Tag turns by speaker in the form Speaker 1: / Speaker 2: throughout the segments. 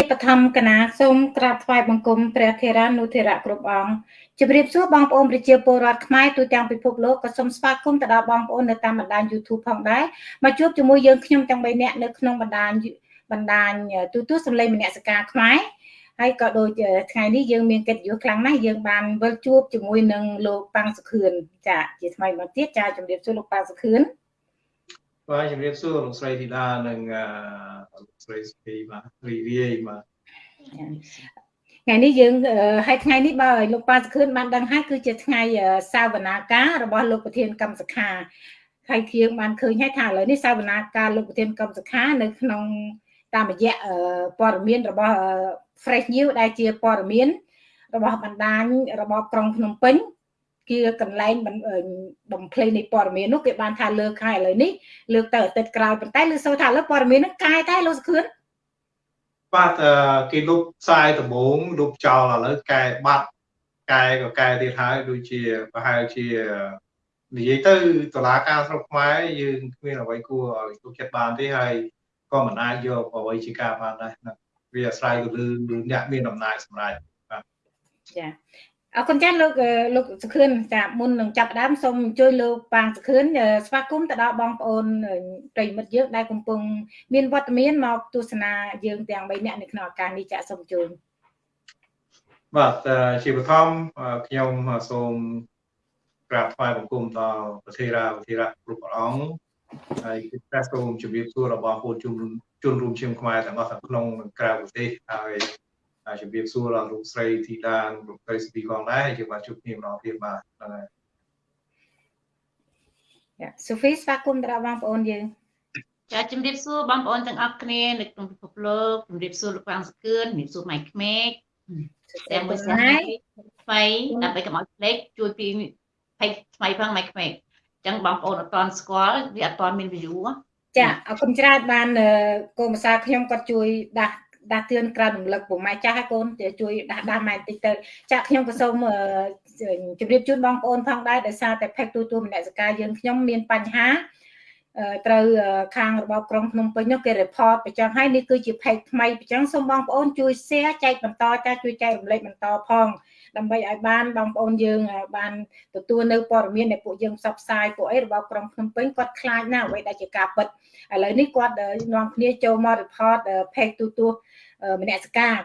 Speaker 1: ជាបឋមកណាសូមក្រាបថ្វាយបង្គំព្រះធេរានុធេរៈគ្រប់អង្គជម្រាបសួរបងប្អូនប្រជាពលរដ្ឋខ្មែរទូទាំងពិភពលោកក៏សូមស្វាគមន៍ទៅដល់បងប្អូននៅតាមបណ្ដាញ YouTube ផងដែរមកជួបជាមួយយើងខ្ញុំទាំង3នាក់នៅក្នុងបណ្ដាញបណ្ដាញទូទួលសម្លេងមនសិការខ្មែរហើយក៏ដូចថ្ងៃនេះយើងមានកិត្តិយសខ្លាំងណាស់យើងបានវិលជួបជាមួយនឹងលោកប៉ាំងសុខឿនចាជាថ្មីមកទៀតចាជម្រាបសួរលោកប៉ាំងសុខឿន
Speaker 2: បាទជំរាបសួរលោកស្រីធីតានិងលោកស្រីសុភីបាទរីរាយបាទ
Speaker 1: ថ្ងៃនេះយើងហើយថ្ងៃនេះបើលោកប៉ាសខឿនបានដឹងហើយគឺជាថ្ងៃសាវនាការរបស់លោកប្រធានកម្មសខាហើយគៀងបានឃើញហើយថាឥឡូវនេះសាវនាការលោកប្រធានកម្មសខានៅក្នុងតាមរយៈព័ត៌មានរបស់ Fresh News ដែលជាព័ត៌មានរបស់បណ្ដាញរបស់ក្រុងភ្នំពេញ ជាកន្លែងបំភ្លៃនៃព័ត៌មាននោះគេបានថាលើកហើយឥឡូវនេះលើកទៅអាទិត្យក្រោយប៉ុន្តែលើសូថាឥឡូវព័ត៌មានហ្នឹងកាយតែលោកសុខឿន
Speaker 2: បាទគេលុបផ្សាយដំបងលុបចោលឥឡូវកែបាត់កែក៏កែទៀតហើយដូចជាប្រហែលជានិយាយទៅតឡាការស្រុកខ្មែរយើងគ្មានអ្វីគួរឲ្យទុកចិត្តបានទេហើយក៏មិនអាចយកអ្វីជាការបានដែរវាអាស្រ័យទៅលើអ្នកមានអំណាចសម្រាប់បាទ
Speaker 1: ចា អរគុណចាស់លោកលោកសុខឿនចាមុននឹងចាប់ដើមសូមជួយលោកប៉ាងសុខឿនស្វាគមន៍ទៅដល់បងប្អូនប្រិមិត្តយើងដែលកំពុងមានវត្តមានមកទស្សនាយើងទាំង3នាក់នៅក្នុងឱកាសនេះចាសូមជួយ
Speaker 2: បាទជាបឋមខ្ញុំសូមក្រាបថ្វាយបង្គំដល់ប្រធារាប្រធារៈគ្រប់ព្រះអង្គហើយគឺតែសូមជម្រាបសួររបស់ពលជនជនរួមជាតិខ្មែរទាំងអស់ទាំងក្នុងនិងក្រៅប្រទេសហើយ ជំរាបសួរដល់លោកស្រីធីតាលោកស្រីស្ទីផងដែរយើងបានជួបគ្នាម្ដងទៀតបាទហ្នឹងហើយ
Speaker 1: យ៉ាសូហ្វីស្វាគមន៍ដល់បងប្អូនយើង
Speaker 3: ចាជំរាបសួរបងប្អូនទាំងអស់គ្នានៅក្នុងពិភពលោកជំរាបសួរលោកប្រាំងសកឿនជំរាបសួរម៉ៃក្មេកតែមួយស្ងាយថ្មីដើម្បីកុំឲ្យភ្លេចជួយពីផេកថ្មីផងម៉ៃក្មេកអញ្ចឹងបងប្អូនអត់ទាន់ស្គាល់វាអត់ទាន់មាន view
Speaker 1: ចាអរគុណច្រើនបានកូនភាសាខ្ញុំគាត់ជួយដាស់ ដាស់តឿនក្រៅរំលឹកពុកម៉ែចាស់ឲ្យកូនជួយដាស់ដាស់ម៉ែបន្តិចទៅចាក់ខ្ញុំក៏សូមជម្រាបជូនបងប្អូនផងដែរដោយសារតែផេកទូទួលមនសិការយើងខ្ញុំមានបញ្ហាត្រូវខាងរបបក្រុងភ្នំពេញនោះគេ report បញ្ចឹងហើយនេះគឺជា page ថ្មីបញ្ចឹងសូមបងប្អូនជួយ share ចែកបន្តចាជួយចែករំលែកបន្តផង ដើម្បីឲ្យបានបងប្អូនយើងបានទទួលនៅព័ត៌មានដែលពួកយើងផ្សព្វផ្សាយពួកអីរបស់ក្រុងភ្នំពេញគាត់ខ្លាចណាស់អ្វីដែលជាការពិតឥឡូវនេះគាត់នាំគ្នាចូលមក report page ទូទួមនសិការ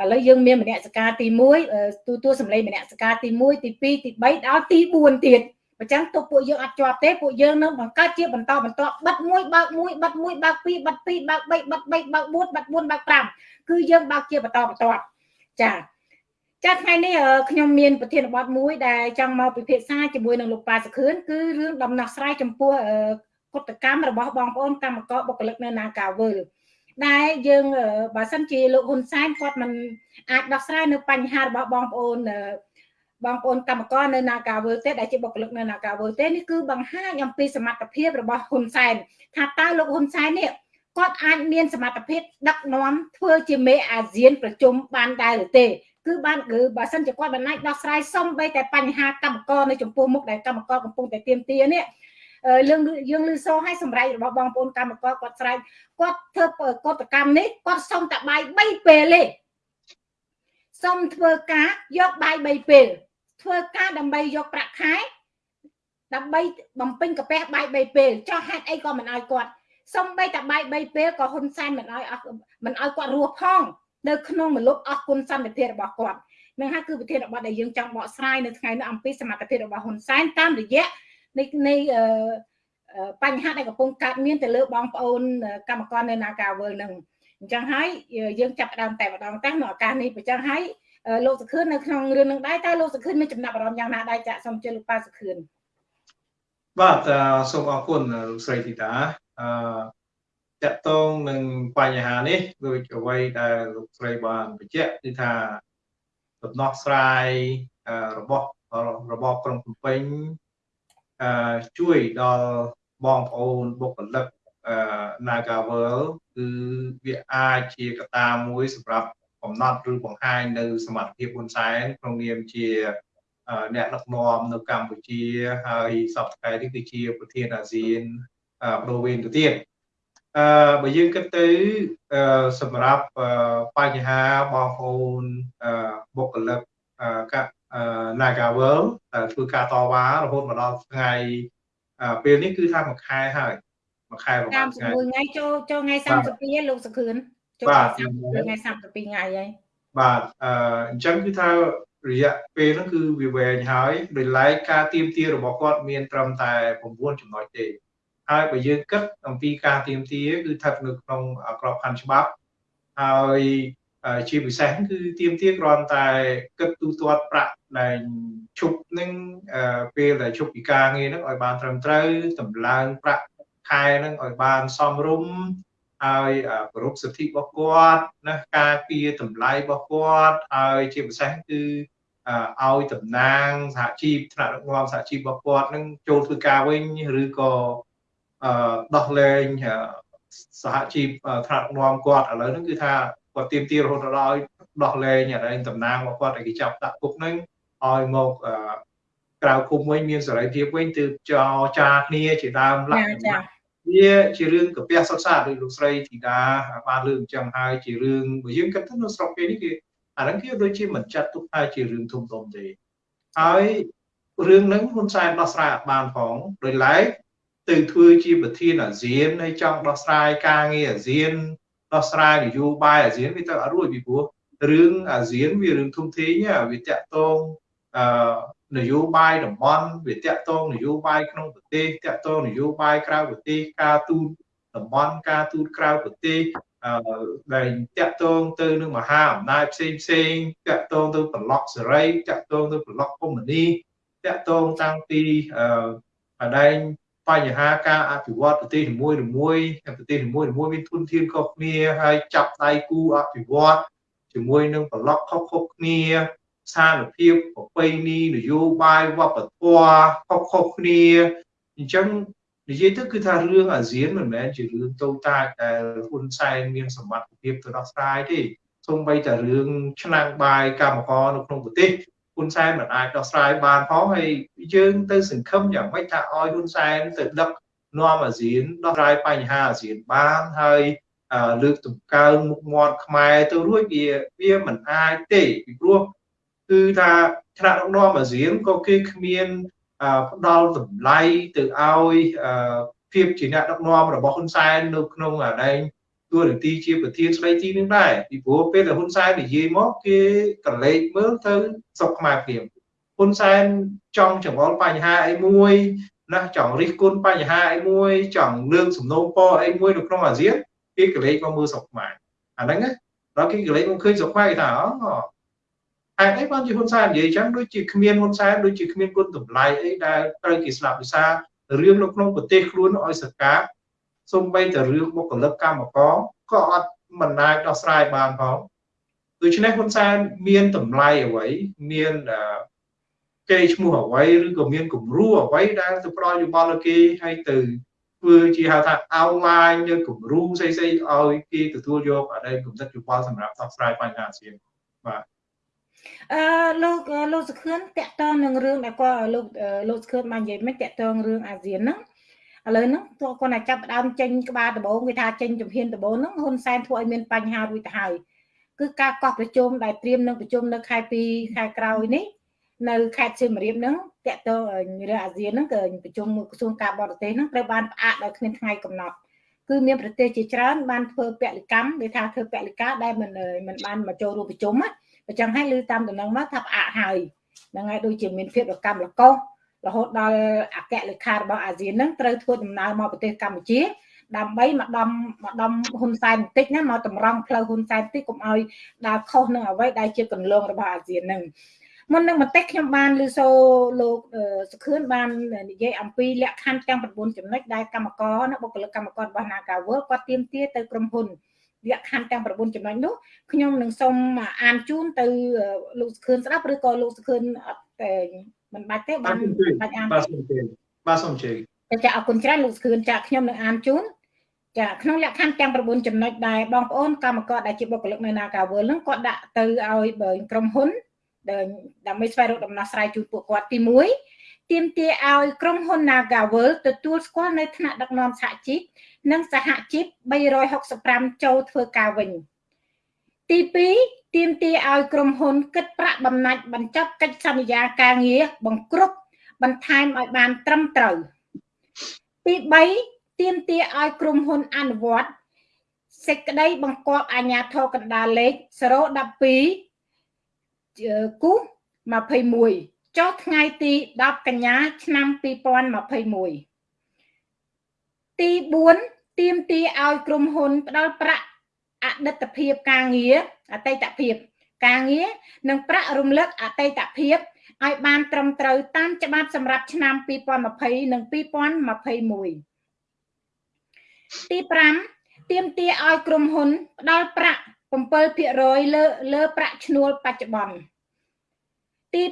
Speaker 1: ឥឡូវយើងមានមនសិការទី1ទូទួលសម្លេងមនសិការទី1ទី2ទី3ដល់ទី4ទៀតអញ្ចឹងទុកពួកយើងអត់ជាប់ទេពួកយើងនឹងបង្កើតជាបន្តបន្តបិទមួយបើកមួយបិទមួយបើកពីរបិទពីរបើក3បិទ3បើក4បិទ4បើក5គឺយើងបើកជាបន្តបន្តចា ចាថ្ងៃនេះខ្ញុំមានប្រធានបទមួយដែលចង់មកពិភាក្សាជាមួយនឹងលោកប៉ាសខឿនគឺរឿងដំណោះស្រាយចំពោះកតកម្មរបស់បងប្អូនកម្មករបុគ្គលិកនៅនាការវើលដែលយើងបើសិនជាលោកហ៊ុនសែនគាត់មិនអាចដោះស្រាយនៅបញ្ហារបស់បងប្អូនបងប្អូនកម្មករនៅនាការវើទេដែលជាបុគ្គលិកនៅនាការវើទេនេះគឺបង្ហាញអំពីសមត្ថភាពរបស់ហ៊ុនសែនថាតើលោកហ៊ុនសែននេះគាត់អាចមានសមត្ថភាពដឹកនាំធ្វើជាមេអាស៊ានប្រជុំបានដែរឬទេ គឺបានគឺបើសិនជាគាត់មិនអាចដោះស្រាយសំបីតែបញ្ហាកម្មករនៅចំពោះមុខដែលកម្មករកំពុងតែទៀមទានេះយើងយើងលឺសូឲ្យសម្រេចរបស់បងប្អូនកម្មករគាត់ស្រែកគាត់ធ្វើកតកម្មនេះគាត់សុំតែបាយ3ពេលទេសុំធ្វើការយកបាយ3ពេលធ្វើការដើម្បីយកប្រាក់ខែដើម្បីបំពេញកាពះបាយ3ពេលចោះហេតុអីក៏មិនឲ្យគាត់សំបីតែបាយ3ពេលក៏ហ៊ុនសែនមិនឲ្យមិនឲ្យគាត់រស់ផង នៅក្នុងមលុបអស់គុណសន្តិភាពរបស់គាត់នឹងហើយគឺវិធានបទដែលយើងចង់បកស្រាយនៅថ្ងៃនេះអំពីសមត្ថភាពរបស់ហ៊ុនសែនតាមរយៈនៃនៃបញ្ហាដែលកំពុងកើតមានទៅលើបងប្អូនកម្មករនៅនាការវើលនឹងអញ្ចឹងហើយយើងចាប់ផ្ដើមតែម្ដងតែនៅឱកាសនេះអញ្ចឹងហើយលោកសុខឿននៅក្នុងរឿងនឹងដែរតើលោកសុខឿនមានចំណាប់អារម្មណ៍យ៉ាងណាដែរចាក់សូមជឿលោកប៉ាសុខឿន
Speaker 2: បាទសូមអរគុណលោកស្រីធីតាអឺ តកតងនឹងបញ្ហានេះដូចអ្វីដែលលោកស្រីបានបញ្ជាក់គឺថាដំណោះស្រាយរបស់របបក្រុងភ្នំពេញអឺជួយដល់បងប្អូនបុគ្គលិកអឺ Nagavel គឺវាអាចជាកត្តាមួយសម្រាប់កំណត់ឬបង្ហាញនៅសមត្ថភាពហ៊ុនសែនក្នុងនាមជាអ្នកដឹកនាំនៅកម្ពុជាហើយសពថ្ងៃនេះគឺជាប្រធានអាស៊ានប្រវេនទៅទៀត អឺបើយើងគិតទៅអឺសម្រាប់បញ្ហាបងប្អូនអឺបុគ្គលិកកា Nagavel ដែលធ្វើការតវ៉ារហូតមកដល់ថ្ងៃពេលនេះគឺថាមួយខែហើយមួយខែប្រហែលថ្ងៃ
Speaker 1: ថ្ងៃចូលចូលថ្ងៃ32លោកសខឿនចូលថ្ងៃ32ថ្ងៃហើយ
Speaker 2: បាទអឺអញ្ចឹងគឺថារយៈពេលហ្នឹងគឺវាវែងហើយដោយឡែកការទៀមទារបស់គាត់មានត្រឹមតែ9ចំណុចទេ ហើយបើយើងគិតអំពីការទៀមទាគឺស្ថិតនៅក្នុងក្របខ័ណ្ឌច្បាប់ហើយជាពិសេសគឺទៀមទាគ្រាន់តែគិតទូទាត់ប្រាក់ដែលឈប់នឹងពេលដែលឈប់ពីការងារហ្នឹងឲ្យបានត្រឹមត្រូវតម្លើងប្រាក់ខែហ្នឹងឲ្យបានសមរម្យហើយគោរពសិទ្ធិរបស់គាត់ណាការពារតម្លៃរបស់គាត់ហើយជាពិសេសគឺឲ្យតំណាងសហជីពថ្នាក់ដឹកនាំសហជីពរបស់គាត់នឹងចូលធ្វើការវិញឬក៏ ដោះលែងសហជីពថ្នាក់ដឹកនាំគាត់ឥឡូវហ្នឹងគឺថាគាត់ទៀមទារហូតដល់ដោះលែងអីតំណាងរបស់គាត់ឲ្យគេចាប់ដាក់គុកហ្នឹងឲ្យមកក្រៅគុំវិញមានសេរីភាពវិញទើបចរចាគ្នាជាដើមលក្ខណៈវាជារឿងកាពះសុទ្ធសាធដោយលោកស្រីធីតាបានលើកអញ្ចឹងហើយជារឿងបើយើងគិតទៅនៅស្រុកគេនេះគេអាហ្នឹងគេដូចជាមិនចាត់ទុកថាជារឿងធំធំទេហើយរឿងហ្នឹងហ៊ុនសែនដោះស្រាយអត់បានផងដោយឡែក ទៅធ្វើជាប្រធានអាស៊ានហើយចង់ដោះស្រាយការងារអាស៊ានដោះស្រាយនយោបាយអាស៊ានវាទៅអត់រួចពីព្រោះរឿងអាស៊ានវារឿងធំធេងវាតាក់ទងអឺនយោបាយតំបន់វាតាក់ទងនយោបាយក្នុងប្រទេសតាក់ទងនយោបាយក្រៅប្រទេសការទូតតំបន់ការទូតក្រៅប្រទេសអឺដែលតាក់ទងទៅនឹងមហាអំណាចផ្សេងផ្សេងតាក់ទងទៅប្លុកសេរីតាក់ទងទៅប្លុកកុម្មុយនីតាក់ទងតាំងពីអឺអដែង បញ្ហាការអភិវឌ្ឍប្រទេសនីមួយមួយប្រទេសនីមួយមួយមានធនធានខុសគ្នាហើយចាប់ដៃគូអភិវឌ្ឍជាមួយនឹងប្លុកខុសៗគ្នាស្ថានភាពប្រពៃណីនយោបាយវប្បធម៌ខុសខុសគ្នាអញ្ចឹងនិយាយទៅគឺថារឿងអាស៊ានមិនមែនជារឿងតូចតាចដែលហ៊ុនសែនមានសមត្ថភាពទៅដោះស្រាយទេសូម្បីតែរឿងឆ្នាំងបាយកម្មករនៅក្នុងប្រទេស ហ៊ុនសែនមិនអាចដោះស្រាយបានផងហើយយើងទៅសង្ឃឹមយ៉ាងម៉េចថាឲ្យហ៊ុនសែនទៅដឹកនាំអាស៊ានដោះស្រាយបញ្ហាអាស៊ានបានហើយលើកតម្កើងមុខមាត់ខ្មែរទៅរួចវាវាមិនអាចទេពីព្រោះគឺថាថ្នាក់ដឹកនាំអាស៊ានក៏គេគ្មានផ្ដល់តម្លៃទៅឲ្យភាពជាអ្នកដឹកនាំរបស់ហ៊ុនសែននៅក្នុងអាដែង ទួនាទីជាប្រធានស្ដីទីនឹងដែរពីព្រោះពេលដែលហ៊ុនសែននិយាយមកគេកលេចមើលទៅសុខខ្មែរព្រាមហ៊ុនសែនចង់ចង្អុលបញ្ហាអីមួយណាចង់រិះគន់បញ្ហាអីមួយចង់លើកសំណូមពរអីមួយនៅក្នុងអាស៊ានគេកលេចមកមើលសុខខ្មែរអាហ្នឹងណាដល់គេកលេចមកឃើញសុខខ្មែរគេថាអូហេតុអីបានជាហ៊ុនសែននិយាយចឹងដូចជាគ្មានហ៊ុនសែនដូចជាគ្មានគុណតម្លៃអីដែលត្រូវគេស្លាប់វិសារឿងនៅក្នុងប្រទេសខ្លួនឲ្យសកា សំបីតែរឿងបុគ្គលិកកម្មករក៏អត់មិនអាចដោះស្រាយបានផងដូច្នេះហ៊ុនសែនមានតម្លៃអ្វីមានគេឈ្មោះអ្វីឬក៏មានគំរូអ្វីដែលទៅផ្ដល់យោបល់ឲ្យគេឲ្យទៅធ្វើជាហៅថាអោនឡាញឬគំរូផ្សេងៗឲ្យគេទទួលយកអដែគំនិតយោបល់សម្រាប់ដោះស្រាយបញ្ហាអាស៊ានបាទ
Speaker 1: អឺលោកលោកសុខឿនតកតងនឹងរឿងដែលគាត់លោកលោកសុខឿនបាននិយាយមិនតកតងរឿងអាស៊ានហ្នឹង ឥឡូវហ្នឹងទោះគាត់តែចាប់ដើមចេញក្បាលដំបូងគេថាចេញជំហានដំបូងហ្នឹងហ៊ុនសែនធ្វើឲ្យមានបញ្ហារួចទៅហើយគឺការកោះប្រជុំដែលត្រៀមនឹងប្រជុំនៅខែ2ខែក្រោយនេះនៅខេត្តសៀមរាបហ្នឹងតកតងរឿងអាស៊ានហ្នឹងគឺប្រជុំក្រសួងការបរទេសហ្នឹងត្រូវបានផ្អាកដោយគ្មានថ្ងៃកំណត់គឺមានប្រទេសជាច្រើនបានធ្វើពលិកម្មដែលថាធ្វើពលិកាដែលមិនមិនបានមកចូលរួមប្រជុំណាអញ្ចឹងហើយឮតាមដំណឹងមកថាផ្អាកហើយហ្នឹងហើយដូចជាមានភាពរកម្មលកោស រហូតដល់អគ្គលេខារបស់អាស៊ានហ្នឹងត្រូវធ្វើដំណើរមកប្រទេសកម្ពុជាដើម្បីមកដំមកដំហ៊ុនសែនបន្តិចណាមកតម្រង់ផ្លូវហ៊ុនសែនបន្តិចកុំឲ្យដើរខុសនឹងអ្វីដែលជាកន្លងរបស់អាស៊ានហ្នឹងមុននឹងបន្តិចខ្ញុំបានលើសូលោកសុខឿនបាននិយាយអំពីលក្ខខណ្ឌទាំង9ចំណុចដែលកម្មករនិងបុគ្គលិកកម្មកររបស់ Nagawal គាត់ទៀមទាទៅក្រុមហ៊ុនលក្ខខណ្ឌទាំង9ចំណុចនោះខ្ញុំនឹងសូមអានជូនទៅលោកសុខឿនស្ដាប់ឬក៏លោកសុខឿនអត់តែ មិនបាច់ទេបានបាច់អាន
Speaker 2: បាទសូមជឿបាទសូមជឿ
Speaker 1: ចាអរគុណច្រើនលោកសុខឿនចាខ្ញុំនឹងអានជូនចាក្នុងលក្ខខណ្ឌទាំង9ចំណុចដែលបងប្អូនកម្មករដែលជាបុគ្គលិកនៅ Nagawal ហ្នឹងគាត់ដាក់ទៅឲ្យក្រុមហ៊ុនដើម្បីស្វែងរកដំណោះស្រាយជូនពួកគាត់ទី1ទាមទារឲ្យក្រុមហ៊ុន Nagavel ទទួលស្គាល់នៅថ្នាក់ដឹកនាំសហជីពនិងសហជីព365ចូលធ្វើការវិញ ទី2ទាមទារឲ្យក្រុមហ៊ុនគិតប្រាក់បំណាច់បញ្ចប់កិច្ចសន្យាការងារបង្គ្រប់បន្ថែមឲ្យបានត្រឹមត្រូវទី3ទាមទារឲ្យក្រុមហ៊ុនអនុវត្តសេចក្តីបង្គាប់អាជ្ញាធរកណ្ដាលលេខ012គូស21ចុះថ្ងៃទី10កញ្ញាឆ្នាំ2021ទី4ទៀមទីឲ្យក្រុមហ៊ុនផ្ដល់ប្រាក់ អតីតភាពការងារអតីតភាពការងារនិងប្រាក់រំលឹកអតីតភាពឲ្យបានត្រឹមត្រូវតាមច្បាប់សម្រាប់ឆ្នាំ2020និង2021ទី5ទៀមទាឲ្យក្រុមហ៊ុនផ្ដល់ប្រាក់7%លើលើប្រាក់ឈ្នួលបច្ចុប្បន្នទី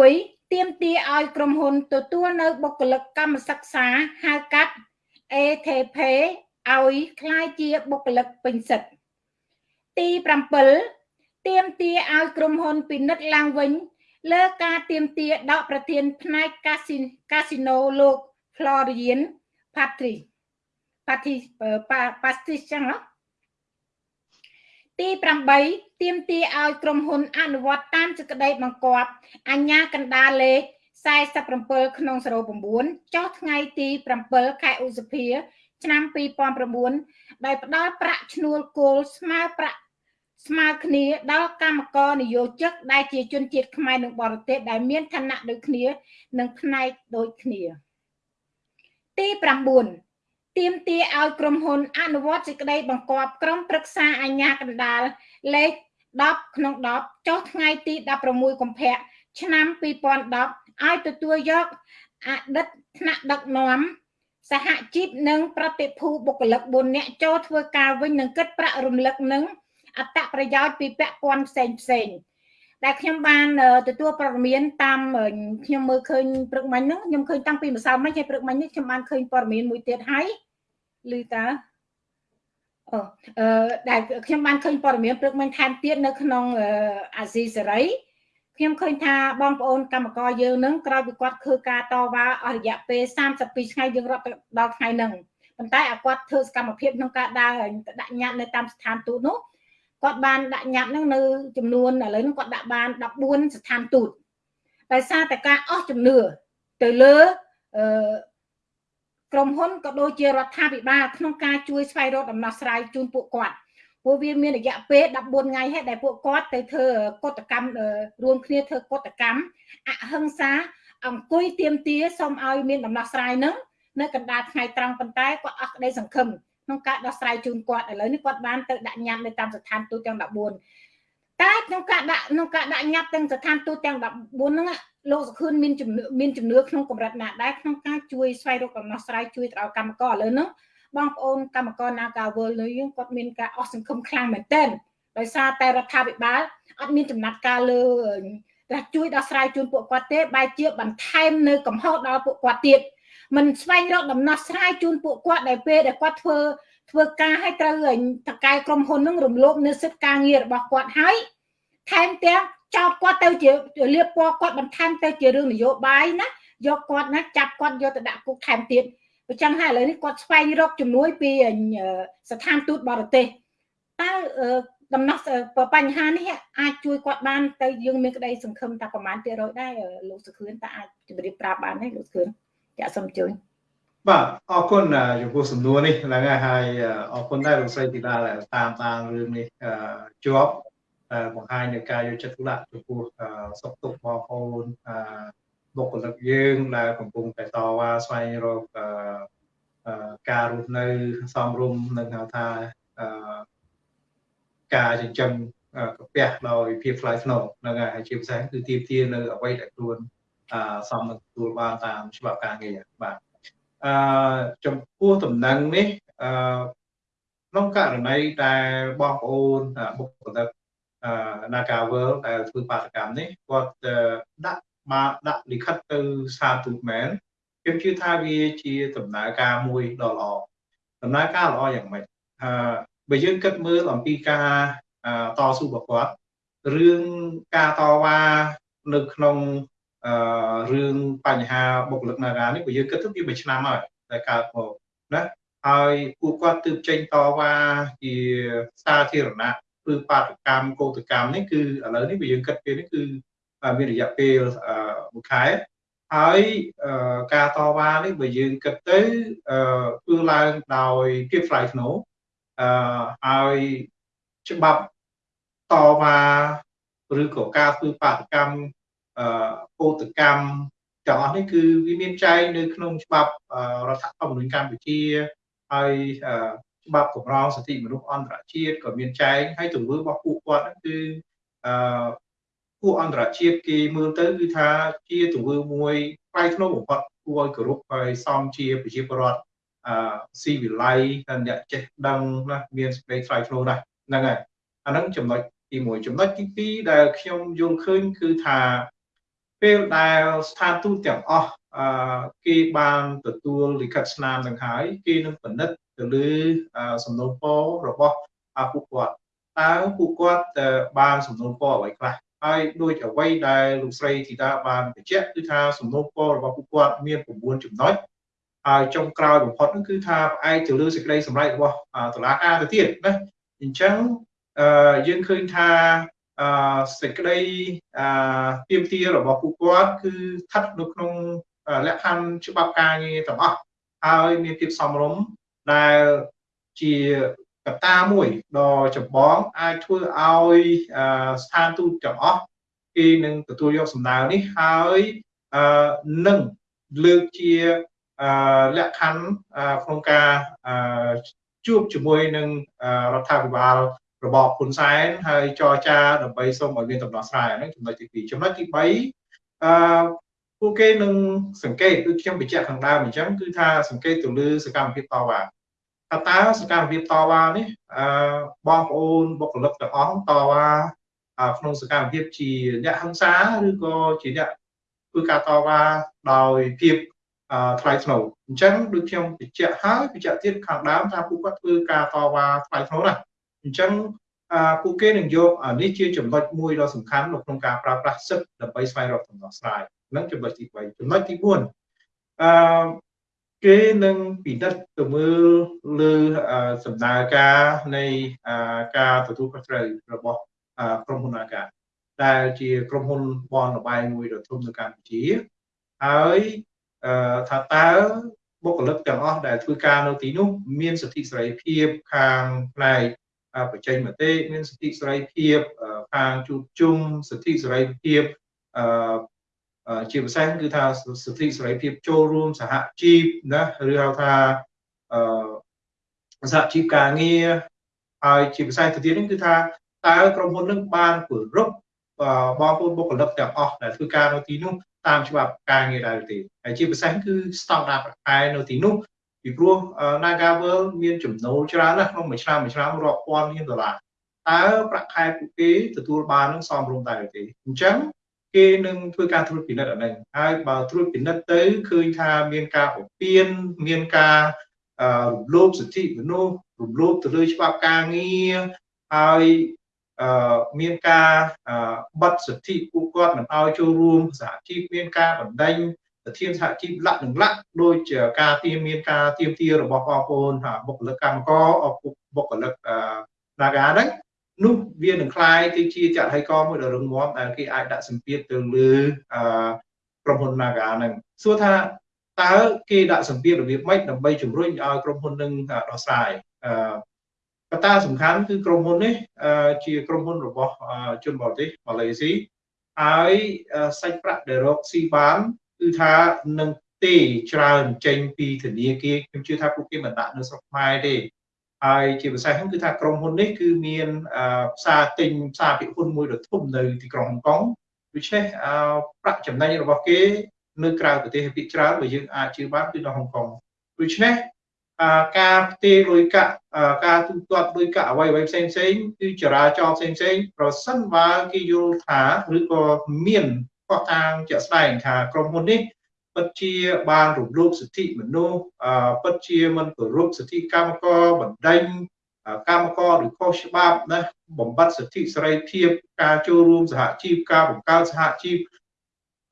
Speaker 1: 6ទៀមទាឲ្យក្រុមហ៊ុនទទួលនៅបុគ្គលិកកម្មសិក្សាហៅកាត់ ATP ឲ្យคล้ายជាបុគ្គលិកពេញសិទ្ធ ទី7ទៀមទាឲ្យក្រុមហ៊ុនពិនិត្យឡើងវិញ លើការទៀមទាដកប្រធានផ្នែកកាស៊ីកាស៊ីណូលោក Florian Patrick Patrick Patrick ចឹងហ៎ទី8ទៀមទាឲ្យក្រុមហ៊ុនអនុវត្តតាមសេចក្តីបង្គាប់អញ្ញាកណ្ដាលលេខ47ក្នុង09ចុះថ្ងៃទី7ខែឧសភា ឆ្នាំ2009ដោយផ្ដល់ប្រាក់ឈ្នួលគោលស្មើប្រាក់ស្មើគ្នាដល់កម្មករនិយោជិកដែលជាជនជាតិខ្មែរនិងបរទេសដែលមានឋានៈដូចគ្នា និងផ្នែកដូចគ្នា ទី9ទាមទារឲ្យក្រុមហ៊ុន អនុវត្តសេចក្តីបង្គាប់ក្រុមប្រឹក្សាអាជ្ញាកណ្ដាលលេខ10ក្នុង10ចុះថ្ងៃទី16កុម្ភៈឆ្នាំ2010ឲ្យទទួលយកអតីតថ្នាក់ដឹកនាំ សហជីពនិងប្រតិភូបុគ្គលិក4នាក់ចូលធ្វើការវិញនឹងគិតប្រាក់រំលឹកនឹងអត្តប្រយោជន៍ពីពាក់ព័ន្ធផ្សេងផ្សេងដែលខ្ញុំបានទទួលព័ត៌មានតាមខ្ញុំមើលឃើញព្រឹកមិញហ្នឹងខ្ញុំឃើញតាំងពីម្សិលមិញហើយព្រឹកមិញនេះខ្ញុំបានឃើញព័ត៌មានមួយទៀតហើយឮតើអូអឺដែលខ្ញុំបានឃើញព័ត៌មានព្រឹកមិញថែមទៀតនៅក្នុងអាស៊ីសេរី ខ្ញុំឃើញថាបងប្អូនកម្មករយើងនឹងក្រោយពីគាត់ធ្វើការតវ៉ាអស់រយៈពេល32ថ្ងៃយើងរត់ដល់ថ្ងៃហ្នឹងប៉ុន្តែអាគាត់ធ្វើសកម្មភាពក្នុងការដើរដាក់ញត្តិនៅតាមស្ថានទូតនោះគាត់បានដាក់ញត្តិហ្នឹងនៅចំនួនឥឡូវហ្នឹងគាត់ដាក់បាន14ស្ថានទូតដោយសារតែការអស់ជំនឿទៅលើអឺក្រុមហ៊ុនក៏ដូចជារដ្ឋាភិបាលក្នុងការជួយស្វែងរកដំណោះស្រាយជូនពួកគាត់ ព្រោះវាមានរយៈពេល14ថ្ងៃហើយដែលពួកគាត់ទៅធ្វើកតកម្មរួមគ្នាធ្វើកតកម្មអហិង្សាអង្គុយទៀមទាសូមឲ្យមានដំណោះស្រាយនឹងនៅកណ្ដាលថ្ងៃត្រង់ប៉ុន្តែគាត់អស់ក្តីសង្ឃឹមក្នុងការដោះស្រាយជូនគាត់ឥឡូវនេះគាត់បានទៅដាក់ញត្តិនៅតាមស្ថានទូតទាំង14តែក្នុងការដាក់ក្នុងការដាក់ញត្តិទាំងស្ថានទូតទាំង14ហ្នឹងលោកសុខឿនមានជំនឿមានជំនឿក្នុងកម្រិតណាដែរក្នុងការជួយស្វែងរកដំណោះស្រាយជួយទៅដល់កម្មករឥឡូវហ្នឹង បងប្អូនកម្មករ Nagawal នៅយើងគាត់មានការអស់សង្ឃឹមខ្លាំងមែនទែនដោយសារតែរដ្ឋាភិបាលអត់មានចំណាត់ការលើតែជួយដោះស្រាយជូនពួកគាត់ទេបែរជាបន្ថែមនៅកំហុសដល់ពួកគាត់ទៀតមិនស្វែងរកដំណោះស្រាយជូនពួកគាត់ដែលពេលដែលគាត់ធ្វើធ្វើការឲ្យត្រូវតកែក្រុមហ៊ុននឹងរំលោភនៅសិទ្ធិការងាររបស់គាត់ហើយថែមទាំងចោតគាត់ទៅជាលៀបពណ៌គាត់បន្ថែមទៅជារឿងនយោបាយណាយកគាត់ណាចាប់គាត់យកទៅដាក់គុកថែមទៀត អញ្ចឹងហើយឥឡូវនេះគាត់ស្វែងរកជំនួយពីស្ថានទូតបរទេសតើដំណោះបញ្ហានេះអាចជួយគាត់បានទៅយើងមានក្តីសង្ឃឹមថាប្រហែលភាគរយដែរលោកសុខឿនតើអាចជម្រាបប្រាប់បានទេលោកសុខឿនចាក់សូមជួយ
Speaker 2: បាទអរគុណចំពោះសំណួរនេះហ្នឹងហើយអរគុណដែរលោកស្រីទីដាតាមតាមរឿងនេះជាប់បង្ហាញនៅការយកចិត្តទុកដាក់ចំពោះសុខទុក្ខបងប្អូន បុគ្គលិកយើងដែលកំពុងតែតវ៉ាស្វែងរកការរស់នៅសមរម្យនឹងហៅថាការចិញ្ចឹមកាពះដោយភាពថ្លៃថ្នូរហ្នឹងហើយជាពិសេសគឺទាមទារនៅអ្វីដែលខ្លួនសមនឹងទទួលបានតាមច្បាប់ការងារបាទអឺចំពោះតំណែងនេះអឺក្នុងករណីដែលបងប្អូនបុគ្គលិក Nagavel ដែលធ្វើបាតកម្មនេះគាត់ដាក់ មកដាក់លិខិតទៅសាទូតមែនខ្ញុំជឿថាវាជាដំណើរការមួយដ៏ល្អដំណើរការល្អយ៉ាងម៉េចអឺបើយើងគិតមើលអំពីការតស៊ូរបស់គាត់រឿងការតវ៉ានៅក្នុងអឺរឿងបញ្ហាបុគ្គលិក Naga នេះបើយើងគិតទៅវាមួយឆ្នាំហើយតែកើតមកណាហើយពួកគាត់ទើបចេញតវ៉ាជាសាធារណៈគឺបាតកម្មកោតកម្មនេះគឺឥឡូវនេះបើយើងគិតពេលនេះគឺ មានរយៈពេលមួយខែហើយការតវ៉ានេះបើយើងគិតទៅធ្វើឡើងដោយភាពថ្លៃថ្នូរអឺហើយច្បាប់តវ៉ាឬក៏ការធ្វើបាតកម្មអឺកោតកម្មទាំងអស់នេះគឺវាមានចែងនៅក្នុងច្បាប់រដ្ឋធម្មនុញ្ញកម្ពុជាហើយច្បាប់កម្រងសិទ្ធិមនុស្សអន្តរជាតិក៏មានចែងហើយទង្វើរបស់ពួកគាត់ហ្នឹងគឺអឺ ពួកអន្តរជាតិគេមើលទៅគឺថាជាទង្វើមួយផ្លៃធ្នូបំផុតគួរឲ្យគោរពហើយសមជាប្រជាពលរដ្ឋអឺស៊ីវិល័យហើយអ្នកចេះដឹងណាមានសេចក្តីថ្លៃថ្នូរណាស់ហ្នឹងហើយអាហ្នឹងចំណុចទី1ចំណុចទី2ដែលខ្ញុំយល់ឃើញគឺថាពេលដែលស្ថានទូតទាំងអស់អឺគេបានទទួលលិខិតស្នាមនឹងហើយគេនឹងពិនិត្យទៅលើសំណុំពររបស់ពួកគាត់តើពួកគាត់បានសំណុំពរអ្វីខ្លះ ហើយដូចអ្វីដែលលោកស្រីធីតាបានបញ្ជាក់គឺថាសំណុំពររបស់ពួកគាត់មាន9ចំណុចហើយចុងក្រោយបំផុតនោះគឺថាផ្អែកទៅលើសេចក្តីសម្រេចរបស់តុលាការទៅទៀតណាអញ្ចឹងយើងឃើញថាសេចក្តីទៀមទារបស់ពួកគាត់គឺស្ថិតនៅក្នុងលក្ខខណ្ឌច្បាប់ការងារទាំងអស់ហើយមានភាពសមរម្យដែលជា កត្តាមួយដ៏ចម្បងអាចធ្វើឲ្យស្ថានទូតទាំងអស់គេនឹងទទួលយកសំណើនេះហើយនឹងលើកជាលក្ខខណ្ឌក្នុងការជួបជាមួយនឹងរដ្ឋាភិបាលរបបហ៊ុនសែនហើយចរចាដើម្បីសូមឲ្យមានដំណោះស្រាយហ្នឹងចំណុចទី2ចំណុចទី3អឺពួកគេនឹងសង្កេតដូចខ្ញុំបញ្ជាក់ខាងដើមអញ្ចឹងគឺថាសង្កេតទៅលើសកម្មភាពតវ៉ា ថាតើសកម្មភាពតវ៉ានេះអឺបងប្អូនបុគ្គលិកទាំងអស់តវ៉ាក្នុងសកម្មភាពជាអ្នកហិង្សាឬក៏ជាអ្នកធ្វើការតវ៉ាដោយភាពថ្លៃថ្នូរអញ្ចឹងដូចខ្ញុំបញ្ជាក់ហើយបញ្ជាក់ទៀតខាងដើមថាពួកគាត់ធ្វើការតវ៉ាថ្លៃថ្នូរណាស់អញ្ចឹងពួកគេនឹងយកនេះជាចំណុចមួយដ៏សំខាន់នៅក្នុងការប្រើប្រាស់សិទ្ធិដើម្បីស្វែងរកដំណោះស្រាយនឹងចំណុចទី3ចំណុចទី4អឺ គេនឹងពិនិត្យទៅមើលលើសំណើការនៃការទទួលខុសត្រូវរបស់ក្រុមហ៊ុនអាកាដែលជាក្រុមហ៊ុនបនលបាយមួយដ៏ធំនៅកម្ពុជាហើយថាតើបុគ្គលិកទាំងអស់ដែលធ្វើការនៅទីនោះមានសិទ្ធិសេរីភាពខាងផ្នែកបច្ចេកមតិមានសិទ្ធិសេរីភាពខាងជួបជុំសិទ្ធិសេរីភាពអឺ ជាពិសេសគឺថាសិទ្ធិសេរីភាពចូលរួមសហជីពណាឬហៅថាអឺសហជីពការងារហើយជាពិសេសទៅទៀតនេះគឺថាតើក្រុមហ៊ុននឹងបានគោរពបងប្អូនបុគ្គលិកទាំងអស់ដែលធ្វើការនៅទីនោះតាមច្បាប់ការងារដែរទេហើយជាពិសេសគឺស្តង់ដារប្រខែនៅទីនោះពីព្រោះ Nagavel មានចំណូលច្រើនណាស់ក្នុងមួយឆ្នាំមួយឆ្នាំរាប់ពាន់លានដុល្លារតើប្រាក់ខែពួកគេទទួលបាននឹងសមរម្យដែរទេអញ្ចឹង គេនឹងធ្វើការត្រួតពិនិត្យអានេះហើយបើត្រួតពិនិត្យទៅឃើញថាមានការបំពានមានការរំលោភសិទ្ធិមនុស្សរំលោភទៅលើច្បាប់ការងារហើយមានការបិទសិទ្ធិពួកគាត់មិនឲ្យចូលរួមសហជីពមានការបណ្ដេញប្រធានសហជីពលក្ខនឹងលក្ខដូចការទៀមមានការទៀមទារបស់បងប្អូនបុគ្គលិកកម្មករបុគ្គលិកនាការហ្នឹង នោះវានឹងคล้ายទៅជាចរហិកមួយដ៏រឹងមាំដែលគេអាចដាក់សម្ពាធទៅលើក្រុមហ៊ុន Naga ហ្នឹងសួរថាតើគេដាក់សម្ពាធរបៀបម៉េចដើម្បីជំរុញឲ្យក្រុមហ៊ុននឹងដោះស្រាយកត្តាសំខាន់គឺក្រុមហ៊ុននេះជាក្រុមហ៊ុនរបស់ជនបរទេសម៉ាឡេស៊ីហើយសាច់ប្រាក់ដែលរកស៊ីបានគឺថានឹងទេច្រើនចេញពីធនាគារខ្ញុំជឿថាពួកគេមិនដាក់នៅស្រុកខ្មែរទេ ហើយជាពិសេសហ្នឹងគឺថាក្រុមហ៊ុននេះគឺមានផ្សារទិញផ្សារពិហ៊ុនមួយដ៏ធំនៅទីក្រុងហុងកុងដូច្នេះប្រាក់ចំណេញរបស់គេនៅក្រៅប្រទេសភាគច្រើនបើយើងអាចជឿបានគឺនៅហុងកុងដូច្នេះការផ្ទេរលុយកាក់ការទូទាត់លុយកាក់អ្វីអ្វីផ្សេងផ្សេងគឺចរាចរណ៍ផ្សេងផ្សេងប្រសិនបើគេយល់ថាឬក៏មានខុសតាងជាក់ស្ដែងថាក្រុមហ៊ុននេះ ពិតជាបានរំលោភសិទ្ធិមនុស្សពិតជាមិនគោរពសិទ្ធិកម្មករបណ្ដេញកម្មករឬខុសច្បាប់ណាបំបត្តិសិទ្ធិសេរីភាពការចូលរួមសហជីពការបង្កើតសហជីព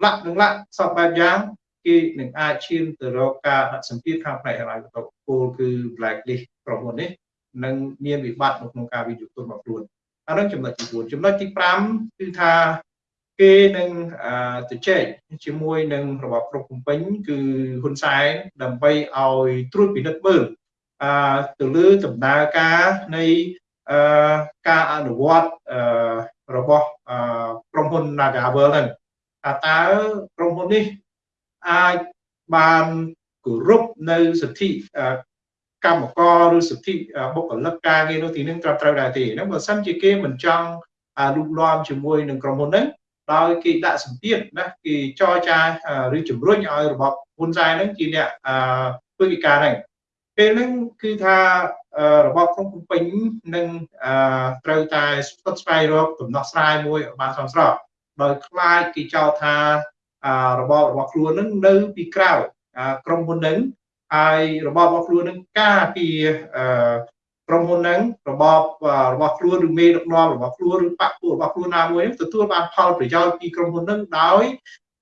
Speaker 2: លក្ខនឹងលក្ខសពបែបយ៉ាងគេនឹងអាចឈានទៅរកការដាក់សម្ពាធខាងផ្នែកហិរញ្ញវត្ថុគោលគឺ blacklist ក្រុមហ៊ុននេះនឹងមានវិបត្តិនៅក្នុងការវិនិយោគទុនរបស់ខ្លួនអានឹងចំណុចទី4ចំណុចទី5គឺថា គេនឹងទៅជែកជាមួយនឹងរបបគ្រប់ភ្នំពេញគឺហ៊ុនសែនដើម្បីឲ្យត្រួតពិនិត្យមើលអឺទៅលើដំណើរការនៃអឺការអនុវត្តអឺរបស់អឺក្រុមហ៊ុន Nagavel ហ្នឹងថាតើក្រុមហ៊ុននេះអាចបានគោរពនៅសិទ្ធិកម្មករឬសិទ្ធិបុគ្គលិកការងារនោះទីនឹងត្រឹមត្រូវដែរទេហ្នឹងបើសិនជាគេមិនចង់លូកលាមជាមួយនឹងក្រុមហ៊ុនហ្នឹង ដោយគេដាក់សម្ពាធណាគេចរចាឬជំរុញឲ្យរបបហ៊ុនសែនហ្នឹងជាអ្នកធ្វើកិច្ចការហ្នឹងពេលហ្នឹងគឺថារបបក្នុងភ្នំពេញនឹងត្រូវតែស្ពឹកស្វែងរកដំណោះស្រាយមួយឲ្យបានសមស្របដោយខ្លាចគេចោទថារបបរបស់ខ្លួននឹងនៅពីក្រៅក្រុមហ៊ុននឹងហើយរបបរបស់ខ្លួននឹងការពី ក្រុមហ៊ុនហ្នឹងរបបរបស់ខ្លួនឬមេដឹកនាំរបស់ខ្លួនឬបកពួករបស់ខ្លួនណាមួយទទួលបានផលប្រយោជន៍ពីក្រុមហ៊ុនហ្នឹងដោយ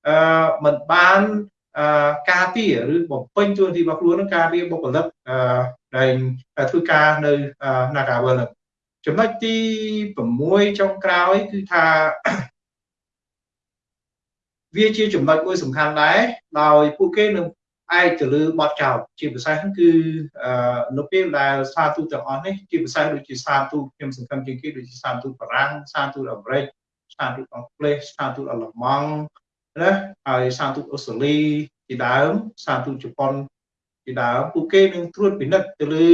Speaker 2: អឺមិនបានអឺការពារឬបំពេញទួនាទីរបស់ខ្លួននឹងការពារបុគ្គលិកអឺដែលធ្វើការនៅ Nagavel ហ្នឹងចំណុចទី6ចុងក្រោយគឺថាវាជាចំណុចមួយសំខាន់ដែរដោយពួកគេនឹង ឯកទៅលើបទចោតជាពិសេសគឺអឺនៅពេលដែលសារទូតទាំងអស់នេះជាពិសេសដូចជាសារទូតខ្ញុំសង្ឃឹមជាងគេដូចជាសារទូតបារាំងសារទូតអាមេរិកសារទូតអង់គ្លេសសារទូតអាល្លឺម៉ង់ណាហើយសារទូតអូស្ត្រាលីជាដើមសារទូតជប៉ុនជាដើមពួកគេនឹងត្រួតពិនិត្យទៅលើ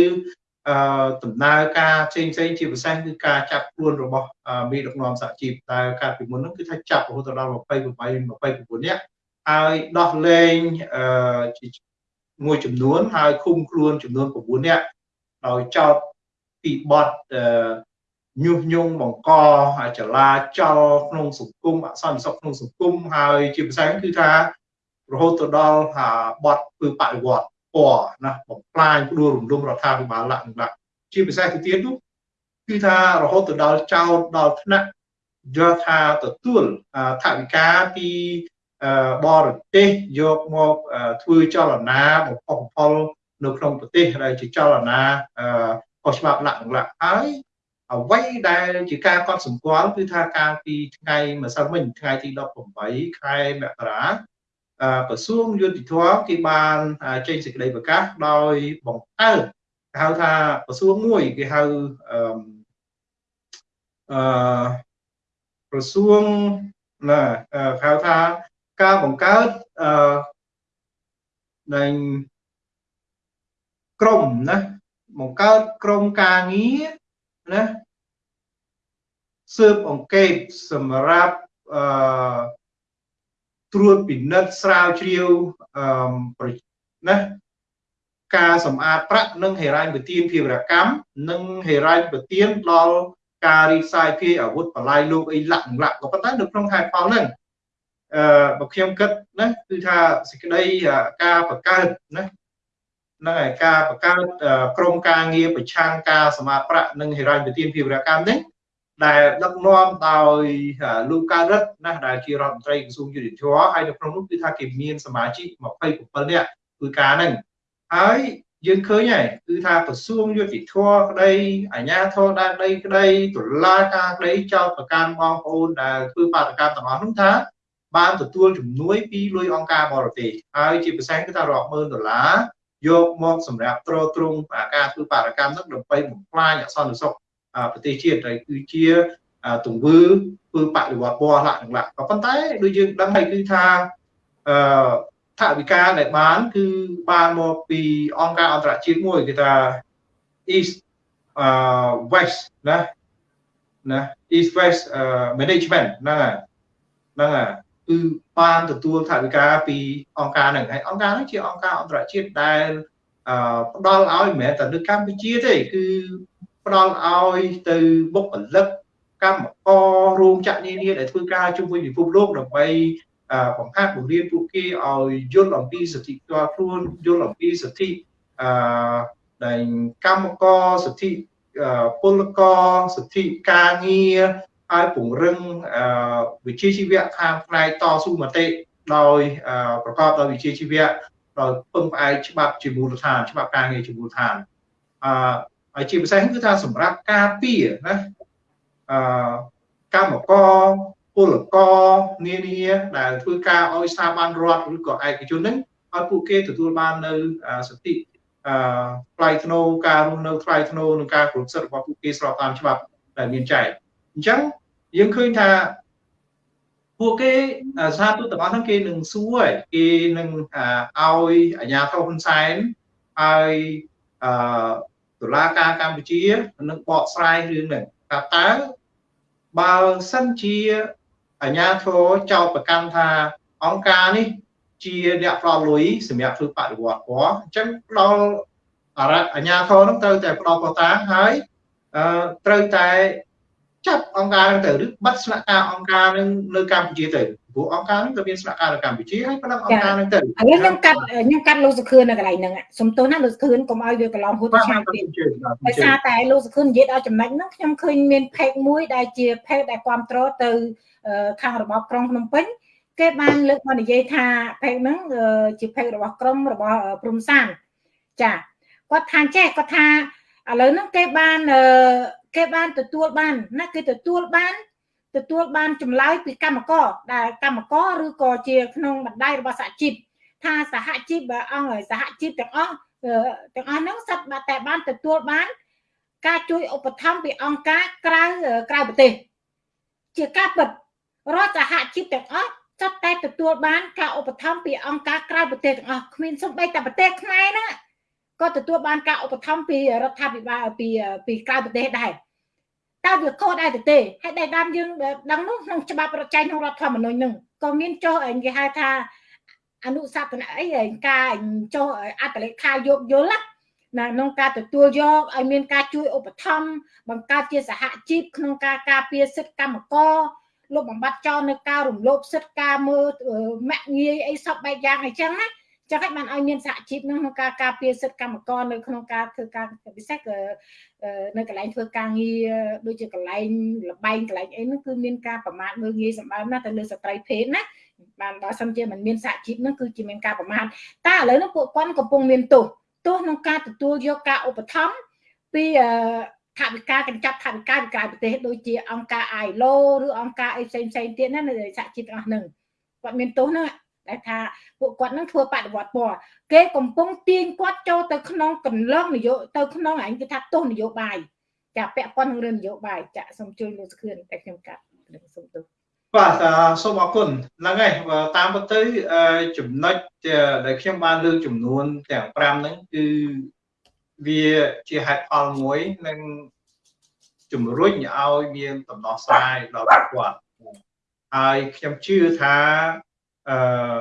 Speaker 2: អឺដំណើរការផ្សេងផ្សេងជាពិសេសគឺការចាប់ខ្លួនរបស់មេដឹកនាំសហជីពតែកាលពីមុនហ្នឹងគឺថាចាប់រហូតដល់28 29នាក់ ហើយដោះលែងអឺមួយចំនួនហើយឃុំខ្លួនចំនួន9នាក់ដោយចោតពីបទអឺញុះញង់បង្កចលាចលក្នុងសង្គមអសន្តិសុខក្នុងសង្គមហើយជាភាសាគឺថារហូតទៅដល់បទធ្វើបដិវត្តពណ៌ណាបំផ្លាញផ្ដួលរំលំរដ្ឋាភិបាលលក្ខណៈជាភាសាទៅទៀតនោះគឺថារហូតទៅដល់ចោតដល់ថ្នាក់យកថាទទួលថវិកាពី បរទេសយកមកធ្វើចលនាបំផុសបំផុលនៅក្នុងប្រទេសដែលជាចលនាខុសច្បាប់លក្ខណៈហើយអ្វីដែលជាការកត់សម្គាល់គឺថាកាលពីថ្ងៃម្សិលមិញថ្ងៃទី18ខែមករាក្រសួងយុតិធម៌គេបានចេញសេចក្តីប្រកាសដោយបង្កើតគេហៅថាក្រសួងមួយគេហៅអឺក្រសួងណាគេហៅថា ការបង្កើតអឺនៃក្រុមណាបង្កើតក្រុមការងារណាស៊ើបអង្កេតសម្រាប់អឺត្រួតពិនិត្យស្រាវជ្រាវអឺណាការសម្អាតប្រាក់និងហេរ៉ាញ់ពទានភាវរកម្មនិងហេរ៉ាញ់ពទានដល់ការរីសាយភាយអាវុធបលាយលោកអីលាក់លាក់ក៏ប៉ុន្តែនៅក្នុងហេតុផលហ្នឹងអឺ បើខ្ញុំគិតណាគឺថាសេចក្តីការបង្កើតណាហ្នឹងហើយការបង្កើតក្រមការងារប្រឆាំងការសមាប្រាក់និងហិរញ្ញវិទានភាវរកម្មនេះដែលដឹកនាំដោយលោកកើតរិទ្ធណាដែលជារដ្ឋមន្ត្រីក្រសួងយុតិធម៌ហើយនៅក្នុងនោះគឺថាគេមានសមាជិក27នាក់ធ្វើការហ្នឹងហើយយើងឃើញហើយគឺថាក្រសួងយុតិធម៌ក្តីអាជ្ញាធរដែនដីក្តីតុលាការក្តីចោទប្រកាន់បងប្អូនដែលធ្វើបាតកម្មទាំងអស់នោះថា បានទទួលជំនួយពីលុយអង្គការបរទេសហើយជាពិសេសគឺថារាប់ម៉ឺនដុល្លារយកមកសម្រាប់ទ្រទ្រង់ការធ្វើបាតកម្មនោះដើម្បីបំផ្លាញអសន្តិសុខប្រទេសជាតិហើយគឺជាទង្វើធ្វើបដិវត្តពណ៌លក្ខណៈក៏ប៉ុន្តែដូចយើងដឹងហើយគឺថាអឺថវិកាដែលបាន គឺបានមកពីអង្គការអន្តរជាតិមួយគេថា East uh West ណាណា East West uh, Management ហ្នឹងហើយហ្នឹងហើយ គឺបានទទួលថវិកាពីអង្គការហ្នឹងហើយអង្គការហ្នឹងជាអង្គការអន្តរជាតិដែលផ្ដល់ឲ្យមិនមែនតែនៅកម្ពុជាទេគឺផ្ដល់ឲ្យទៅបុគ្គលិកកម្មកររោងចក្រនានាដែលធ្វើការជុំវិញពិភពលោកដើម្បីបង្ហាត់បង្រៀនពួកគេឲ្យយល់អំពីសិទ្ធិផ្ទាល់ខ្លួនយល់អំពីសិទ្ធិអឺដែលកម្មករសិទ្ធិពលករសិទ្ធិការងារ ហើយពង្រឹងវិជ្ជាជីវៈខាងផ្នែកតស៊ូមតិដោយប្រកបដោយវិជ្ជាជីវៈដោយពឹងផ្អែកច្បាប់ជាមូលដ្ឋានច្បាប់ការងារជាមូលដ្ឋានអឺហើយជាពិសេសគឺថាសម្រាប់ការពារណាអឺកម្មករពលករនានាដែលធ្វើការឲ្យស្ថាប័នរដ្ឋឬក៏ឯកជនហ្នឹងឲ្យពួកគេទទួលបាននៅសិទ្ធិអឺថ្លៃថ្នូរការរស់នៅថ្លៃថ្នូរនិងការគ្រប់សិទ្ធិរបស់ពួកគេស្របតាមច្បាប់ដែលមានចែងអញ្ចឹង យើងឃើញថាពួកគេសាទូតទាំងអស់ហ្នឹងគេនឹងសួរគេនឹងឲ្យអាជ្ញាធរហ៊ុនសែនឲ្យអឺតុលាការកម្ពុជានឹងបកស្រាយរឿងហ្នឹងថាតើបើសិនជាអាជ្ញាធរចោទប្រកាន់ថាអង្គការនេះជាអ្នកផ្ដល់លុយសម្រាប់ធ្វើបដិវត្តពណ៌អញ្ចឹងផ្ដល់អាជ្ញាធរនឹងត្រូវតែផ្ដល់កតាហើយអឺត្រូវតែ ចាប់អង្គការនឹងទៅឬបិទស្នាក់ការអង្គការនឹងនៅកម្ពុជាទៅព្រោះអង្គការនឹងក៏មានស្នាក់ការនៅកម្ពុជាហើយប៉ុណ្ណឹងអង្គការនឹងទៅឥឡូវ
Speaker 1: ខ្ញុំកាត់ខ្ញុំកាត់លោកសុខឿននៅកន្លែងហ្នឹងសំទោសណាលោកសុខឿនកុំឲ្យវាកន្លងហួសទៅឆ្នាំទៀតដោយសារតែលោកសុខឿននិយាយដល់ចំណុចហ្នឹងខ្ញុំឃើញមានផេកមួយដែលជាផេកដែលគ្រប់គ្រងទៅខាងរបបក្រុងភ្នំពេញគេបានលើកមកនិយាយថាផេកហ្នឹងជាផេករបស់ក្រុមរបស់ព្រំសានចាគាត់ថាចេះគាត់ថាឥឡូវហ្នឹងគេបាន គេបានទទួលបានណាគេទទួលបានទទួលបានចម្លើយពីកម្មករដែលកម្មករឬក៏ជាក្នុងបណ្ដៃរបស់សហជីពថាសហជីពអង្គសហជីពទាំងអស់ទាំងអស់ហ្នឹងសិតតែបានទទួលបាន ការជួយឧបត្ថម្ភពីអង្គការក្រៅក្រៅប្រទេសជាការពិតរដ្ឋសហជីពទាំងអស់សិតតែទទួលបាន ការឧបត្ថម្ភពីអង្គការក្រៅប្រទេសទាំងអស់គ្មានសូម្បីតែប្រទេសខ្មែរហ្នឹង ក៏ទទួលបានការឧបត្ថម្ភពីរដ្ឋាភិបាលពីពីក្រៅប្រទេសដែរតើវាខុសដែរទៅទេហើយដែលតាមយើងដឹងនោះក្នុងច្បាប់រដ្ឋចែងក្នុងរដ្ឋធម្មនុញ្ញនឹងក៏មានចុះគេហៅថាអនុសាសនអីការចុះអត្តលេខាយោគយល់ណាក្នុងការទទួលយកឲ្យមានការជួយឧបត្ថម្ភបង្កើតជាសហជីពក្នុងការការពារសិទ្ធិកម្មករលុបបំបត្តិចោលនៅការរំលោភសិទ្ធិការមើលមាក់ងាយអីសពបែបយ៉ាងអញ្ចឹងណា ចឹងហើយបានឲ្យមានសហជីពនឹងក្នុងការការពារសិទ្ធិកម្មករនៅក្នុងការធ្វើការពិសេសគឺនៅកន្លែងធ្វើការងារដូចជាកន្លែងលបែងកន្លែងអីហ្នឹងគឺមានការប្រមាថមើលងាយសម្បើមណាស់ទៅលើស្ត្រីភេទណាបានបើសិនជាមិនមានសហជីពហ្នឹងគឺជាមានការប្រមាថតែឥឡូវហ្នឹងពួកគាត់កំពុងមានទោសទោសក្នុងការទទួលយកការឧបត្ថម្ភពីថាវិការកញ្ចប់ថាវិការពីក្រៅប្រទេសដូចជាអង្គការ ILO ឬអង្គការអីផ្សេងផ្សេងទៀតណានៅសហជីពទាំងអស់ហ្នឹងគាត់មានទោសហ្នឹង ដែលថាពួកគាត់នឹងធ្វើបដិវត្តពណ៌គេកំពុងទាញគាត់ចូលទៅក្នុងកន្លងនយោទៅក្នុងអញគេថាទោសនយោបាយចាពាក់ព័ន្ធនឹងរឿងនយោបាយចាសូមជួយលោកសខឿនតែខ្ញុំកាត់សូមទោស
Speaker 2: បាទសូមអរគុណហ្នឹងហើយតាមពិតទៅចំណុចដែលខ្ញុំបានលើកចំនួនទាំង5ហ្នឹងគឺវាជាហេតុផលមួយនឹងជំរុញឲ្យមានដំណោះស្រាយដល់គាត់ហើយខ្ញុំជឿថា អឺ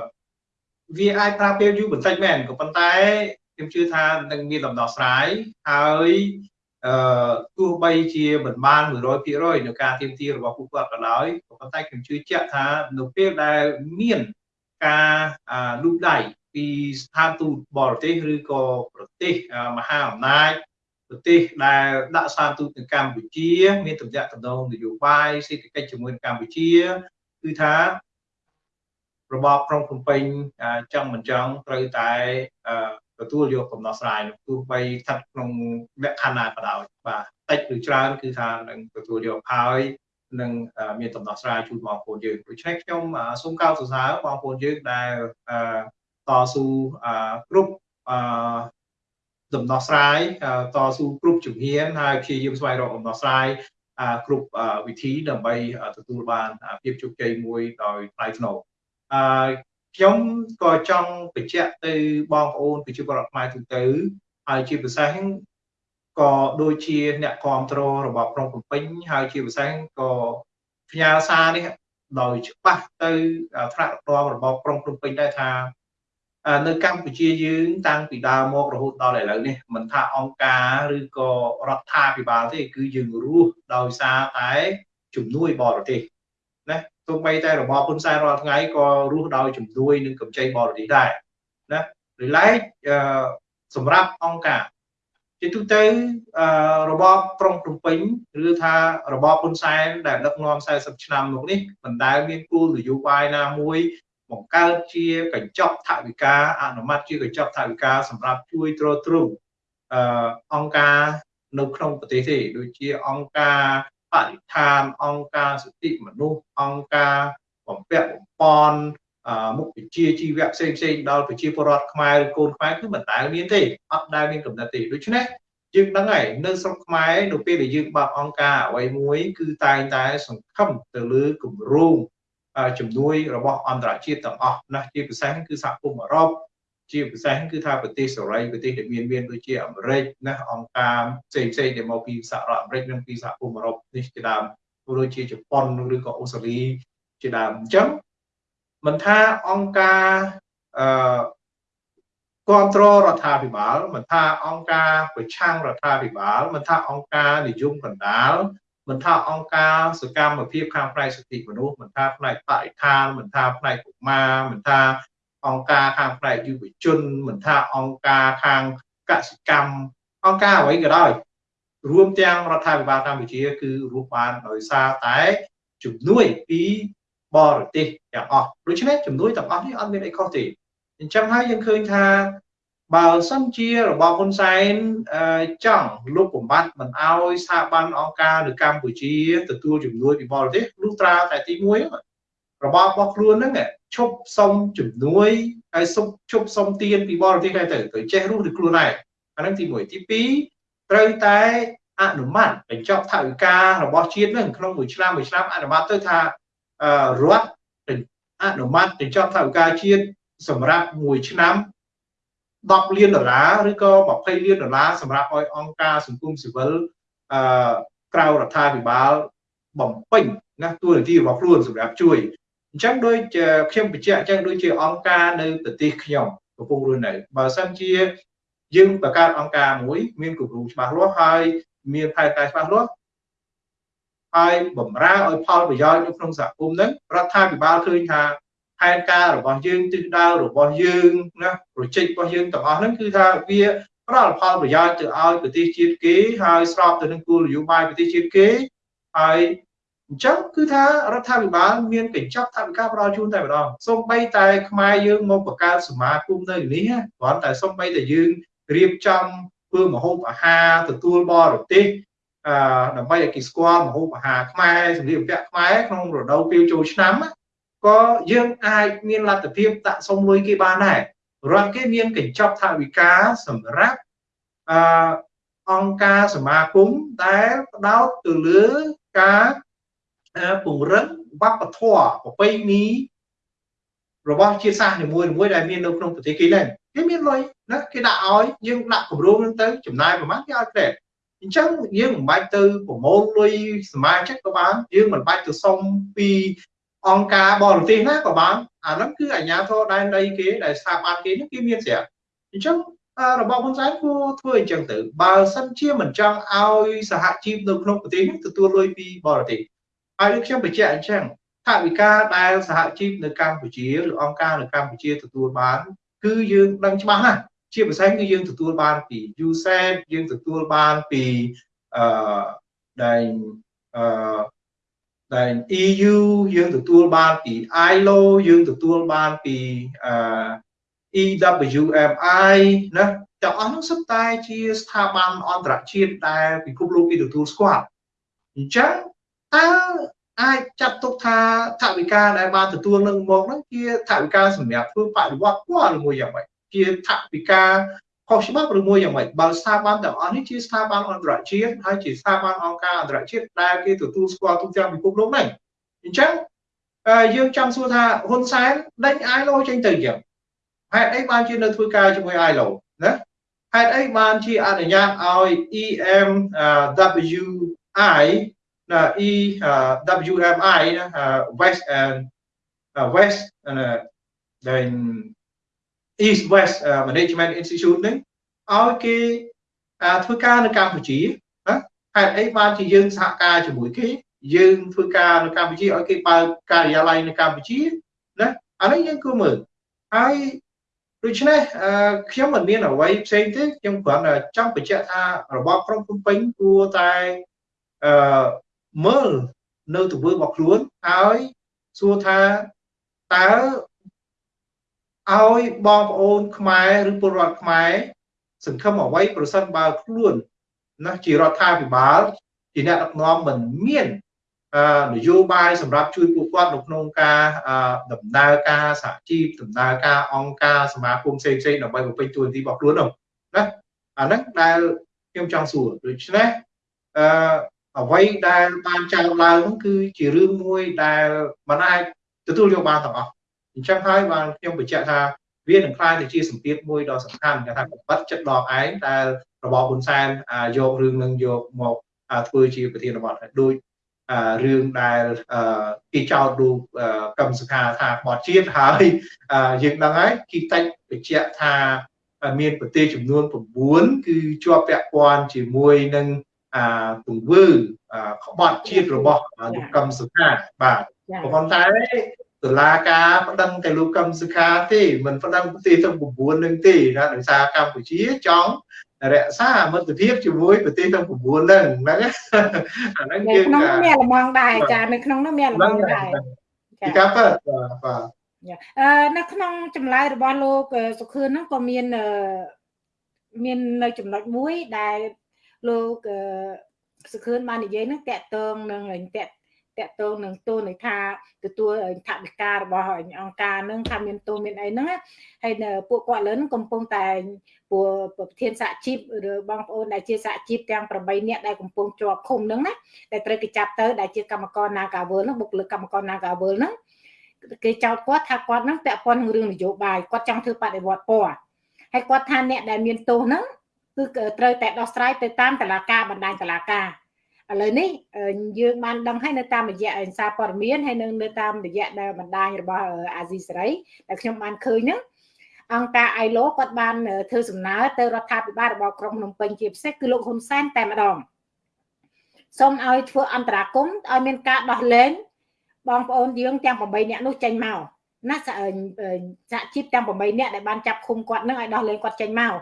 Speaker 2: វាអាចប្រើពេលយូរបន្តិចមែនក៏ប៉ុន្តែខ្ញុំជឿថានឹងមានដំណោះស្រាយហើយអឺទោះបីជាមិនបាន100%នៅការទៀមទារបស់ពួកគាត់ក៏ដោយក៏ប៉ុន្តែខ្ញុំជឿជាក់ថានៅពេលដែលមានការលូកដៃពីស្ថានទូតបរទេសឬក៏ប្រទេសមហាអំណាចប្រទេសដែលដាក់ស្ថានទូតនៅកម្ពុជា មានទំនាក់ទំនងនយោបាយសេដ្ឋកិច្ចជាមួយកម្ពុជាគឺថា របបក្រុងភ្នំពេញចង់មិនចង់ត្រូវតែទទួលយកកំណោះស្រាយនោះទោះបីស្ថិតក្នុងលក្ខខណ្ឌណាក៏ដោយបាទតិចឬច្រើនគឺថានឹងទទួលយកហើយនឹងមានដំណោះស្រាយជូនបងប្អូនយើងដូច្នេះខ្ញុំសូមកោតសរសើរបងប្អូនយើងដែលតស៊ូគ្រប់ដំណោះស្រាយតស៊ូគ្រប់ជំហានហើយព្យាយាមស្វែងរកដំណោះស្រាយគ្រប់វិធីដើម្បីទទួលបានភាពជោគជ័យមួយដោយថ្លៃថ្នូរ អឺខ្ញុំក៏ចង់បញ្ជាក់ទៅបងប្អូនប្រជាពលរដ្ឋខ្មែរទូទៅហើយជាពិសេសក៏ដូចជាអ្នកគ្រប់គ្រងរបបក្រុងភ្នំពេញហើយជាពិសេសក៏ផ្ញើសារនេះដោយច្បាស់ទៅថ្នាក់រដ្ឋរបបក្រុងភ្នំពេញដែរថានៅកម្ពុជាយើងតាំងពីដើមមករហូតដល់ឥឡូវនេះមិនថាអង្គការឬក៏រដ្ឋាភិបាលទេគឺយើងរស់ដោយសារតែជំនួយបរទេសណា ទោះបីតែរបបហ៊ុនសែនរាល់ថ្ងៃក៏រស់ដោយជំនួយនឹងកម្ចីបរទេសដែរណាឬឡែកសម្រាប់អង្គការជាទូទៅរបបក្រុងភ្នំពេញឬថារបបហ៊ុនសែនដែលដឹកនាំ40ឆ្នាំមកនេះមិនដែលមានគោលនយោបាយណាមួយបង្កើតជាកញ្ចប់ថវិកាអនុម័តជាកញ្ចប់ថវិកាសម្រាប់ជួយទ្រទ្រង់អឺអង្គការនៅក្នុងប្រទេសទេដូចជាអង្គការ បរិស្ថានអង្គការសិទ្ធិមនុស្សអង្គការបំពាក់បំពន់មុខវិជ្ជាជីវៈផ្សេងផ្សេងដល់ប្រជាពលរដ្ឋខ្មែរឬកូនខ្មែរគឺមិនដែលមានទេអត់ដែលមានកំណត់ទេដូច្នេះយើងដឹងហើយនៅស្រុកខ្មែរនៅពេលដែលយើងបើកអង្គការអ្វីមួយ គឺតែងតែសង្ឃឹមទៅលើគម្រោងជំនួយរបស់អន្តរជាតិទាំងអស់ណាជាពិសេសគឺសហគមន៍អឺរ៉ុប ជាពិសេសគឺថាប្រទេសសេរីប្រទេសដែលមានមានដូចជាអាមេរិកណាអង្គការផ្សេងផ្សេងដែលមកពីសហរដ្ឋអាមេរិកនិងពីសហគមន៍អឺរ៉ុបនេះជាដើមដូចជាជប៉ុនឬក៏អូស្ត្រាលីជាដើមអញ្ចឹងមិនថាអង្គការអឺគ្រប់គ្រងរដ្ឋាភិបាលមិនថាអង្គការប្រឆាំងរដ្ឋាភិបាលមិនថាអង្គការនិយមកណ្ដាលមិនថាអង្គការសកម្មភាពខាងផ្នែកសិទ្ធិមនុស្សមិនថាផ្នែកបរិស្ថានមិនថាផ្នែកកុមារមិនថា អង្គការខាងផ្នែកយុវជនមិនថាអង្គការខាងកសិកម្មអង្គការអ្វីក៏ដោយរួមទាំងរដ្ឋាភិបាលកម្ពុជា គឺរស់បានដោយសារតែជំនួយពីបរទេសទាំងអស់ដូច្នេះជំនួយទាំងអស់នេះអត់មានអីខុសទេអញ្ចឹងហើយយើងឃើញថាបើសិនជារបស់ហ៊ុនសែនចង់លុបបំបត្តិមិនអោយស្ថាប័នអង្គការនៅកម្ពុជាទទួលជំនួយពីបរទេសលុះត្រាតែទី1របស់របស់ខ្លួនហ្នឹង ឈប់សុំជំនួយហើយសុំឈប់សុំទានពីបរទេសហើយទៅទៅចេះរស់ឬខ្លួនឯងអាហ្នឹងទី1ទី2ត្រូវតែអនុម័តបញ្ចប់ថវិការបស់ជាតិនឹងក្នុងមួយឆ្នាំមួយឆ្នាំអនុម័តទៅថារដ្ឋអនុម័តបញ្ចប់ថវិកាជាតិសម្រាប់មួយឆ្នាំ10លានដុល្លារឬក៏20លានដុល្លារសម្រាប់ឲ្យអង្គការសង្គមស៊ីវិលអឺក្រៅរដ្ឋាភិបាលបំពេញណាតួនាទីរបស់ខ្លួនសម្រាប់ជួយ អញ្ចឹងដូចខ្ញុំបញ្ជាក់អញ្ចឹងដូចជាអង្គការនៅប្រទេសខ្ញុំកំពុងរស់នៅបើសិនជាយើងបង្កើតអង្គការមួយមានគម្រោងច្បាស់លាស់ហើយមានផែនការច្បាស់លាស់ហើយបំរើឲ្យផលប្រយោជន៍នៅក្នុងសហគមន៍ហ្នឹងរដ្ឋាភិបាលឃើញថាផែនការរបស់យើងទិសដៅរបស់យើងណាប្រជិករបស់យើងទាំងអស់ហ្នឹងគឺថាវាផ្ដល់ផលប្រយោជន៍ទៅឲ្យប្រទេសជាតិគេហើយស្របទៅនឹងគោលនយោបាយប្រទេសជាតិគេហើយ អញ្ចឹងគឺថារដ្ឋាភិបាលមានកញ្ចប់ថវិកាផ្ដល់ជូនតែម្ដងសូម្បីតែខ្មែរយើងមកបង្កើតសមាគមនៅនេះគ្រាន់តែសូម្បីតែយើងរៀបចំធ្វើម្ហូបអាហារទទួលបរទេសអឺដើម្បីឲ្យគេស្គាល់ម្ហូបអាហារខ្មែរសម្លៀកបំពាក់ខ្មែរក្នុងរដូវពេលចូលឆ្នាំក៏យើងអាចមានលទ្ធភាពដាក់សុំលុយគេបានដែររដ្ឋគេមានកញ្ចប់ថវិកាសម្រាប់អឺអង្គការសមាគមដែលផ្ដោតទៅលើការ ពង្រឹងវប្បធម៌ប្រពៃណីរបស់ជាតិសាសន៍នីមួយៗដែលមាននៅក្នុងប្រទេសគេដែរគេមានលុយណាគេដាក់ឲ្យយើងដាក់គម្រោងហ្នឹងទៅចំណាយប្រហែលគេឲ្យក្រែអញ្ចឹងយើងមិនបាច់ទៅប្រមូលលុយសមាជិកក៏បានយើងមិនបាច់ទៅសុំពីអង្គការបរទេសណាក៏បានអាហ្នឹងគឺអាជ្ញាធរដែនដីគេដែលស្ថាប័នគេហ្នឹងគេមានស្រាប់អញ្ចឹងរបបហ៊ុនសែនគួរធ្វើអញ្ចឹងទៅបើសិនជាមិនចង់ឲ្យសហជីពនៅក្នុងប្រទេសនេះទទួលលុយពីបរទេស ហើយខ្ញុំបញ្ជាក់អញ្ចឹងថាវិការដែលសហជីពនៅកម្ពុជាឬអង្គការនៅកម្ពុជាទទួលបាន គឺយើងដឹងច្បាស់ណាស់ជាពិសេសគឺយើងទទួលបានពី USAID យើងទទួលបានពីអឺដែលអឺដែល EU យើងទទួលបានពី ILO យើងទទួលបានពីអឺ EWMI ណាទាំងអស់នោះសុទ្ធតែជាស្ថាប័នអន្តរជាតិដែលពិភពលោកគេទទួលស្គាល់អញ្ចឹង តើអាចចាត់ទុកថាថវិកាដែលបានទទួលនឹងមកហ្នឹងជាថវិកាសម្រាប់ធ្វើបដិវត្តពណ៌ឬមួយយ៉ាងម៉េចជាថវិកាខុសច្បាប់ឬមួយយ៉ាងម៉េចបើស្ថាប័នទាំងអស់នេះជាស្ថាប័នអន្តរជាតិហើយជាស្ថាប័នអង្គការអន្តរជាតិដែលគេទទួលស្គាល់ទូទាំងពិភពលោកហ្នឹងអញ្ចឹងយើងចង់សួរថាហ៊ុនសែនដេញ ILO ចេញទៅយ៉ាងហេតុអីបានជានៅធ្វើការជាមួយ ILO ណាហេតុអីបានជាអនុញ្ញាតឲ្យ EMWI ណា EWMI ណា West and West ដែល East West Management Institute ហ្នឹងឲ្យគេធ្វើការនៅកម្ពុជាណាហេតុអីបានជាយើងសហការជាមួយគេយើងធ្វើការនៅកម្ពុជាឲ្យគេបើកការិយាល័យនៅកម្ពុជាណាអានេះយើងគួរមើលហើយដូច្នេះខ្ញុំមិនមានអ្វីផ្សេងទេខ្ញុំគ្រាន់តែចង់បញ្ជាក់ថារបបក្រុងភ្នំពេញគួរតែអឺ មើលនៅទង្វើរបស់ខ្លួនហើយសួរថាតើឲ្យបងប្អូនខ្មែរឬពលរដ្ឋខ្មែរសង្ឃឹមអ្វីប្រសិនបើខ្លួនណាជារដ្ឋាភិបាលជាអ្នកដឹកនាំមិនមាននយោបាយសម្រាប់ជួយពួកគាត់នៅក្នុងការដំណើរការសហជីពដំណើរការអង្គការសមាគមផ្សេងៗដើម្បីបំពេញតួនាទីរបស់ខ្លួននោះណាអាហ្នឹងដែលខ្ញុំចង់សួរដូច្នេះអឺ អ្វីដែលបានចោទឡើងនោះគឺជារឿងមួយដែលមិនអាចទទួលយកបានទាំងអស់អញ្ចឹងហើយបានខ្ញុំបញ្ជាក់ថាវានឹងខ្លាយទៅជាសម្ពាធមួយដ៏សំខាន់គេថាបិទចិត្តដកឯងដែលរបបហ៊ុនសែនយករឿងនឹងយកមកធ្វើជាប្រធានបទហើយដូចរឿងដែលគេចោទលោកកឹមសុខាថាបត់ជាតិហើយយើងដឹងហើយគីតិចបញ្ជាក់ថាមានប្រទេសចំនួន9គឺជាប់ពាក់ព័ន្ធជាមួយនឹង ទង្វើក្បត់ជាតិរបស់លោកកឹមសុខាបាទប៉ុន្តែតឡាការប្តឹងតែលោកកឹមសុខាទេមិនប្តឹងប្រទេសទាំង9នឹងទេណាដោយសារកម្ពុជាចង់រក្សាមិត្តភាពជាមួយប្រទេសទាំង9ហ្នឹងហ្នឹងអាហ្នឹង
Speaker 1: យើងក្នុងមានលំងដែរចានៅក្នុងនោះមានលំងដែរ
Speaker 2: ពីការពិតបាទ
Speaker 1: អឺនៅក្នុងចម្លើយរបស់លោកសុខឿនហ្នឹងក៏មានមាននៅចំណុចមួយដែល លោកសុខឿនបាននិយាយហ្នឹងតកតងនឹងតកតកតងនឹងទូនថាទទួលថវិការបស់អង្គការនឹងថាមានទូមានអីហ្នឹងហើយពួកគាត់លើនឹងកំពុងតែពួកប្រធានសហជីពឬបងប្អូនដែលជាសហជីពទាំង8នាក់ដែលកំពុងជាប់ឃុំហ្នឹងណាដែលត្រូវគេចាប់ទៅដែលជាកម្មករ Nagawal ហ្នឹងបុគ្គលិកកម្មករ Nagawal ហ្នឹងគេចោទគាត់ថាគាត់ហ្នឹងពាក់ព័ន្ធនឹងរឿងនយោបាយគាត់ចង់ធ្វើបដិវត្តពណ៌ហើយគាត់ថាអ្នកដែលមានទោសហ្នឹង គឺត្រូវតែដោះស្រាយទៅតាមតឡាការបណ្ដាញតឡាការឥឡូវនេះយើងបានដឹងហើយនៅតាមរយៈអេសារព័ត៌មានហើយនៅនៅតាមរយៈដែលបណ្ដាញរបស់អាស៊ីសេរីដែលខ្ញុំបានឃើញហ្នឹងអង្គការ ILO គាត់បានធ្វើសំណើទៅរដ្ឋាភិបាលរបស់ក្រុងភ្នំពេញជាពិសេសគឺលោកហ៊ុនសែនតែម្ដងសូមឲ្យធ្វើអន្តរាគមន៍ឲ្យមានការដោះលែងបងប្អូនយើងទាំង8នាក់នោះចេញមកណាសហជីពទាំង8នាក់ដែលបានចាប់ឃុំគាត់នឹងឲ្យដោះលែងគាត់ចេញមក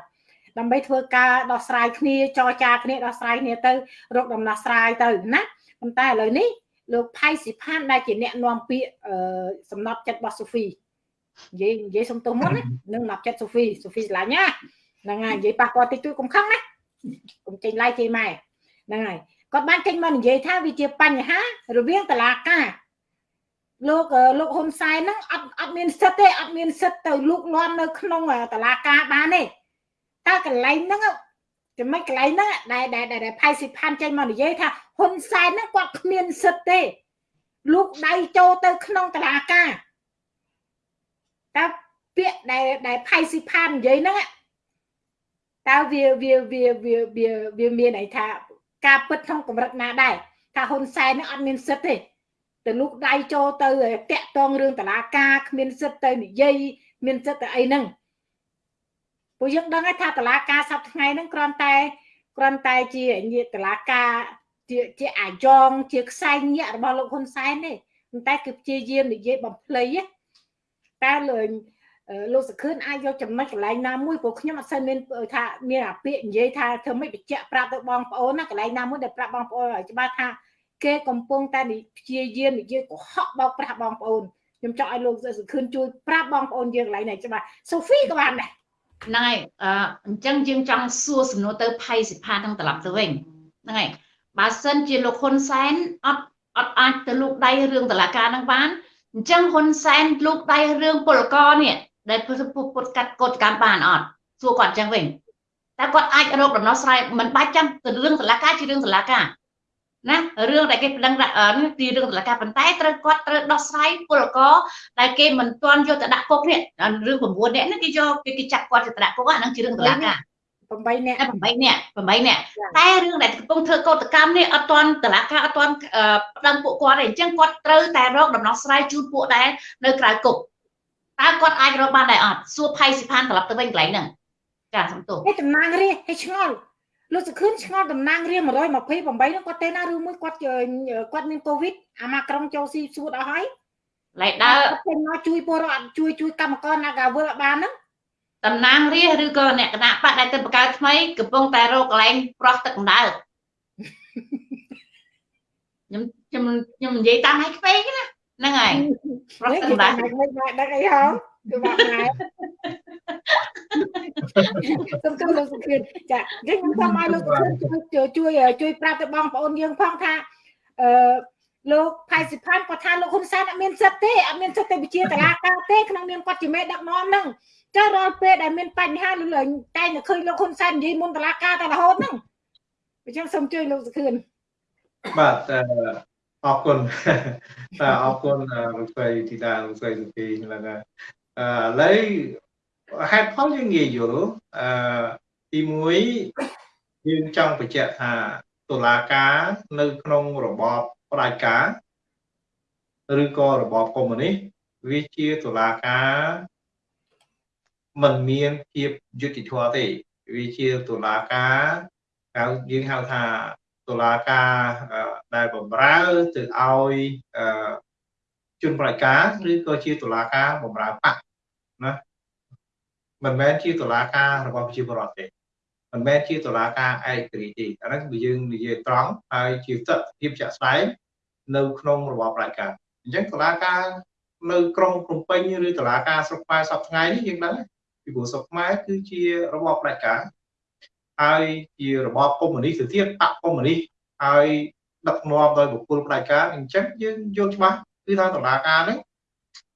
Speaker 1: ដើម្បីធ្វើការដោះស្រាយគ្នាចរចាគ្នាដោះស្រាយគ្នាទៅរកដំណោះស្រាយទៅណាប៉ុន្តែឥឡូវនេះលោកផៃស៊ីផានដែលជាអ្នកនាំពាក្យសំណប់ចិត្តរបស់សូហ្វីនិយាយនិយាយសុំទោសមុននឹងណាប់ចិត្តសូហ្វីសូហ្វីឆ្លាញ់ណាហ្នឹងហើយនិយាយប៉ះគាត់តិចតួចកុំខឹងណាកុំចេញឡាយជេរម៉ែហ្នឹងហើយគាត់បានចេញមកនិយាយថាវាជាបញ្ហារវាងតឡាការលោកលោកហ៊ុនសែនហ្នឹងអត់អត់មានសិទ្ធទេអត់មានសិទ្ធទៅលូកលាន់នៅក្នុងតឡាការបានទេ តើកន្លែងហ្នឹងចំណុចកន្លែងហ្នឹងដែលដែលដែលផៃសិផានចេញមកនិយាយថាហ៊ុនសែនហ្នឹងគាត់គ្មានសិទ្ធទេលូកដៃចូលទៅក្នុងតឡាការតើពាក្យដែលដែលផៃស៊ីផាននិយាយហ្នឹងតើវាវាវាវាវាវាមានន័យថាការពិតក្នុងកម្រិតណាដែរថាហ៊ុនសែនហ្នឹងអត់មានសិទ្ធទេទៅលូកដៃចូលទៅតាក់តងរឿងតឡាការគ្មានសិទ្ធទៅនិយាយមានសិទ្ធទៅអីហ្នឹង ពួកយើងដឹងថាតឡាការសប្តាហ៍ថ្ងៃហ្នឹងគ្រាន់តែគ្រាន់តែជាញាតឡាការជាជាអាយ៉ងជាខ្សែញាក់របស់លោកហ៊ុនសែនទេប៉ុន្តែគឺព្យាយាមនិយាយបំភ្លៃតែលើលោកសខឿនអាចយកចំណុចកន្លែងណាមួយព្រោះខ្ញុំអត់សូវមានថាមានអាពាកនិយាយថាធ្វើមិនបញ្ជាក់ប្រាប់ទៅបងប្អូនណាកន្លែងណាមួយដែលប្រាប់បងប្អូនឲ្យច្បាស់ថាគេកំពុងតែព្យាយាមនិយាយកុហកបោកប្រាស់បងប្អូនខ្ញុំចង់ឲ្យលោកសខឿនជួយប្រាប់បងប្អូនយើងកន្លែងនេះច្បាស់សូហ្វីក៏បានដែរ
Speaker 3: ហ្នឹងហើយអញ្ចឹងយើងចង់សួរសំណួរទៅផៃសិផានឹងត្រឡប់ទៅវិញហ្នឹងហើយបើសិនជាលោកហ៊ុនសែនអត់អត់អាចទៅលោកដៃរឿងតឡាការនឹងបានអញ្ចឹងហ៊ុនសែនលោកដៃរឿងពលករនេះដែលពុទ្ធកាត់កោតកម្មបានអត់សួរគាត់អញ្ចឹងវិញតែគាត់អាចរកដំណោះស្រាយមិនបាច់ចាំទៅរឿងតឡាការជារឿងតឡាការ ណារឿងដែលគេប្តឹងនេះទីរឿងតឡាការប៉ុន្តែត្រូវគាត់ត្រូវដោះស្រាយពលករដែលគេមិនទាន់យកទៅដាក់គុកនេះរឿង9នាក់នេះគេយកគេចាប់គាត់ទៅដាក់គុកអាហ្នឹងជារឿងតឡាការ
Speaker 1: 8នាក់
Speaker 3: 8នាក់8នាក់តែរឿងដែលកំពុងធ្វើកោតកម្មនេះអត់ទាន់តឡាការអត់ទាន់ប្តឹងពួកគាត់ទេអញ្ចឹងគាត់ត្រូវតែរកដំណោះស្រាយជូនពួកដែលនៅក្រៅគុកតើគាត់អាចរកបានដែរអត់សួរផៃសិផានត្រឡប់ទៅវិញកន្លែងហ្នឹងចាសំទោស
Speaker 1: ឯតំណាងរាហេឆ្ងល់ លោកសុខឿនឆ្ងល់តំណាងរា128ហ្នឹងគាត់ទេណាឬមួយគាត់គាត់មានកូវីដអាម៉ាក្រុងចូលស៊ីសួតអស់ហើយ
Speaker 3: ឡៃដើរ
Speaker 1: ចេញមកជួយពលរដ្ឋជួយជួយកម្មករណាកាវើបានហ្នឹង
Speaker 3: តំណាងរាឬក៏អ្នកគណៈបកដែលទៅបង្កើតថ្មីកំពុងតែរកកន្លែងប្រោះទឹកកម្ដៅខ្ញុំខ្ញុំខ្ញុំនិយាយតាមឲ្យក្មេងណាហ្នឹងហើយប្រុស
Speaker 1: នេះ
Speaker 3: ទាំង
Speaker 1: គេ
Speaker 3: ដែរ
Speaker 1: ថាមិនមិនដឹងអីហ៎ គឺបាក់ម៉ែសូមចូលលោកសុខឿនចាអញ្ចឹងខ្ញុំសូមឲ្យលោកសុខឿនជួយជួយជួយប្រាប់ទៅបងប្អូនយើងផងថាអឺលោកផៃសិផានគាត់ថាលោកហ៊ុនសែនអត់មានសិទ្ធិទេអត់មានសិទ្ធិទៅវិជាតឡាការទេក្នុងនាមគាត់ជាមេដឹកនាំហ្នឹងចុះរាល់ពេលដែលមានបញ្ហាលើតែតែឃើញលោកហ៊ុនសែននិយាយមុនតឡាការតែរហូតហ្នឹងអញ្ចឹងសូមជួយលោកសុខឿន
Speaker 2: បាទអឺអរគុណបាទអរគុណលោកស្រីធីតាលោកស្រីសុភីហ្នឹងហើយអឺ ឥឡូវហេតុផលយើងងាយយល់អឺទី1យើងចង់បញ្ជាក់ថាតុលាការនៅក្នុងរបបផ្ដាច់ការឬក៏របបកុម្មុយនីសវាជាតុលាការមិនមានភាពយុត្តិធម៌ទេវាជាតុលាការហៅយើងហៅថាតុលាការដែលបំរើទៅឲ្យជនប្រតិការឬក៏ជាតុលាការបំរើបក ណាមិនមែនជាតុលាការរបស់ប្រជាពលរដ្ឋទេមិនមែនជាតុលាការឯករាជ្យទេអាហ្នឹងគឺយើងនិយាយត្រង់ហើយជាទស្សនវិជ្ជាជាក់ស្ដែងនៅក្នុងរបបប្រជាការអញ្ចឹងតុលាការនៅក្រុងភ្នំពេញឬតុលាការស្រុកខ្មែរសប្តាហ៍នេះយើងដឹងពីព្រោះស្រុកខ្មែរគឺជារបបប្រជាការហើយជារបបកុម្មុយនីសទៅទៀតបកកុម្មុយនីសហើយដឹកនាំដោយបុគ្គលផ្ដាច់ការអញ្ចឹងយើងយល់ច្បាស់គឺថាតុលាការនេះ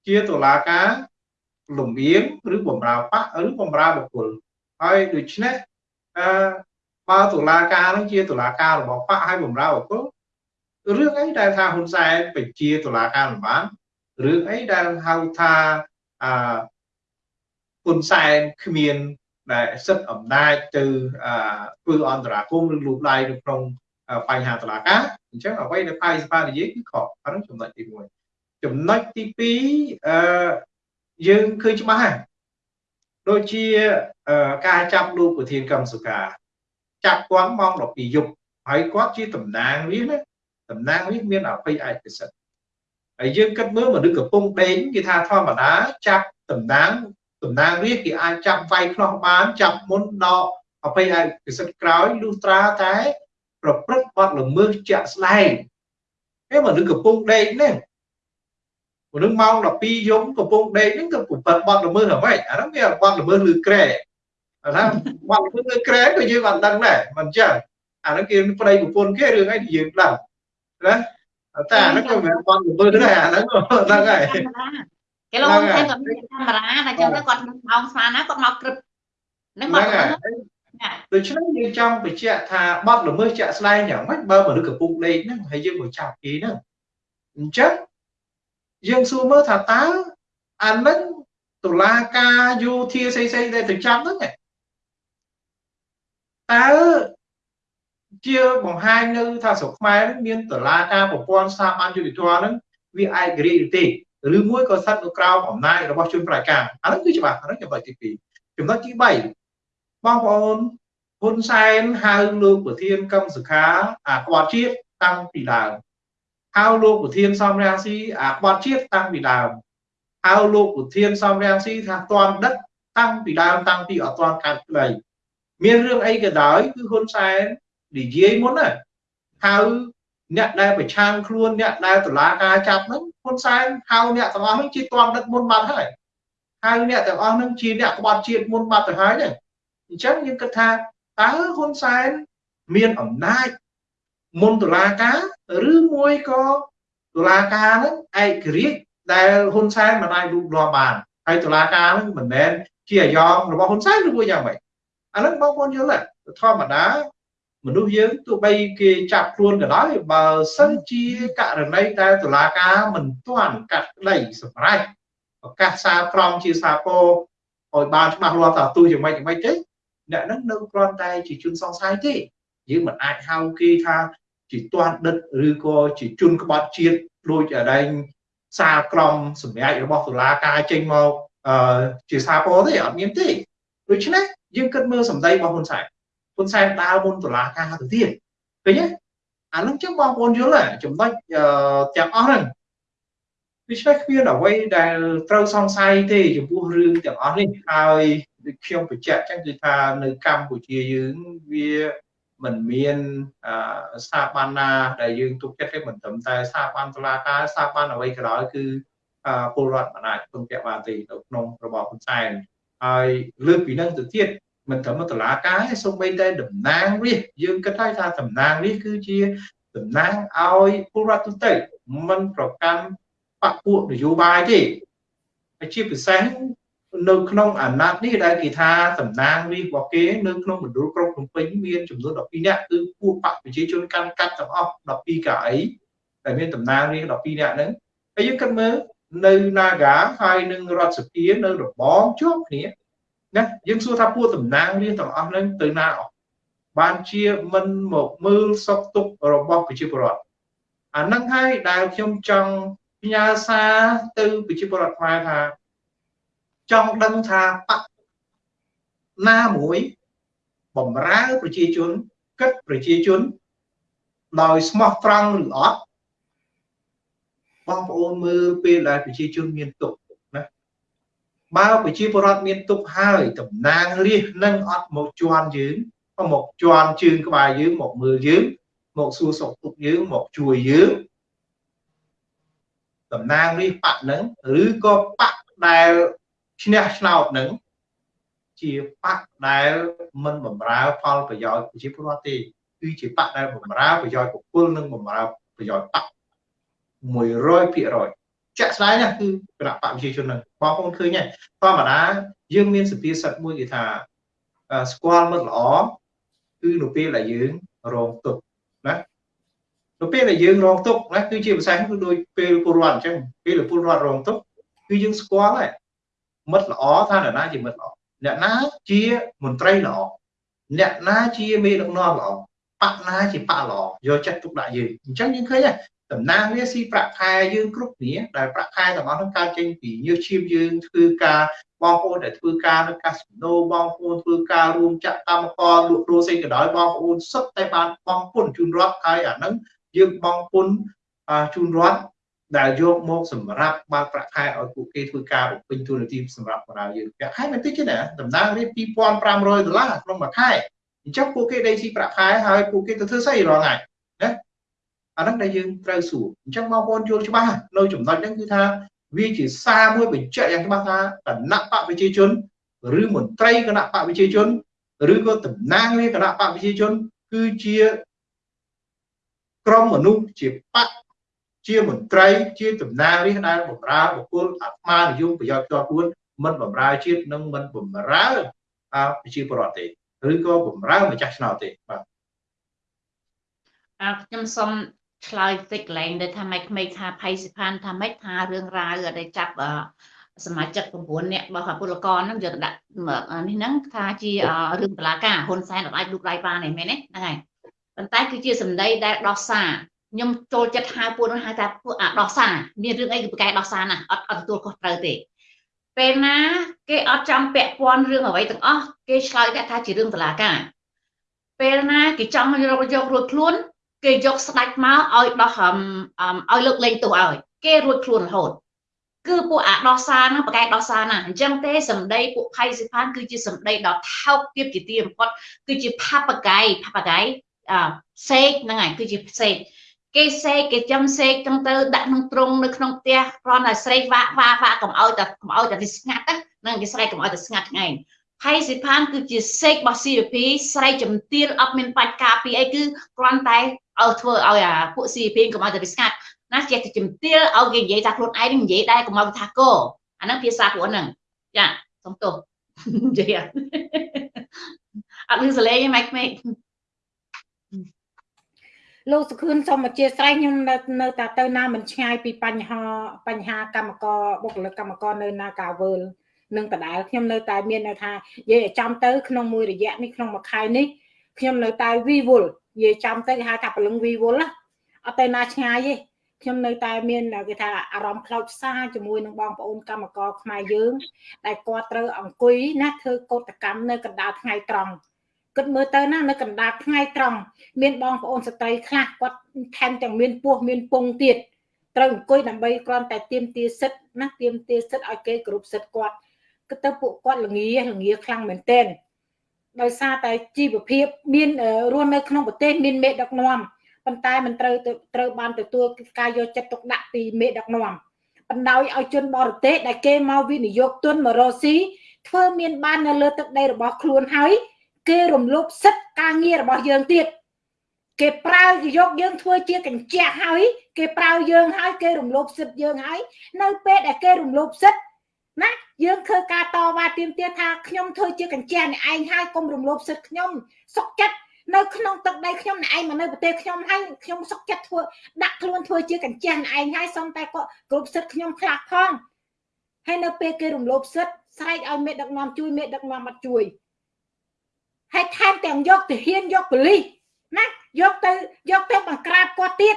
Speaker 2: ជាតុលាការ លំអៀងឬបំរើបកឬបំរើបុគ្គលហើយដូច្នេះអឺបើតុលាការនឹងជាតុលាការរបស់បកហើយបំរើបុគ្គលរឿងអីដែលថាហ៊ុនសែនបញ្ជាតុលាការមិនបានរឿងអីដែលហៅថាអឺហ៊ុនសែនគ្មានដែលសិទ្ធិអំណាចទៅធ្វើអន្តរាគមន៍ឬលូកដៃនៅក្នុងបញ្ហាតឡាការអញ្ចឹងអ្វីដែលផៃសភានិយាយគឺខុសអានោះចំណុចទី1ចំណុចទី2អឺ យើងឃើញច្បាស់ហើយដូចជាការចាប់លោកប្រធានកម្មសុខាចាប់គាត់ម៉ោង12យប់ហើយគាត់ជាតំណាងវាណាតំណាងវាមានអភ័យឯកសិទ្ធិហើយយើងគិតមើលមនុស្សកំពុងដេញគេថាធម្មតាចាប់តំណាងតំណាងរាជគេអាចចាប់វាយខ្នោះបានចាប់មុនដកអភ័យឯកសិទ្ធិក្រោយលុះត្រាតែប្រព្រឹត្តបទល្មើសជាក់ស្ដែងហើយមនុស្សកំពុងដេកនេះ មនុស្សម៉ោង12យប់កំពុងដេកហ្នឹងទៅប្រព្រឹត្តបទល្មើសអ្វីអាហ្នឹងវាបទល្មើសលើក្រែថាបទល្មើសលើក្រែក៏យើងអត់ដឹងដែរមិនចឹងអាហ្នឹងគេប្តីប្រពន្ធគេរឿងអីយើងដឹងណាតែអាហ្នឹងក៏មិនបទល្មើសដែរអាហ្នឹងហ្នឹងហើយ
Speaker 3: គេលោកហ៊ុនសែនគាត់មានកាមេរ៉ាតែចឹងទៅគាត់ម៉ោងស្មានណាគាត់មកក្រឹបហ្នឹងគាត់
Speaker 2: ដូច្នេះយើងចង់បញ្ជាក់ថាបទល្មើសជាក់ស្ដែងយ៉ាងម៉េចបើមនុស្សកំពុងដេកហ្នឹងហើយយើងមកចាប់គេហ្នឹងអញ្ចឹង យើងសួរមើលថាតើអានឹងតុលាការយោធាផ្សេងផ្សេងដែលទៅចាប់ហ្នឹងតើជាបង្ហាញនៅថាស្រុកខ្មែរមានតុលាការប្រព័ន្ធស្ថាប័នយុតិធម៌ហ្នឹងវាឯករាជ្យទេឬមួយក៏ស្ថិតនៅក្រោមអំណាចរបស់ជនប្រតិការអានោះគឺច្បាស់អានោះចំណុចទី2ចំណុចទី3បងប្អូនហ៊ុនសែនហៅលោកប្រធានកម្មសខាអាក្បត់ជាតិតាំងពីដើម ហៅលោកប្រធានសំរាំងស៊ីអាក្បត់ជាតិតាំងពីដើមហៅលោកប្រធានសំរាំងស៊ីថាតន់ដឹកតាំងពីដើមតាំងពីអត់តន់កាត់ក្តីមានរឿងអីក៏ដោយគឺហ៊ុនសែននិយាយមុនណាហៅអ្នកដែលប្រឆាំងខ្លួនអ្នកដែលតឡាការចាប់ហ្នឹងហ៊ុនសែនហៅអ្នកទាំងអស់ហ្នឹងជាតន់ដឹកមុនបាត់ហើយហៅអ្នកទាំងអស់ហ្នឹងជាអ្នកក្បត់ជាតិមុនបាត់ទៅហើយហ្នឹងអញ្ចឹងយើងគិតថាតើហ៊ុនសែនមានអំណាច មុនតុលាការឬមួយក៏តុលាការហ្នឹងឯករាជ្យដែលហ៊ុនសែនមិនអាចលូកលាស់បានហើយតុលាការហ្នឹងមិនមែនជាអាយ៉ងរបស់ហ៊ុនសែនឬមួយយ៉ាងម៉េចអាហ្នឹងបងប្អូនយល់ទេធម្មតាមនុស្សយើងទោះបីគេចាប់ខ្លួនក៏ដោយបើសិនជាករណីដែលតុលាការមិនទាន់កាត់ក្តីសម្រេចប្រកាសសារក្រមជាសាពោឲ្យបានច្បាស់លាស់ថាទូយ៉ាងម៉េចយ៉ាងម៉េចទេអ្នកហ្នឹងនៅគ្រាន់តែជាជនសង្ស័យទេយើងមិនអាចហៅគេថា ជាទាន់ដិតឬក៏ជាជនក្បត់ជាតិដូចដែងសារក្រមសម្រាប់របស់តុលាការចេញមកអឺជាសាពោទេអត់មានទេដូច្នេះយើងគិតមើលសម្ដីរបស់ហ៊ុនសែនហ៊ុនសែនដើរមុនតុលាការទៅទៀតឃើញទេអានឹងចឹងបងប្អូនយល់ចំណុចទាំងអស់ហ្នឹងដូច្នេះគ្មានអ្វីដែលត្រូវសង្ស័យទេចំពោះរឿងទាំងអស់នេះហើយដូចខ្ញុំបញ្ជាក់ចឹងគឺថានៅកម្ពុជាយើងវា មិនមានស្ថាប័នណាដែលយើងទុកចិត្តទេមិនត្រឹមតែស្ថាប័នតុលាការស្ថាប័នអ្វីក៏ដោយគឺពលរដ្ឋមិនអាចពឹងពាក់បានទេនៅក្នុងរបបហ៊ុនសែនហើយលើកពីនឹងទៅទៀតមិនត្រឹមតុលាការទេសូម្បីតែតំណាងរាស្ត្រយើងគិតថាថាតំណាងរាស្ត្រគឺជាតំណាងឲ្យពលរដ្ឋទូទៅមិនប្រកាន់បកពួកនយោបាយទេហើយជាពិសេស នៅក្នុងអាណត្តិនេះដែលគេថាតំណាងរាស្ត្ររបស់គេនៅក្នុងមណ្ឌលក្រុងភ្នំពេញមានចំនួន12នាក់គឺពួកបកប្រជាជនកាន់កាត់ទាំងអស់12កៅអីដែលមានតំណាងរាស្ត្រ12នាក់ហ្នឹងហើយយើងគិតមើលនៅ Naga ហើយនឹងរដ្ឋសភានៅរបងជាប់គ្នាណាយើងសួរថាពួកតំណាងរាស្ត្រទាំងអស់ហ្នឹងទៅណាអស់បានជាមិនមកមើលសុខទុក្ខរបស់ប្រជាពលរដ្ឋអាហ្នឹងហើយដែលខ្ញុំចង់ផ្ញើសារទៅប្រជាពលរដ្ឋខ្មែរថា ចង់ដឹងថាបកណាមួយបំរើប្រជាជនគិតប្រជាជនដោយស្មោះត្រង់ឬអត់បងប្អូនមើលពេលដែលប្រជាជនមានទុក្ខណាបើប្រជាពលរដ្ឋមានទុក្ខហើយតំណាងរាជនឹងអត់មកជន់យើងមកជន់ជើងក្បាលយើងមកមើលយើងមកសួរសុខទុក្ខយើងមកជួយយើងតំណាងរាជបកនឹងឬក៏បកដែល ឈ្នះឆ្នោតនឹងជាបកដែលមិនបំរើផលប្រយោជន៍ប្រជាពលរដ្ឋទេគឺជាបកដែលបំរើប្រយោជន៍បុគ្គលនិងបំរើប្រយោជន៍បក100%ជាក់ស្ដែងណាគឺគណៈបកប្រជាជននឹងបងប្អូនឃើញហើយធម្មតាយើងមានសភាសិទ្ធមួយគេថាស្គាល់មិត្តល្អគឺនៅពេលដែលយើងរងទុក្ខណានៅពេលដែលយើងរងទុក្ខណាគឺជាភាសាគឺដូចពេលពលរដ្ឋអញ្ចឹងពេលពលរដ្ឋរងទុក្ខគឺយើងស្គាល់ហើយ មិត្តល្អថាអ្នកណាជាមិត្តល្អអ្នកណាជាមន្ត្រីល្អអ្នកណាជាមេដឹកនាំល្អបកណាជាបកល្អយកចិត្តទុកដាក់យើងអញ្ចឹងយើងឃើញហើយតំណាងវាស៊ីប្រាក់ខែយើងគ្រប់គ្នាដែលប្រាក់ខែទាំងអស់នោះកើតចេញពីញើសឈាមយើងធ្វើការបងប្អូនដែលធ្វើការនៅកាស៊ីណូបងប្អូនធ្វើការរួមចាក់កម្មករលក់ដូរផ្សេងក៏ដោយបងប្អូនសុទ្ធតែបានបងពុនជូនរដ្ឋហើយអាហ្នឹងយើងបងពុនជូនរដ្ឋ ដែលយកមកសម្រាប់បើកប្រាក់ខែឲ្យពួកគេធ្វើការបំពេញទូនាទីសម្រាប់បម្រើយើងប្រាក់ខែមិនតិចទេណាតំណាងរៀប2500ដុល្លារក្នុងមួយខែអញ្ចឹងពួកគេដេកស៊ីប្រាក់ខែហើយពួកគេទៅធ្វើស្អីរាល់ថ្ងៃណាអាហ្នឹងដែលយើងត្រូវសួរអញ្ចឹងបងប្អូនយល់ច្បាស់នៅចំណុចហ្នឹងគឺថាវាជាសារមួយបញ្ជាក់យ៉ាងច្បាស់ថាគណៈបកប្រជាជនឬមន្ត្រីគណៈបកប្រជាជនឬក៏តំណាងរាជគណៈបកប្រជាជន គឺជាក្រុមមនុស្សជាបក ជាមន្ត្រីជាតំណាងរាស្ត្រដែលបម្រើបុគ្គលអាត្មានិយមប្រយោជន៍ផ្ទាល់ខ្លួនមិនបម្រើជាតិនិងមិនបម្រើប្រជាពលរដ្ឋទេឬក៏បម្រើម្ចាស់ឆ្នោតទេបាទ
Speaker 3: អើខ្ញុំសូមឆ្លើយតិចកន្លែងដែលថាម៉េចក្មេងថាផៃសិផានថាម៉េចថារឿងរ៉ាវដែលចាប់សមាជិក9នាក់របស់ពលករហ្នឹងយកទៅដាក់នេះហ្នឹងថាជារឿងតឡាការហ៊ុនសែនអាចលូកដៃបានទេមែនទេហ្នឹងហើយប៉ុន្តែគឺជាសម្ដីដែលដោះសារ ខ្ញុំចូលចិត្តហៅពួកនោះហៅថាពួកអាដោះសារមានរឿងអីគឺប្រកែដោះសារណាអត់អត់ទទួលខុសត្រូវទេពេលណាគេអត់ចង់ពាក់ព័ន្ធរឿងអ្វីទាំងអស់គេឆ្លើយថាជារឿងតឡាការពេលណាគេចង់យកយករួចខ្លួនគេយកស្ដាច់មកឲ្យដោះឲ្យលើកលែងទោសឲ្យគេរួចខ្លួនរហូតគឺពួកអាដោះសារហ្នឹងប្រកែដោះសារណាអញ្ចឹងទេសម្ដីពួកផៃសិផានគឺជាសម្ដីដ៏ថោកទាបជាទីបំផុតគឺជាផាបកៃផាបកៃអសេកហ្នឹងហើយគឺជាសេក គេសេកគេចំសេកចឹងទៅដាក់ក្នុងទ្រុងនៅក្នុងផ្ទះគ្រាន់តែស្រែកវាក់វាក់វាក់កុំឲ្យតែកុំឲ្យតែស្ងាត់ហ្នឹងគេស្រែកកុំឲ្យតែស្ងាត់ថ្ងៃផៃសិផានគឺជាសេករបស់ CVP ស្រែកជំទាលអត់មានបាច់ការពីអីគឺគ្រាន់តែឲ្យធ្វើឲ្យអាពួក CVP កុំឲ្យតែវាស្ងាត់ណាចេះតែជំទាលឲ្យគេនិយាយថាខ្លួនឯងនិយាយដែរកុំឲ្យថាកអាហ្នឹងភាសាពួកហ្នឹងចាសុំទោសនិយាយអត់មានសលេងទេម៉ែក្មេង
Speaker 1: លោកសុខឿនសូមអធិស្ឋានខ្ញុំនៅនៅតែទៅណាមិនឆ្ងាយពីបញ្ហាបញ្ហាកម្មករបុគ្គលិកកម្មករនៅណាកាវើលនឹងដដែលខ្ញុំនៅតែមាននៅថានិយាយឲ្យចំទៅក្នុងមួយរយៈនេះក្នុងមួយខែនេះខ្ញុំនៅតែវីវល់និយាយចំទៅគេហៅថាពលឹងវីវល់ណាអត់ទៅណាឆ្ងាយទេខ្ញុំនៅតែមានគេថាអារម្មណ៍ខ្លោចផ្សាជាមួយនឹងបងប្អូនកម្មករខ្មែរយើងដែលគាត់ត្រូវអង្គុយណាធ្វើកោតកម្មនៅកណ្ដាលថ្ងៃត្រង់ គិតមើលទៅណានៅកណ្ដាលថ្ងៃត្រង់មានបងប្អូនស្ត្រីខ្លះគាត់ថែមទាំងមានពោះមានពងទៀតត្រូវអង្គុយដើម្បីគ្រាន់តែទៀមទាសិទ្ធណាទៀមទាសិទ្ធឲ្យគេគ្រប់សិទ្ធគាត់គិតទៅពួកគាត់ល្ងាល្ងាខ្លាំងមែនទែនដោយសារតែជីវភាពមានរស់នៅក្នុងប្រទេសមានមេដឹកនាំប៉ុន្តែមិនត្រូវត្រូវបានទទួលការយកចិត្តទុកដាក់ពីមេដឹកនាំបណ្ដោយឲ្យជនបរទេសដែលគេមកវិនិយោគទុនមករកស៊ីធ្វើមានបាននៅលើទឹកដីរបស់ខ្លួនហើយ គេរំលោភសិទ្ធិការងាររបស់យើងទៀតគេប្រើយកយើងធ្វើជាកញ្ចក់ហើយ គេប្រើយើងហើយគេរំលោភសិទ្ធិយើងហើយនៅពេលដែលគេរំលោភសិទ្ធិណាយើងធ្វើការតវ៉ាទាមទារថាខ្ញុំធ្វើជាកញ្ចក់នេះឯងហើយកុំរំលោភសិទ្ធិខ្ញុំសុកចិត្តនៅក្នុងទឹកដីខ្ញុំណែឯងមកនៅប្រទេសខ្ញុំហើយខ្ញុំសុកចិត្តធ្វើដាក់ខ្លួនធ្វើជាកញ្ចក់ណែឯងហើយសុំតែគាត់គ្រប់សិទ្ធខ្ញុំខ្លះផងហើយនៅពេលគេរំលោភសិទ្ធស្រែកឲ្យមេដឹកនាំជួយមេដឹកនាំអត់ជួយ ហើយថែមទាំងយកទាហានយកប៉ូលីសណាយកទៅយកទៅបង្ក្រាបគាត់ទៀត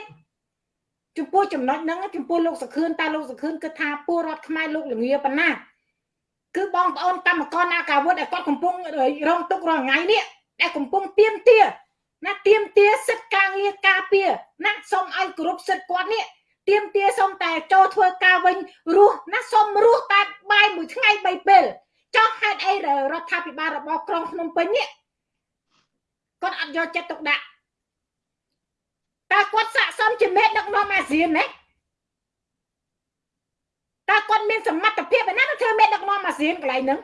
Speaker 1: ចំពោះចំណុចហ្នឹងចំពោះលោកសុខឿនតើលោកសុខឿនគិតថាពលរដ្ឋខ្មែរលោកលងាប៉ុណ្ណាគឺបងប្អូនកម្មករនាការវុធដែលគាត់កំពុងរងទុក្ខរាល់ថ្ងៃនេះដែលកំពុងទៀមទាណាទៀមទាសិទ្ធិការងារការពារណាសូមឲ្យគោរពសិទ្ធិគាត់នេះទៀមទាសូមតែចូលធ្វើការវិញរស់ណាសូមរស់តែបាយមួយថ្ងៃ3ពេលចោះហេតុអីរដ្ឋាភិបាលរបស់ក្រុងភ្នំពេញនេះ គាត់អត់យកចិត្តទុកដាក់តើគាត់ស័កសមជាមេដឹកនាំអាស៊ានណាតើគាត់មានសមត្ថភាពឯណាទៅធ្វើមេដឹកនាំអាស៊ានកន្លែងហ្នឹង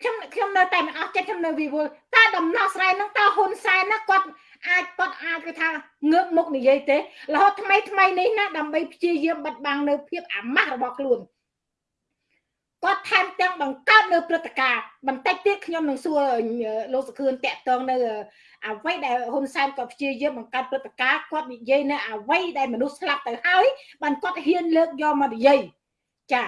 Speaker 1: ខ្ញុំខ្ញុំនៅតែមិនអស់ចិត្តខ្ញុំនៅវិវល់តើដំណោះស្រាយហ្នឹងតើហ៊ុនសែនណាគាត់អាចគាត់អាចគឺថាងើបមុខនិយាយទេរហូតថ្មីថ្មីនេះណាដើម្បីព្យាយាមបិទបាំងនៅភាពអាម៉ាស់របស់ខ្លួន គាត់ថែមទាំងបង្កើតនៅព្រឹត្តិការណ៍បន្តិចទៀតខ្ញុំនឹងសួរលោកសុខឿនតាក់ទងនៅអ្វីដែលហ៊ុនសែនគាត់ព្យាយាមបង្កើតព្រឹត្តិការណ៍គាត់និយាយនៅអ្វីដែលមនុស្សស្លាប់ទៅហើយបានគាត់ហ៊ានលើកយកមកនិយាយចា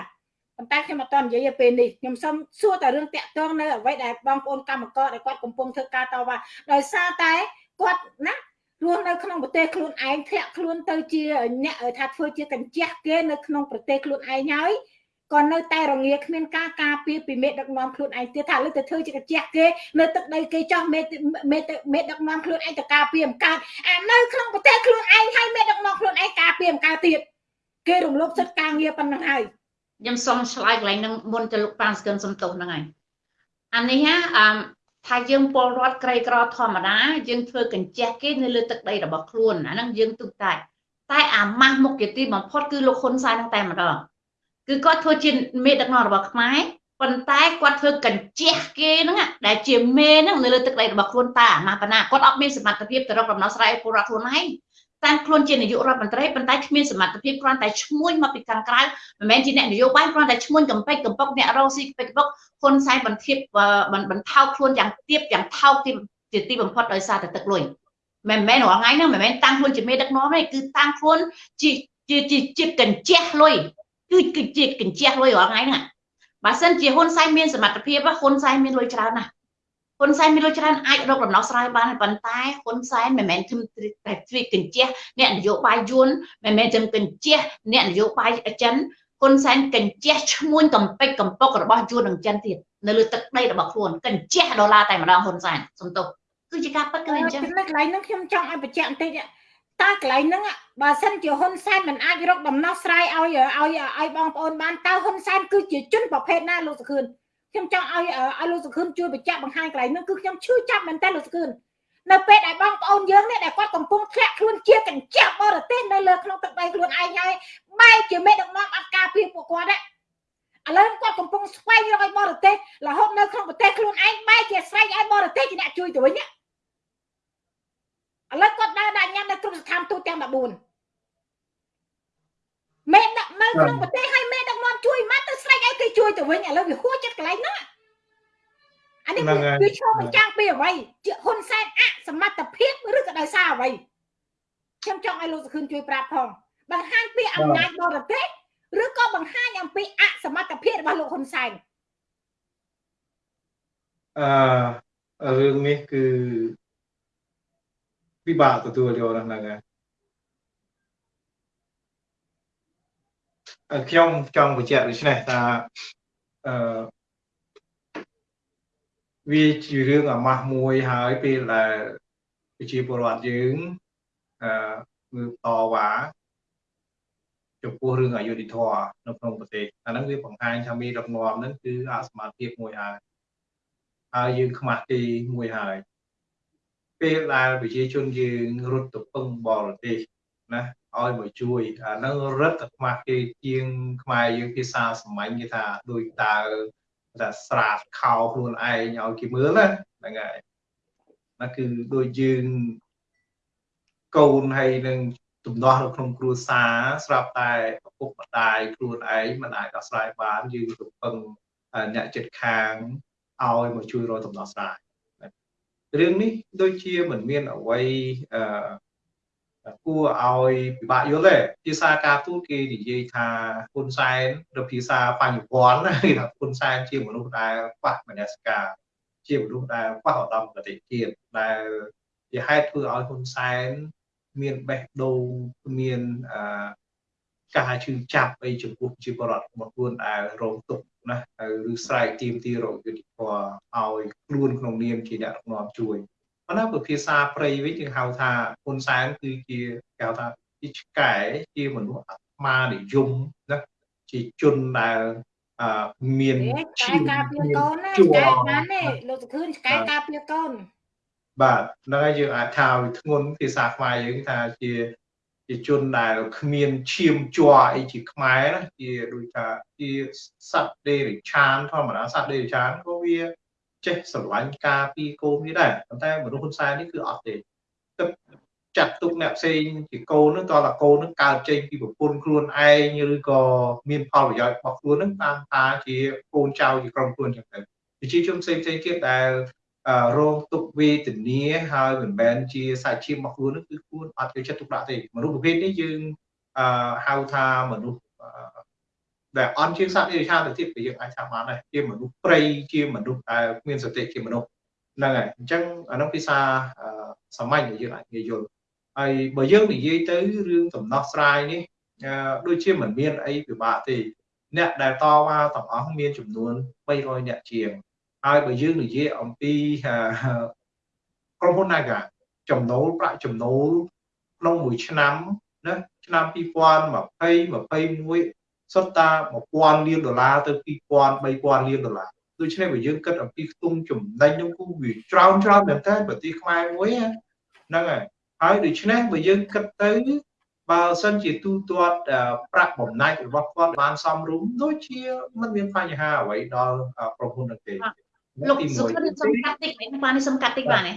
Speaker 1: ប៉ុន្តែខ្ញុំអត់តនិយាយពេលនេះខ្ញុំសុំសួរតែរឿងតាក់ទងនៅអ្វីដែលបងប្អូនកម្មករដែលគាត់កំពុងធ្វើការតវ៉ាដោយសារតែគាត់ណារស់នៅក្នុងប្រទេសខ្លួនឯងធ្លាក់ខ្លួនទៅជាអ្នកថាធ្វើជាកញ្ចក់គេនៅក្នុងប្រទេសខ្លួនឯងហើយ ក៏នៅតែរងាគ្មានការការពារពីមេដឹកនាំខ្លួនឯងទៀតថាលើទៅធ្វើជាកញ្ចក់គេនៅទឹកដីគេចោះមេមេមេដឹកនាំខ្លួនឯងទៅការពារអំកើតអានៅក្នុងប្រទេសខ្លួនឯងហើយមេដឹកនាំខ្លួនឯងការពារអំកើតទៀតគេរំលោភសិទ្ធិការងារប៉ុណ្ណឹងហើយ
Speaker 3: ខ្ញុំសូមឆ្លើយកន្លែងនឹងមុនទៅលោកប៉ានស្គិនសំទោសហ្នឹងហើយអានេះហ่าអឺថាយើងពលរដ្ឋក្រីក្រធម្មតាយើងធ្វើកញ្ចក់គេនៅលើទឹកដីរបស់ខ្លួនអាហ្នឹងយើងទុកតែតែអាម៉ាស់មុខជាទីបំផុតគឺលោកហ៊ុនសែនហ្នឹងតែម្ដង គឺគាត់ធ្វើជាមេដឹកនាំរបស់ខ្មែរប៉ុន្តែគាត់ធ្វើកញ្ជះគេហ្នឹងដែលជាមេហ្នឹងនៅលើទឹកដីរបស់ខ្លួនតាអាម៉ាស់បណ្ណាគាត់អត់មានសមត្ថភាពទៅរកដំណោះស្រាយពលរដ្ឋខ្លួនឯងតាំងខ្លួនជានាយករដ្ឋមន្ត្រីប៉ុន្តែគ្មានសមត្ថភាពគ្រាន់តែឈ្មោះមកពីខាងក្រៅមិនមែនជាអ្នកនយោបាយគ្រាន់តែឈ្មោះកំពេចកំពុកអ្នករងស៊ីកំពេចកំពុកហ៊ុនសែនបន្ទាបបន្ថោកខ្លួនយ៉ាងទៀបយ៉ាងថោកជាទីបំផុតដោយសារតែទឹកលុយមិនមែនរាល់ថ្ងៃហ្នឹងមិនមែនតាំងខ្លួនជាមេដឹកនាំទេគឺតាំងខ្លួនជាជាជាកញ្ជះលុយ គឺគឺជាកញ្ជះលុយរាល់ថ្ងៃហ្នឹងបើសិនជាហ៊ុនសែនមានសមត្ថភាពហ៊ុនសែនមានលុយច្រើនណាស់ហ៊ុនសែនមានលុយច្រើនអាចរកដំណោះស្រាយបានប៉ុន្តែហ៊ុនសែនមិនមែនតែទ្វីកញ្ជះអ្នកនយោបាយយួនមិនមែនតែកញ្ជះអ្នកនយោបាយចិនហ៊ុនសែនកញ្ជះឈ្មួញកំពេចកំពុករបស់យួននិងចិនទៀតនៅលើទឹកដីរបស់ខ្លួនកញ្ជះដុល្លារតែម្ដងហ៊ុនសែនសំទោសគឺជាការពិតគឺអញ្ចឹង
Speaker 1: ចំណុចកន្លែងហ្នឹងខ្ញុំចង់ឲ្យបញ្ជាក់បន្តិច តើកន្លែងហ្នឹងបើសិនជាហ៊ុនសែនមិនអាចរកដំណោះស្រាយឲ្យឲ្យឲ្យបងប្អូនបានតើហ៊ុនសែនគឺជាជនប្រភេទណាលោកសុខឿនខ្ញុំចង់ឲ្យឲ្យលោកសុខឿនជួយបញ្ជាក់បង្ហាញកន្លែងហ្នឹងគឺខ្ញុំឈឺចាប់មែនតើលោកសុខឿននៅពេលដែលបងប្អូនយើងនេះដែលគាត់កំពុងធ្លាក់ខ្លួនជាកញ្ចក់បរទេសនៅលើក្នុងទឹកដីខ្លួនឯងហើយបែរជាមេដឹកនាំអត់ការពារពួកគាត់ហ្នឹងឥឡូវគាត់កំពុងស្វែងរកឲ្យបរទេសរហូតនៅក្នុងប្រទេសខ្លួនឯងបែរជាស្រែកឲ្យបរទេសជាអ្នកជួយទៅវិញ ឥឡូវគាត់ដើរដាក់ញ៉ាំនៅគ្រប់ស្ថានទូតទាំង14មេដឹកនៅក្នុងប្រទេសឲ្យមេដឹកនាំជួយមកទៅស្រែកឲ្យគេជួយទៅវិញឥឡូវវាហួចចិត្តកន្លែងហ្នឹងអានេះវាឈរបញ្ចាំងពីអ្វីជាហ៊ុនសែនអសមត្ថភាពឬក៏ដោយសារអ្វីខ្ញុំចង់ឲ្យលោកសុខឿនជួយប្រាប់ផងបង្ហាញពីអំណាចបរទេសឬក៏បង្ហាញអំពីអសមត្ថភាពរបស់លោកហ៊ុនសែន
Speaker 2: អឺរឿងនេះគឺ ពិបាកទទួលយកហ្នឹងហើយខ្ញុំចង់បញ្ជាក់ដូចនេះថាអឺវាជារឿងអាម៉ាស់មួយហើយពេលដែលប្រជាពលរដ្ឋយើងអឺគឺតវ៉ាចំពោះរឿងអយុធធម៌នៅក្នុងប្រទេសអាហ្នឹងវាបង្ហាញថាមានរកនាំហ្នឹងគឺអសមត្ថភាពមួយហើយហើយយើងខ្មាស់ទីមួយហើយ ពេលដែលប្រជាជនយើងរត់ទៅពឹងបរទេសណាឲ្យមកជួយអានឹងរឹតតែខ្មាស់គេជាងខ្មែរយើងភាសាសម័យគេថាដូចតើថាស្រាតខោខ្លួនឯងឲ្យគេមើលណាហ្នឹងហើយណាគឺដូចយើងកូនហើយនឹងទំនាស់នៅក្នុងគ្រួសារស្រាប់តែឪពុកម្ដាយខ្លួនឯងមិនអាចដោះស្រាយបានយើងទៅពឹងអ្នកចិត្តខាងឲ្យមកជួយរកដំណោះស្រាយ រឿងនេះដូចជាមិនមានអ្វីអឺគួរឲ្យពិបាកយល់ទេភាសាការទូតគេនិយាយថាហ៊ុនសែនឬភាសាបញ្ញវន្តគេថាហ៊ុនសែនជាមនុស្សដែលខ្វះមនសិការជាមនុស្សដែលខ្វះឧត្តមគតិជាតិដែលជាហេតុធ្វើឲ្យហ៊ុនសែនមានបេះដូងមានអឺការជឿចាប់អីចំពោះជីវរដ្ឋរបស់ខ្លួនដែលរងទុក្ខ ណាឬស្រែកទាមទាររកយុត្តិធម៌ឲ្យខ្លួនក្នុងនាមជាអ្នកដឹកនាំជួយប៉ុន្តែភាសាព្រៃវិញយើងហៅថាហ៊ុនសែនគឺជាគេហៅថាជាឆ្កែជាមនុស្សអាត្មានិយមណាជាជនដែលអឺមាន
Speaker 1: ឈាមការពារកូនណាឆ្កែបានទេលោកសុខឿនឆ្កែការពារកូន
Speaker 2: បាទហ្នឹងហើយយើងអាចថាវាធ្ងន់ភាសាខ្មែរយើងថាជា ជាជនដែលគ្មានឈាមជ័រអីជាខ្មែរណាជាដូចថាជាសត្វដេរិឆានធម្មតាសត្វដេរិឆានក៏វាចេះស្រឡាញ់ការពីកូននេះដែរប៉ុន្តែមនុស្សហ៊ុនសែននេះគឺអត់ទេទឹកចាត់ទុកអ្នកផ្សេងជាកូននឹងតើកូននឹងកើតចេញពីប្រពន្ធខ្លួនឯងឬក៏មានផលប្រយោជន៍របស់ខ្លួននឹងតាមថាជាកូនចៅជាក្រុមខ្លួនចឹងទៅប្រជាជនផ្សេងផ្សេងទៀតដែល រងទុកវេទនាហើយមិនមែនជាសាច់ឈាមរបស់ខ្លួនគឺខ្លួនអត់យកចិត្តទុកដាក់ទេមនុស្សប្រភេទនេះយើងហៅថាមនុស្សដែលអន់ជាងសត្វនិរឆានទៅទៀតក៏យើងអាចថាបានដែរជាមនុស្សព្រៃជាមនុស្សដែលគ្មានសតិជាមនុស្សហ្នឹងហើយអញ្ចឹងអានោះភាសាសាមញ្ញដែលយើងអាចនិយាយយល់ហើយបើយើងនិយាយទៅរឿងដំណោះស្រាយនេះដូចជាមិនមានអីពិបាកទេអ្នកដែលតវ៉ាទាំងអស់មានចំនួន300អ្នកជាង ហើយបើយើងនិយាយអំពីក្រុមហ៊ុន Naga ចំណូលប្រាក់ចំណូលក្នុងមួយឆ្នាំណាឆ្នាំ2020 21សុទ្ធតា1000លានដុល្លារទៅ2000 3000លានដុល្លារដូច្នេះបើយើងគិតអំពីខ្ទង់ចំណេញនោះគឺវាច្រើនច្រើនមែនតើប្រទេសខ្មែរមួយហ្នឹងហើយហើយដូច្នេះបើយើងគិតទៅបើសិនជាទូទាត់ប្រាក់បំណាច់របស់គាត់បានសមរម្យដូចជាមិនមានបញ្ហាអ្វីដល់ប្រពន្ធទេ
Speaker 3: លោកសុខនឹងសំកាត់តិចនេះបានសំកាត់តិចបានទេ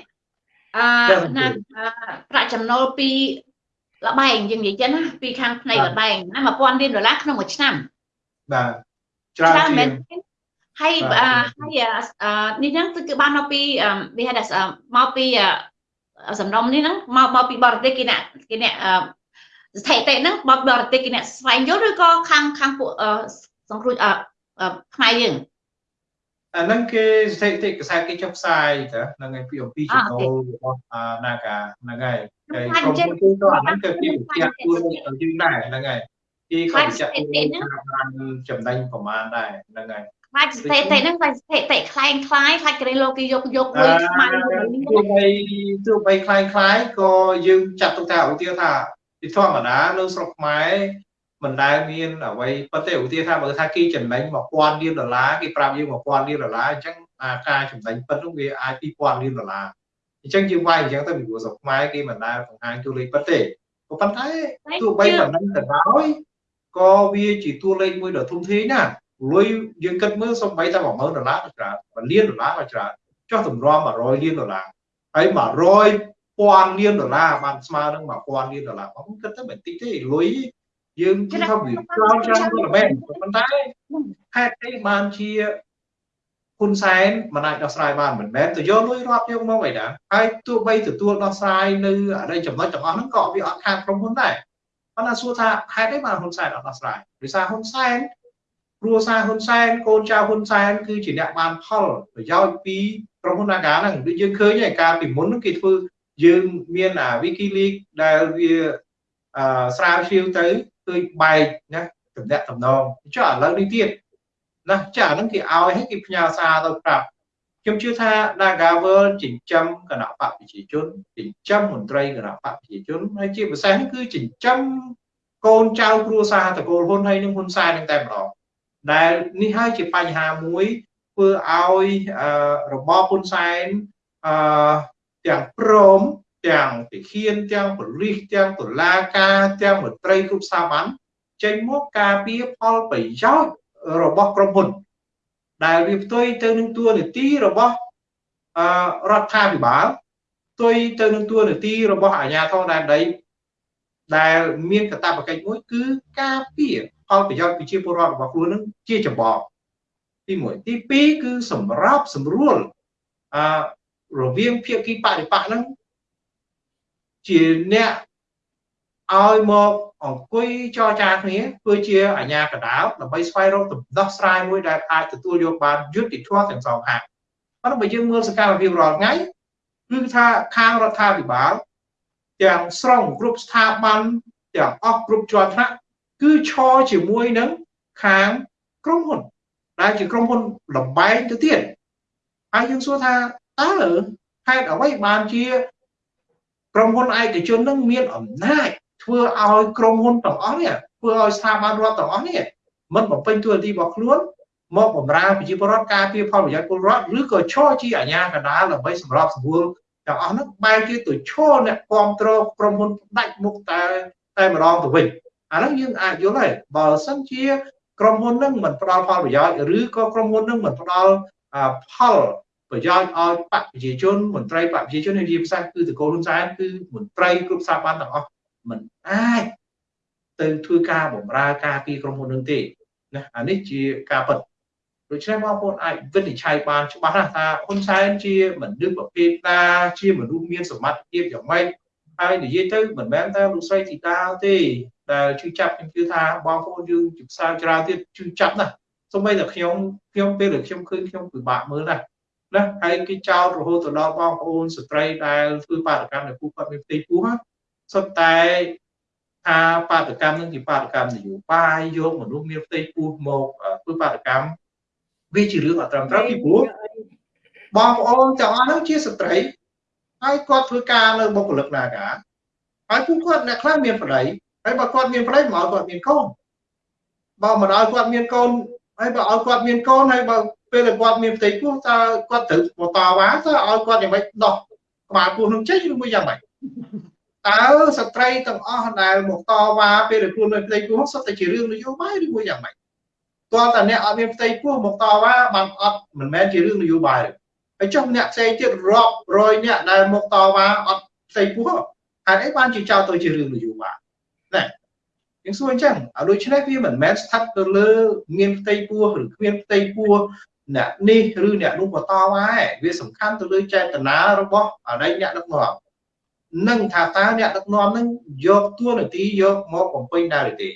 Speaker 3: អឺណាប្រាក់ចំណូលពីលបែងយើងនិយាយចឹងណាពីខាងផ្នែកលបែងណា1000លានដុល្លារក្នុងមួយឆ្នាំ
Speaker 2: បាទច្រើនមែន
Speaker 3: ហើយហើយនេះហ្នឹងគឺបានមកពីវាហៅថាមកពីសំណុំនេះហ្នឹងមកមកពីបរទេសគេអ្នកគេអ្នកស្ថិតិហ្នឹងបបរទេសគេអ្នកស្វែងយល់ឬក៏ខាងខាងពួកសង្គ្រោះខ្មែរយើង
Speaker 2: អានឹងគេស្ថិតិខ្សែគេចុះផ្សាយតាហ្នឹងឯងពីអំពីចំណូលរបស់ Naga ហ្នឹងឯងហើយក្រុមហ៊ុនគាត់ហ្នឹងគឺគេបញ្ជាក់ខ្លួនទៅយើងដែរហ្នឹងឯងគេក៏បញ្ជាក់ខ្លួនបានចំណេញប្រមាណដែរហ្នឹងឯង
Speaker 3: ខ្លាចស្ថិតិហ្នឹងខ្លាចស្ថិតិខ្លែងខ្លាយខ្លាចគេលោកគេយកយកមួយខ្មៅ
Speaker 2: ទោះបីទោះបីខ្លែងខ្លាយក៏យើងចាត់ទុកថាឧទាហរណ៍ថាពីធម្មតានៅស្រុកខ្មែរ មិនដែលមានអ្វីប៉ុន្តែឧទាហរណ៍ថាបើថាគេចំណេញ1000លានដុល្លារគេប្រាប់យើង1000លានដុល្លារអញ្ចឹងអាការចំណេញពិតនោះវាអាច2000លានដុល្លារអញ្ចឹងយើងវាយអញ្ចឹងទៅពីព្រោះស្រុកខ្មែរគេមិនដែលបង្ហាញតួលេខពិតទេប៉ុន្តែទោះបីមិននឹងទៅដោយក៏វាជាតួលេខមួយដ៏ធំធេងណាលុយយើងគិតមើលសំបីតែ10000ដុល្លារក៏ច្រើន1លានដុល្លារក៏ច្រើនចុះតម្រាំ100លានដុល្លារហើយ100ពាន់លានដុល្លារបានស្មើនឹង1000លានដុល្លារបងគិតទៅមិនតិចទេលុយ យើងគិតថាវាច្រើនច្រើនទៅមែនប៉ុន្តែហេតុអីបានជាហ៊ុនសែនមិនអាចដោះស្រាយបានមិនមែនទៅយកលុយរាប់យកមកអីណាហើយទោះបីទទួលដោះស្រាយនៅអរិយចំណុចទាំងអស់ហ្នឹងក៏វាអត់ខាតក្រុមហ៊ុនដែរប៉ុន្តែសួរថាហេតុអីបានហ៊ុនសែនអត់ដោះស្រាយដោយសារហ៊ុនសែនគ្រួសារហ៊ុនសែនកូនចៅហ៊ុនសែនគឺជាអ្នកបានផលប្រយោជន៍ពីក្រុមហ៊ុន Naga ហ្នឹងដូចយើងឃើញឯកាលពីមុនហ្នឹងគេធ្វើយើងមានអា WikiLeaks ដែលវាអឺស្រាវជ្រាវទៅ ឃើញបែកណាតំណាក់តំណងចុះឥឡូវនេះទៀតណាចាអាហ្នឹងគេឲ្យឲ្យគេផ្ញើសារទៅប្រាប់ខ្ញុំជឿថា Nagavel ចិញ្ចឹមគណៈបកប្រជាជនចិញ្ចឹមមន្ត្រីគណៈបកប្រជាជនហើយជាពិសេសគឺចិញ្ចឹមកូនចៅគ្រួសារតកូលហ៊ុនហើយនឹងហ៊ុនសែននឹងតែម្ដងដែលនេះហើយជាបញ្ហាមួយធ្វើឲ្យរបបហ៊ុនសែនអឺទាំងព្រម ទាំងទាហានទាំងប៉ូលីសទាំងតុលាការទាំងមន្ត្រីគ្រប់ស្ថាប័នចេញមកការពារផលប្រយោជន៍របស់ក្រុមហ៊ុន ដែលវាផ្ទុយទៅនឹងតួនាទីរបស់អឺរដ្ឋាភិបាលផ្ទុយទៅនឹងតួនាទីរបស់អាជ្ញាធរដែនដីដែលមានកាតព្វកិច្ចមួយគឺការពារផលប្រយោជន៍ប្រជាពលរដ្ឋរបស់ខ្លួននឹងជាចម្បងទី1ទី2គឺសម្រាប់សម្រួលអឺរវាងភាគីបរិបកហ្នឹង ជាអ្នកឲ្យមកអង្គុយចរចាគ្នាធ្វើជាអាញាកដាលដើម្បីស្វែងរកដំណោះស្រាយមួយដែលអាចទទួលយកបានយុត្តិធម៌ទាំងសងខាងប៉ុន្តែបើយើងមើលសកម្មភាពរាល់ថ្ងៃគឺថាខាងរដ្ឋាភិបាលទាំងស្រុងគ្រប់ស្ថាប័នទាំងអស់គ្រប់ជាន់ថ្នាក់គឺឈរជាមួយនឹងខាងក្រុមហ៊ុនដែលជាក្រុមហ៊ុនលបែងទៅទៀតហើយយើងសួរថាតើហេតុអ្វីបានជា ក្រុមហ៊ុនឯកជននឹងមានអំណាចធ្វើឲ្យក្រុមហ៊ុនទាំងអស់នេះធ្វើឲ្យស្ថាប័នរដ្ឋទាំងអស់នេះមិនបំពេញតួនាទីរបស់ខ្លួនមកបម្រើប្រជាពលរដ្ឋការពារផលប្រយោជន៍ពលរដ្ឋឬក៏ឈរជាអាជ្ញាកណ្ដាលដើម្បីសម្របសម្រួលទាំងអស់នោះបែរជាទៅឈរអ្នកគ្រប់គ្រងក្រុមហ៊ុនដាច់មុខតែតែម្ដងទៅវិញអាហ្នឹងយើងអាចយល់ហើយបើសិនជាក្រុមហ៊ុននឹងមិនផ្ដល់ផលប្រយោជន៍ឬក៏ក្រុមហ៊ុននឹងមិនផ្ដល់ផល ប្រយោជន៍ឲ្យបកប្រជាជនមន្ត្រីបកប្រជាជននៃរាជភាសាគឺតកូលហ៊ុនសែនគឺមន្ត្រីគ្រប់ស្ថាប័នទាំងអស់មិនអាចទៅធ្វើការបម្រើការពីក្រុមហ៊ុននឹងទេណាអានេះជាការពិតដូច្នេះបងប្អូនអាចវិនិច្ឆ័យបានច្បាស់ណាស់ថាហ៊ុនសែនជាមនុស្សប្រភេទណាជាមនុស្សមានសមត្ថភាពយ៉ាងម៉េចហើយនិយាយទៅមិនមែនតែលោកស្រីធីតាទេដែលជឿចាប់ខ្ញុំជឿថាបងប្អូនយើងជាផ្សារច្រើនទៀតជឿចាប់ណាស់សូម្បីតែខ្ញុំខ្ញុំពេលដែលខ្ញុំឃើញខ្ញុំពិបាកមើលណាស់ ណាហើយគេចោទរហូតទៅដល់បងប្អូនស្ត្រីដែលធ្វើបាតកម្មនៅពូគាត់មានផ្ទៃពោះសុទ្ធតែថាបាតកម្មនឹងជាបាតកម្មនយោបាយយកមនុស្សមានផ្ទៃពោះមកធ្វើបាតកម្មវាជារឿងអត្រឹមត្រូវពីព្រោះបងប្អូនទាំងអស់ហ្នឹងជាស្ត្រីហើយគាត់ធ្វើការនៅបុគ្គលិកនាការហើយពួកគាត់អ្នកខ្លះមានប្តីហើយបើគាត់មានប្តីមកគាត់មានកូនបើមិនឲ្យគាត់មានកូនហើយបើឲ្យគាត់មានកូនហើយបើ ពេលដែលគាត់មានផ្ទៃពោះតើគាត់ត្រូវបន្តវ៉ាតើឲ្យគាត់យ៉ាងម៉េចដោះក្បាលពោះនឹងចេញឬមួយយ៉ាងម៉េចតើស្ត្រីទាំងអស់ដែលមកតវ៉ាពេលដែលខ្លួននៅផ្ទៃពោះសុទ្ធតែជារឿងនយោបាយឬមួយយ៉ាងម៉េចតើតើអ្នកអត់មានផ្ទៃពោះមកតវ៉ាបានអត់មិនមែនជារឿងនយោបាយទេហើយចុះអ្នកផ្សេងទៀតរាប់រយអ្នកដែលមកតវ៉ាអត់ផ្ទៃពោះហេតុអីបានជាចោទទៅជារឿងនយោបាយណាយើងសួរអញ្ចឹងឲ្យដូច្នេះវាមិនមែនស្ថិតទៅលើមានផ្ទៃពោះឬគ្មានផ្ទៃពោះ អ្នកនេះឬអ្នកនោះបន្តវ៉ាវាសំខាន់ទៅលើចេតនារបស់អរិយអ្នកដឹកនាំនឹងថាតើអ្នកដឹកនាំនឹងយកទួនាទីយកមកបំពេញដែរឬទេ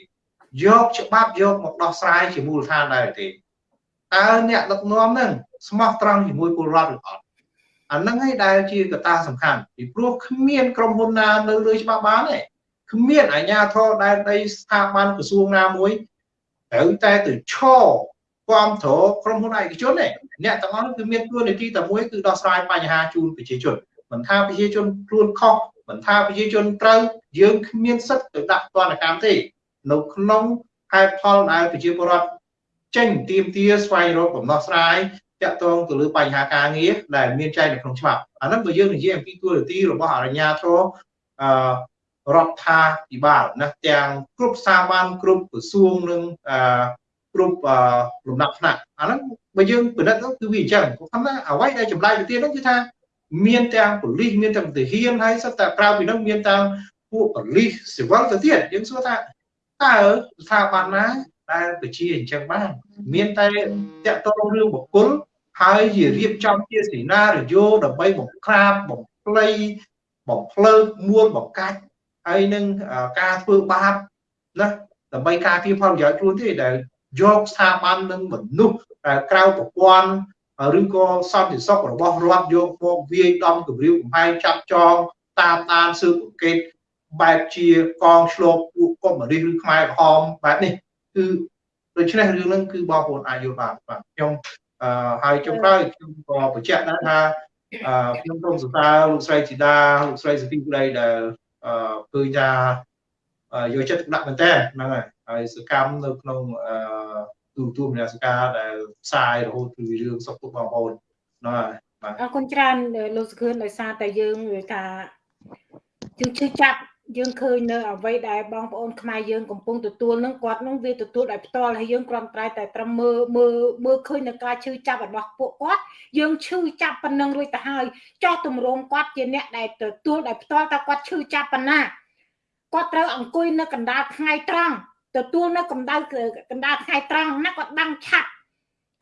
Speaker 2: យកច្បាប់យកមកដោះស្រាយជាមូលដ្ឋានដែរឬទេតើអ្នកដឹកនាំនឹងស្មោះត្រង់ជាមួយពលរដ្ឋឬអត់អាហ្នឹងឯងដែលជាកត្តាសំខាន់ពីព្រោះគ្មានក្រុមហ៊ុនណានៅលើច្បាប់បានទេគ្មានអាជ្ញាធរដែលដីស្ថាប័នក្រសួងណាមួយត្រូវតែទៅឈរ គ្រប់គ្រងក្រុមហ៊ុនឯកជនទេអ្នកទាំងអស់គឺមានទួនាទីតែមួយគឺដោះស្រាយបញ្ហាជូនប្រជាជនមិនថាប្រជាជនខ្លួនខុសមិនថាប្រជាជនត្រូវយើងគ្មានសិទ្ធិទៅដាក់ទណ្ឌកម្មទេ នៅក្នុងហេតុផលដែលប្រជាពលរដ្ឋចេញទៀមទាស្វែងរកដំណោះស្រាយតាក់ទងទៅលើបញ្ហាការងារដែលមានចែងនៅក្នុងច្បាប់អាហ្នឹងបើយើងនិយាយអំពីទួនាទីរបស់អរិញ្ញាធរអឺរដ្ឋាភិបាលណាទាំងគ្រប់ស្ថាប័នគ្រប់ក្រសួងនិងអឺ គ្រប់លំដាប់ថ្នាក់អាហ្នឹងបើយើងពិនិត្យទៅគឺវាអញ្ចឹងគាត់ថាអ្វីដែលចម្លែកទៅទៀតហ្នឹងគឺថាមានទាំងប៉ូលីសមានទាំងទាហានហើយសិតតែក្រៅពីហ្នឹងមានទាំងពួកប៉ូលីសស៊ីវិលទៅទៀតយើងសួរថាតើស្ថាប័នណាដែលប្រជាអញ្ចឹងបាន មានតែតាក់ទងរឿងបុគ្គលហើយជារៀបចំជាសេណារីយ៉ូដើម្បីបង្ក្រាបបំភ្លៃបំភ្លើមួលបង្កាច់ហើយនឹងការធ្វើបាបណាដើម្បីការពារផលប្រយោជន៍ខ្លួនទេដែល យកស្ថាប័ននិងមនុស្សដែលក្រៅប្រព័ន្ធឬក៏សន្តិសុខរបស់រដ្ឋយកមកវាយដំគម្រាមកំហែងចាប់ចងតាមដានស៊ើបអង្កេតបែបជាកងឆ្លប់ពួកកុម្មុយនីសឬខ្មែរក្រហមបែបនេះគឺដូច្នេះរឿងហ្នឹងគឺបងប្អូនអាចយល់បានបាទខ្ញុំអឺហើយចុងក្រោយខ្ញុំក៏បញ្ជាក់ដែរថាអឺខ្ញុំសូមសរសើរលោកស្រីជីតាលោកស្រីសុភីក្តីដែលអឺឃើញថាយកចិត្តទុកដាក់មែនតើហ្នឹងហើយ ហើយសកម្មនៅក្នុងអឺទូទួលមនសិការដែលផ្សាយរហូតពីរឿងសុខទុក្ខបងប្អូនណោះ
Speaker 1: បាទអរគុណច្រើនលោកសុខឿនដោយសារតែយើងថាយើងជឿចាប់យើងឃើញនៅអ្វីដែលបងប្អូនខ្មែរយើងកំពុងទទួលនឹងគាត់នឹងវាទទួលដោយផ្ទាល់ហើយយើងគ្រាន់តែតែត្រឹមមើលមើលមើលឃើញនៅការឈឺចាប់របស់ពួកគាត់យើងឈឺចាប់ប៉ុណ្ណឹងរួចទៅហើយចោះទម្រង់គាត់ជាអ្នកដែលទទួលដោយផ្ទាល់តើគាត់ឈឺចាប់ប៉ុណ្ណាគាត់ត្រូវអង្គុយនៅកណ្ដាលថ្ងៃត្រង់ ទទួលនៅកម្ដៅកណ្ដាលថ្ងៃត្រង់ណាគាត់ដឹងឆាប់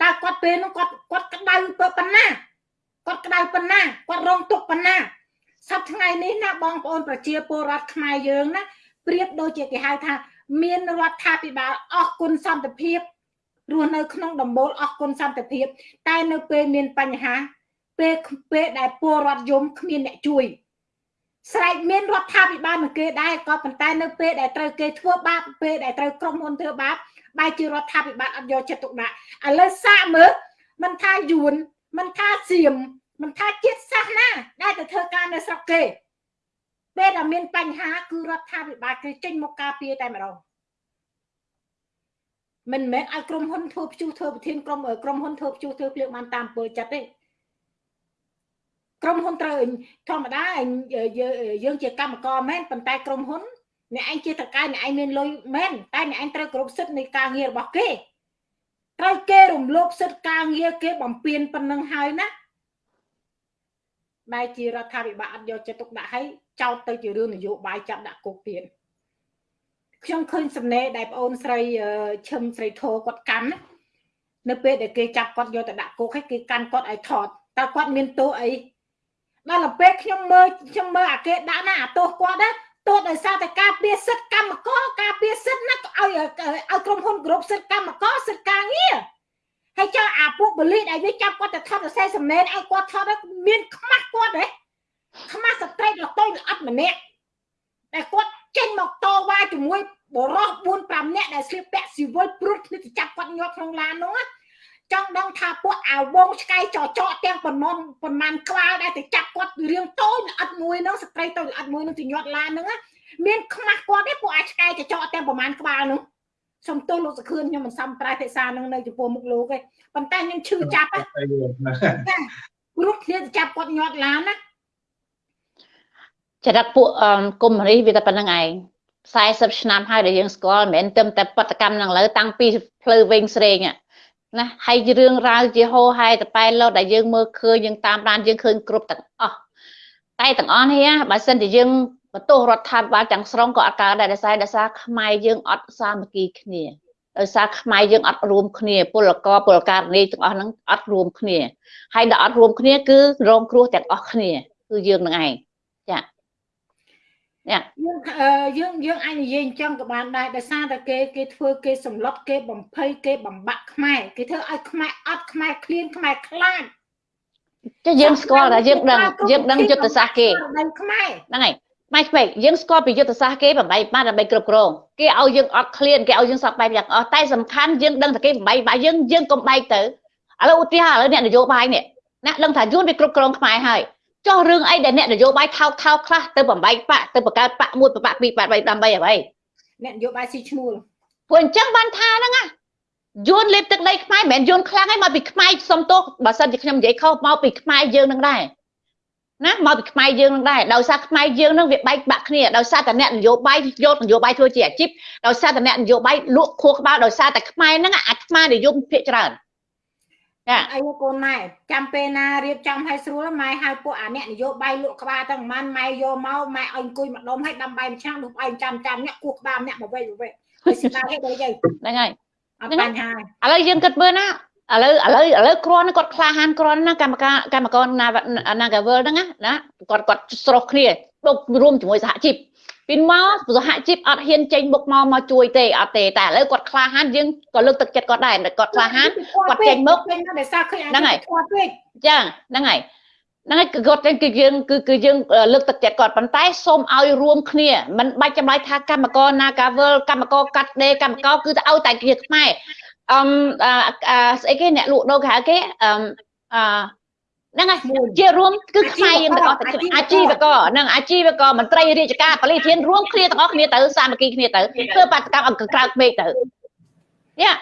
Speaker 1: តើគាត់ពេលនោះគាត់គាត់ក្តៅប៉ុណ្ណាគាត់ក្តៅប៉ុណ្ណាគាត់រងទុក្ខប៉ុណ្ណាសប្តាហ៍ថ្ងៃនេះណាបងប្អូនប្រជាពលរដ្ឋខ្មែរយើងណាប្រៀបដូចជាគេហៅថា មានរដ្ឋាភិបាលអស់គុណសន្តិភាពរស់នៅក្នុងដំបូលអស់គុណសន្តិភាព តែនៅពេលមានបញ្ហាពេលពេលដែលពលរដ្ឋយំគ្មានអ្នកជួយ ស្រែកមានរដ្ឋាភិបាលនឹងគេដែរក៏ប៉ុន្តែនៅពេលដែលត្រូវគេធ្វើបាបពេលដែលត្រូវក្រុមហ៊ុនធ្វើបាបបែរជារដ្ឋាភិបាលអត់យកចិត្តទុកដាក់ឥឡូវសាកមើលមិនថាយួនមិនថាសៀមមិនថាជាតិសាសនាដែលទៅធ្វើការនៅស្រុកគេពេលដែលមានបញ្ហាគឺរដ្ឋាភិបាលគេចេញមកការពារតែម្ដងមិនមែនឲ្យក្រុមហ៊ុនធ្វើព្យុះធ្វើប្រធានក្រុមក្រុមហ៊ុនធ្វើព្យុះធ្វើភ្លើងបានតាមពើចិត្តទេ ក្រុមហ៊ុនត្រូវធម្មតាយើងជាកម្មករមែនប៉ុន្តែក្រុមហ៊ុនអ្នកឯងជាតកែអ្នកឯងមានលុយមែនតែអ្នកឯងត្រូវគ្រប់សិទ្ធិនៃការងាររបស់គេត្រូវគេរំលោភសិទ្ធិការងារគេបំពេញប៉ុណ្ណឹងហើយណាបែរជារដ្ឋាភិបាលអត់យកចិត្តទុកដាក់ឲ្យចោទទៅជារឿងនយោបាយចាប់ដាក់គុកទៀតខ្ញុំឃើញសំណេរដែលប្អូនស្រីឈឹមស្រីធោគាត់កាន់នៅពេលដែលគេចាប់គាត់យកទៅដាក់គុកឲ្យគេកាន់គាត់ឲ្យថតតើគាត់មានទោសអី ដល់ទៅពេលខ្ញុំមើលខ្ញុំមើលអាគេដាក់ណាអាទោសគាត់ណាទោសដោយសារតែការពៀសិទ្ធកម្មករការពៀសិទ្ធណាឲ្យឲ្យក្រុមហ៊ុនគ្រប់សិទ្ធកម្មករសិទ្ធការងារហើយចុះអាពួកបលីដែលវាចាប់គាត់ទៅថតសរសេរសំណេរឲ្យគាត់ថតមានខ្មាស់គាត់ហ៎ខ្មាស់ស្ត្រីលតុយល្អិតម្នាក់ដែលគាត់ចេញមកតវ៉ាជាមួយបរោះ4 5នាក់ដែលស្លៀកពាក់ស៊ីវិលព្រួតគ្នាទៅចាប់គាត់ញាត់ក្នុងឡាននោះ ចង់ដឹងថាពួកអាវងឆ្កែចចកទាំងប៉ុន្មានប៉ុន្មានក្បាលដែលទៅចាប់គាត់រៀងតូចល្អិតមួយហ្នឹងស្ត្រីតូចល្អិតមួយហ្នឹងទៅញាត់ឡានហ្នឹងមានខ្មាស់គាត់ទេពួកអាឆ្កែចចកទាំងប៉ុន្មានក្បាលហ្នឹងសុំទោសលោកសខឿនខ្ញុំមិនសមប្រែភាសានឹងនៅចំពោះមុខលោកទេប៉ុន្តែខ្ញុំឈឺចាប់ណាព្រោះគ្នាចាប់គាត់ញាត់ឡានណា
Speaker 3: ចរិតពួកកុំរីវាតែប៉ុណ្្នឹងឯង40ឆ្នាំហើយដែលយើងស្គាល់មិនមែនទៅតែបដកម្មនឹងលើតាំងពីផ្លូវវិញស្រេង ណាហើយរឿងរ៉ាវជាហោហែតប៉ែលោដែលយើងមើលឃើញយើងតាមដានយើងឃើញគ្រប់ទាំងអស់តែទាំងអស់នេះបើសិនជាយើងបន្ទោសរដ្ឋាភិបាលទាំងស្រុងក៏អត់កើតដែរដោយសារដោយសារខ្មែរយើងអត់សាមគ្គីគ្នាដោយសារខ្មែរយើងអត់រួមគ្នាពលករពលករនីទាំងអស់ហ្នឹងអត់រួមគ្នាហើយដល់អត់រួមគ្នាគឺរងគ្រោះទាំងអស់គ្នាគឺយើងនឹងឯងចា
Speaker 1: យើងយើងយើងអាចនិយាយអញ្ចឹងក៏បានដែរដោយសារតែគេគេធ្វើគេសម្លុតគេបំភ័យគេបំបាក់ខ្មែរគេធ្វើឲ្យខ្មែរអត់ខ្មែរឃ្លានខ្មែរខ្លាច
Speaker 3: ចាយើងស្គាល់ថាយើងដឹងយើងដឹងយុទ្ធសាស្ត្រគេខ្មែរហ្នឹងហើយម៉ៃក្មេកយើងស្គាល់ពីយុទ្ធសាស្ត្រគេបំបីបានដើម្បីគ្រប់គ្រងគេឲ្យយើងអត់ឃ្លានគេឲ្យយើងសពបែបយ៉ាងអស់តែសំខាន់យើងដឹងថាគេបំបីបាយើងយើងកុំបែកទៅឥឡូវឧទាហរណ៍ឥឡូវអ្នកនយោបាយនេះអ្នកដឹងថាយួនវាគ្រប់គ្រងខ្មែរហើយ ចោះរឿងអីដែលអ្នកនយោបាយថោកថោកខ្លះទៅបំបីបាក់ទៅបង្កើតបាក់មួយបាក់ពីរបាក់បីដើម្បីអ្វី
Speaker 1: អ្នកនយោបាយស៊ីឈ្មោះ
Speaker 3: ព្រោះអញ្ចឹងបានថាហ្នឹងណាយួនលេបទឹកដីខ្មែរមិនមែនយួនខ្លាំងឯងមកពីខ្មែរសុំទោសបើសិនជាខ្ញុំនិយាយខុសមកពីខ្មែរយើងនឹងដែរណាមកពីខ្មែរយើងនឹងដែរដោយសារខ្មែរយើងនឹងវាបែកបាក់គ្នាដោយសារតែអ្នកនយោបាយយកនយោបាយធ្វើជាអាជីពដោយសារតែអ្នកនយោបាយលក់ខួរក្បាលដោយសារតែខ្មែរហ្នឹងអាខ្មែរនិយមភាកច្រើន
Speaker 1: ចាអីកូនម៉ែចាំពេលណារៀបចំឲ្យស្រួលម៉ែហៅពួកអាអ្នកនយោបាយលក់ក្បាលទាំងប៉ុន្មានម៉ែយកមកម៉ែឲ្យអង្គុយម្ដុំឲ្យដាំបាយម្ឆាំងនោះឯងចាំចាំអ្នកគោះក្បាលអ្នកមកវិញវិញហើយស្ដាយហេតុអី
Speaker 3: ហ្នឹងហើយ
Speaker 1: អត់បញ្ហា
Speaker 3: ឥឡូវយើងគិតមើលណាឥឡូវឥឡូវឥឡូវគ្រាន់គាត់ក្លាហានគ្រាន់ណាកម្មការកម្មករណា Nagavel ហ្នឹងណាគាត់គាត់ស្រោះគ្នាមករួមជាមួយសហជីព ពីមកសហជីពអត់ហ៊ានចេញមុខមកមកជួយទេអត់ទេតែឥឡូវគាត់ក្លាហានយើងក៏លើកទឹកចិត្តគាត់ដែរគាត់ក្លាហានគាត់ចេញមុខ
Speaker 1: ហ្នឹងហើយ
Speaker 3: ចាហ្នឹងហើយហ្នឹងហើយគាត់គឺយើងគឺគឺយើងលើកទឹកចិត្តគាត់ប៉ុន្តែសូមឲ្យរួមគ្នាមិនបាច់ចាំបាច់ថាកម្មករ Nagavel កម្មករកាត់ដេរកម្មករគឺទៅឲ្យតែគ្នាខ្មែរអឹមស្អីគេអ្នកលក់ដូរគេហៅគេអឹមអ ហ្នឹងហើយជារួមគឺខ្មែរយើងទាំងអស់អាជីវករហ្នឹងអាជីវករមន្ត្រីរាជការបរិធានរួមគ្នាទាំងអស់គ្នាទៅសាមគ្គីគ្នាទៅធ្វើបាតកម្មអង្គក្រៅពេកទៅយ៉ា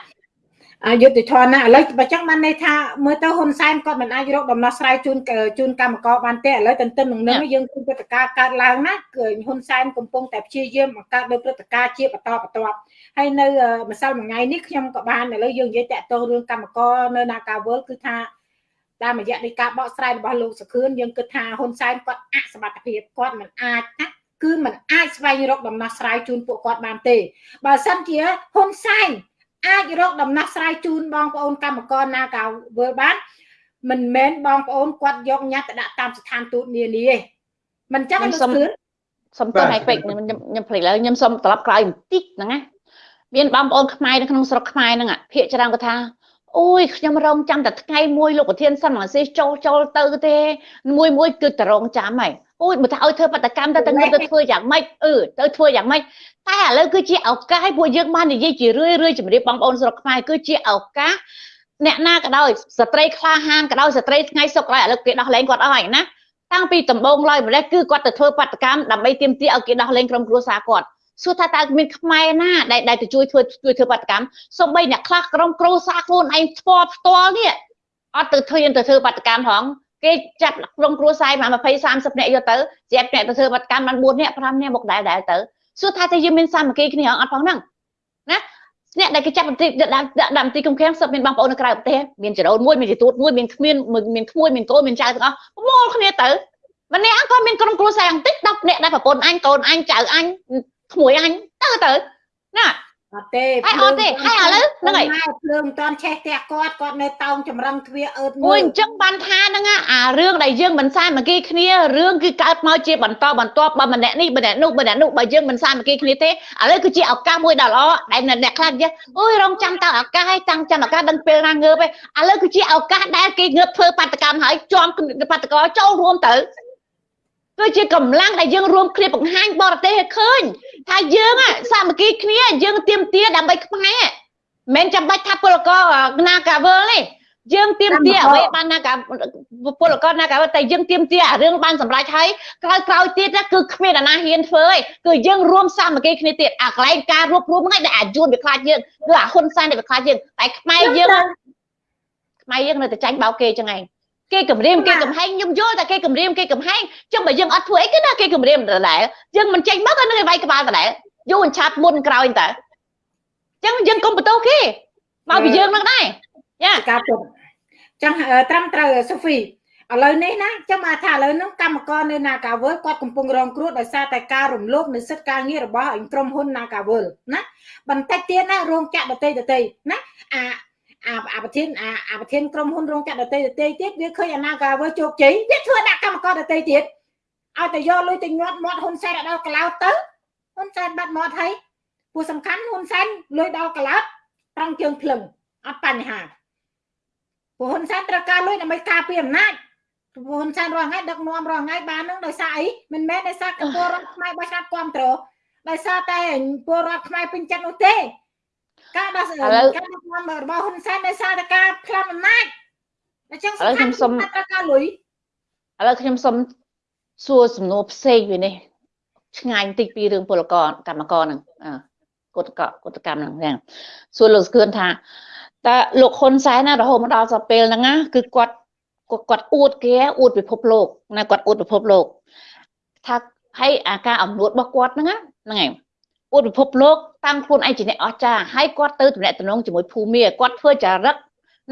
Speaker 1: អយុទ្ធធនណាឥឡូវបើចឹងបានន័យថាមើលទៅហ៊ុនសែនគាត់មិនអាចរកដំណោះស្រាយជូនជូនកម្មករបានទេឥឡូវទន្ទឹមនឹងនឹងយើងឃើញព្រឹត្តិការណ៍កើតឡើងណាគឺហ៊ុនសែនកំពុងតែព្យាយាមបង្កើតនៅព្រឹត្តិការណ៍ជាបន្តបន្ទាប់ហើយនៅម្សិលមួយថ្ងៃនេះខ្ញុំក៏បានឥឡូវយើងនិយាយតាក់ទងរឿងកម្មករនៅនាការវល់គឺថា តាមរយៈនៃការបកស្រាយរបស់លោកសុខឿនយើងគិតថាហ៊ុនសែនគាត់អសមត្ថភាពគាត់មិនអាចណាគឺมันអាចស្វែងរកដំណោះស្រាយជូនពួកគាត់បានទេបើសិនជាហ៊ុនសែនអាចរកដំណោះស្រាយជូនបងប្អូនកម្មករណាកាវើបានមិនមែនបងប្អូនគាត់យកញ៉ាត់ទៅដាក់តាមស្ថានទូតនានាទេមិនចឹងលោកគ្រឿន
Speaker 3: សុំទោសឲ្យពេកខ្ញុំខ្ញុំភ្លេចលើខ្ញុំសុំត្រឡប់ក្រោយបន្តិចហ្នឹងណាមានបងប្អូនខ្មែរនៅក្នុងស្រុកខ្មែរហ្នឹងភាកច្រើនគាត់ថា អូយខ្ញុំរងចាំតែថ្ងៃមួយលោកប្រធានសន្និសីទចូលចូលទៅទេមួយមួយគឺតរងចាំហើយអូយបើថាឲ្យធ្វើបដកម្មទៅទៅទៅធ្វើយ៉ាងម៉េចអឺទៅធ្វើយ៉ាងម៉េចតែឥឡូវគឺជាឱកាសពួកយើងបាននិយាយជារឿយរឿយជំរាបបងប្អូនស្រុកខ្មែរគឺជាឱកាសអ្នកណាក៏ដោយស្ត្រីក្លាហានក៏ដោយស្ត្រីថ្ងៃសុខក៏ដោយឥឡូវគេដោះលែងគាត់អស់ហើយណាតាំងពីដំបូងឡើយម្លេះគឺគាត់ទៅធ្វើបដកម្មដើម្បីទាមទារឲ្យគេដោះលែងក្រុមគ្រួសារគាត់ សួរថាតើមានខ្មែរណាដែលដែលទៅជួយធ្វើជួយធ្វើបដកម្មសូម្បីអ្នកខ្លះក្រុមគ្រួសារខ្លួនឯងផ្ទាល់ផ្ទាល់នេះអត់ទៅធ្វើទៅធ្វើបដកម្មផងគេចាប់ក្រុមគ្រួសារមក20 30នាក់យកទៅជាប់អ្នកទៅធ្វើបដកម្មបាន4នាក់5នាក់មកដែរដែរទៅសួរថាតើយើងមានសាមគ្គីគ្នាអត់ផងហ្នឹងណាអ្នកដែលគេចាប់បន្តិចដាក់ដាក់បន្តិចកំខាំងសឹកមានបងប្អូននៅក្រៅប្រទេសមានចរោនមួយមានជាទួតមួយមានគ្មានមានក្មួយមានកូនមានចៅទាំងអស់ប្រមូលគ្នាទៅម្នាក់ក៏មានក្រុមគ្រួសារបន្តិច10នាក់ដែរប្រពន្ធអញកូនអញចៅអញ ក្មួយអញទៅទៅណា
Speaker 1: អត់ទេ
Speaker 3: ហើយអត់ទេហើយឥឡូវហ្នឹងហើយ
Speaker 1: ភ្លើងមិនតាន់ឆេះផ្ទះគាត់គាត់នៅតោងចម្រឹងទ្វារអឺត
Speaker 3: មួយអញ្ចឹងបានថាហ្នឹងអារឿងដែលយើងមិនសាមគ្គីគ្នារឿងគឺកើតមកជាបន្តបន្ទាប់បើម្នាក់នេះម្នាក់នោះម្នាក់នោះបើយើងមិនសាមគ្គីគ្នាទេឥឡូវគឺជាឱកាសមួយដ៏ល្អដែលអ្នកខ្លះនិយាយអូយរងចាំតើឱកាសឲ្យតាំងចាំឱកាសដឹងពេលណាងើបឯឥឡូវគឺជាឱកាសដែលគេងើបធ្វើបាតកម្មហើយជាប់បាតកោចូលរួមទៅគឺជាកម្លាំងដែលយើងរួមគ្នាបង្ហាញបរទេសឲ្យឃើញ ថាយើងសាមគ្គីគ្នាយើងទៀមទាដើម្បីខ្មែរមិនចាំបាច់ថាពលករណាកាវលនេះយើងទៀមទាអ្វីបានណាកាពលករណាកាវតែយើងទៀមទាអារឿងបានសម្រេចហើយក្រោយក្រោយទៀតគឺគ្មានអាណាហ៊ានធ្វើឯងគឺយើងរួមសាមគ្គីគ្នាទៀតអាកន្លែងការរួបរวมហ្នឹងដែលអាយួនវាខ្លាចយើងគឺអាហ៊ុនសែនដែលវាខ្លាចយើងតែខ្មែរយើងខ្មែរយើងនៅតែចាញ់បោកគេចឹងឯង គេគម្រាមគេកំហែងខ្ញុំយល់តែគេគម្រាមគេកំហែងចឹងបើយើងអត់ធ្វើអីគឺណាគេគម្រាមដដែលយើងមិនចេញមកក៏នឹងឲ្យវាយក្បាលដដែលយូរអញ្ឆាតមុនក្រោយតើចឹងយើងកុំបន្ទោសគេមកពីយើងនឹងដែរយ៉ា
Speaker 1: ការពុតចឹងត្រឹមត្រូវសូហ្វីឥឡូវនេះណាចាំមកថាឥឡូវនោះកម្មករនៅ Nagavel គាត់កំពុងរងគ្រោះដោយសារតែការរំលោភនៅសិទ្ធិការងាររបស់ក្រុមហ៊ុន Nagavel ណាបន្តិចទៀតណារោងចក្រដតីដតីណាអា អាអាប្រធានអាអាប្រធានក្រុមហ៊ុនរោងចក្រដតីដតីទៀតវាឃើញអាណាកាវើជោគជ័យវាធ្វើដាក់កម្មករដតីទៀតឲ្យតែយកលុយទៅញាត់មាត់ហ៊ុនសែនដល់កឡោតទៅហ៊ុនសែនបាត់មាត់ហើយពូសំខាន់ហ៊ុនសែនលុយដល់កឡោតត្រង់ជើងភ្លឹងអត់បញ្ហាពូហ៊ុនសែនត្រូវការលុយដើម្បីការពារអំណាចពូហ៊ុនសែនរាល់ថ្ងៃដឹកនាំរាល់ថ្ងៃបាននឹងដោយសារអីមិនមែនដោយសារពលរដ្ឋខ្មែរបោះឆ្នោតគ្រប់គ្រងដោយសារតែពលរដ្ឋខ្មែរពេញចិត្តនោះទេ ការដោះស្រាយការដឹកនាំរបស់ហ៊ុនសែនដោយសារតែការផ្លាស់អំណាចអញ្ចឹង
Speaker 3: ឥឡូវខ្ញុំសុំ
Speaker 1: ត្រូវការលុយ
Speaker 3: ឥឡូវខ្ញុំសុំសួរសំណួរផ្សេងវានេះឆ្ងាយបន្តិចពីរឿងពលករកម្មករហ្នឹងកុតកកុតកម្មហ្នឹងសួរលោកស្គឿនថាតើលោកហ៊ុនសែនណារហូតមកដល់សពេលហ្នឹងណាគឺគាត់គាត់អួតគេអួតពិភពលោកណាគាត់អួតពិភពលោកថាហើយអាការអំនួតរបស់គាត់ហ្នឹងហ្នឹងហើយ អួតពិភពលោកតាំងខ្លួនឯងជាអ្នកអស្ចារ្យហើយគាត់ទៅតំណែងតំណងជាមួយភូមិគាត់ធ្វើចរិត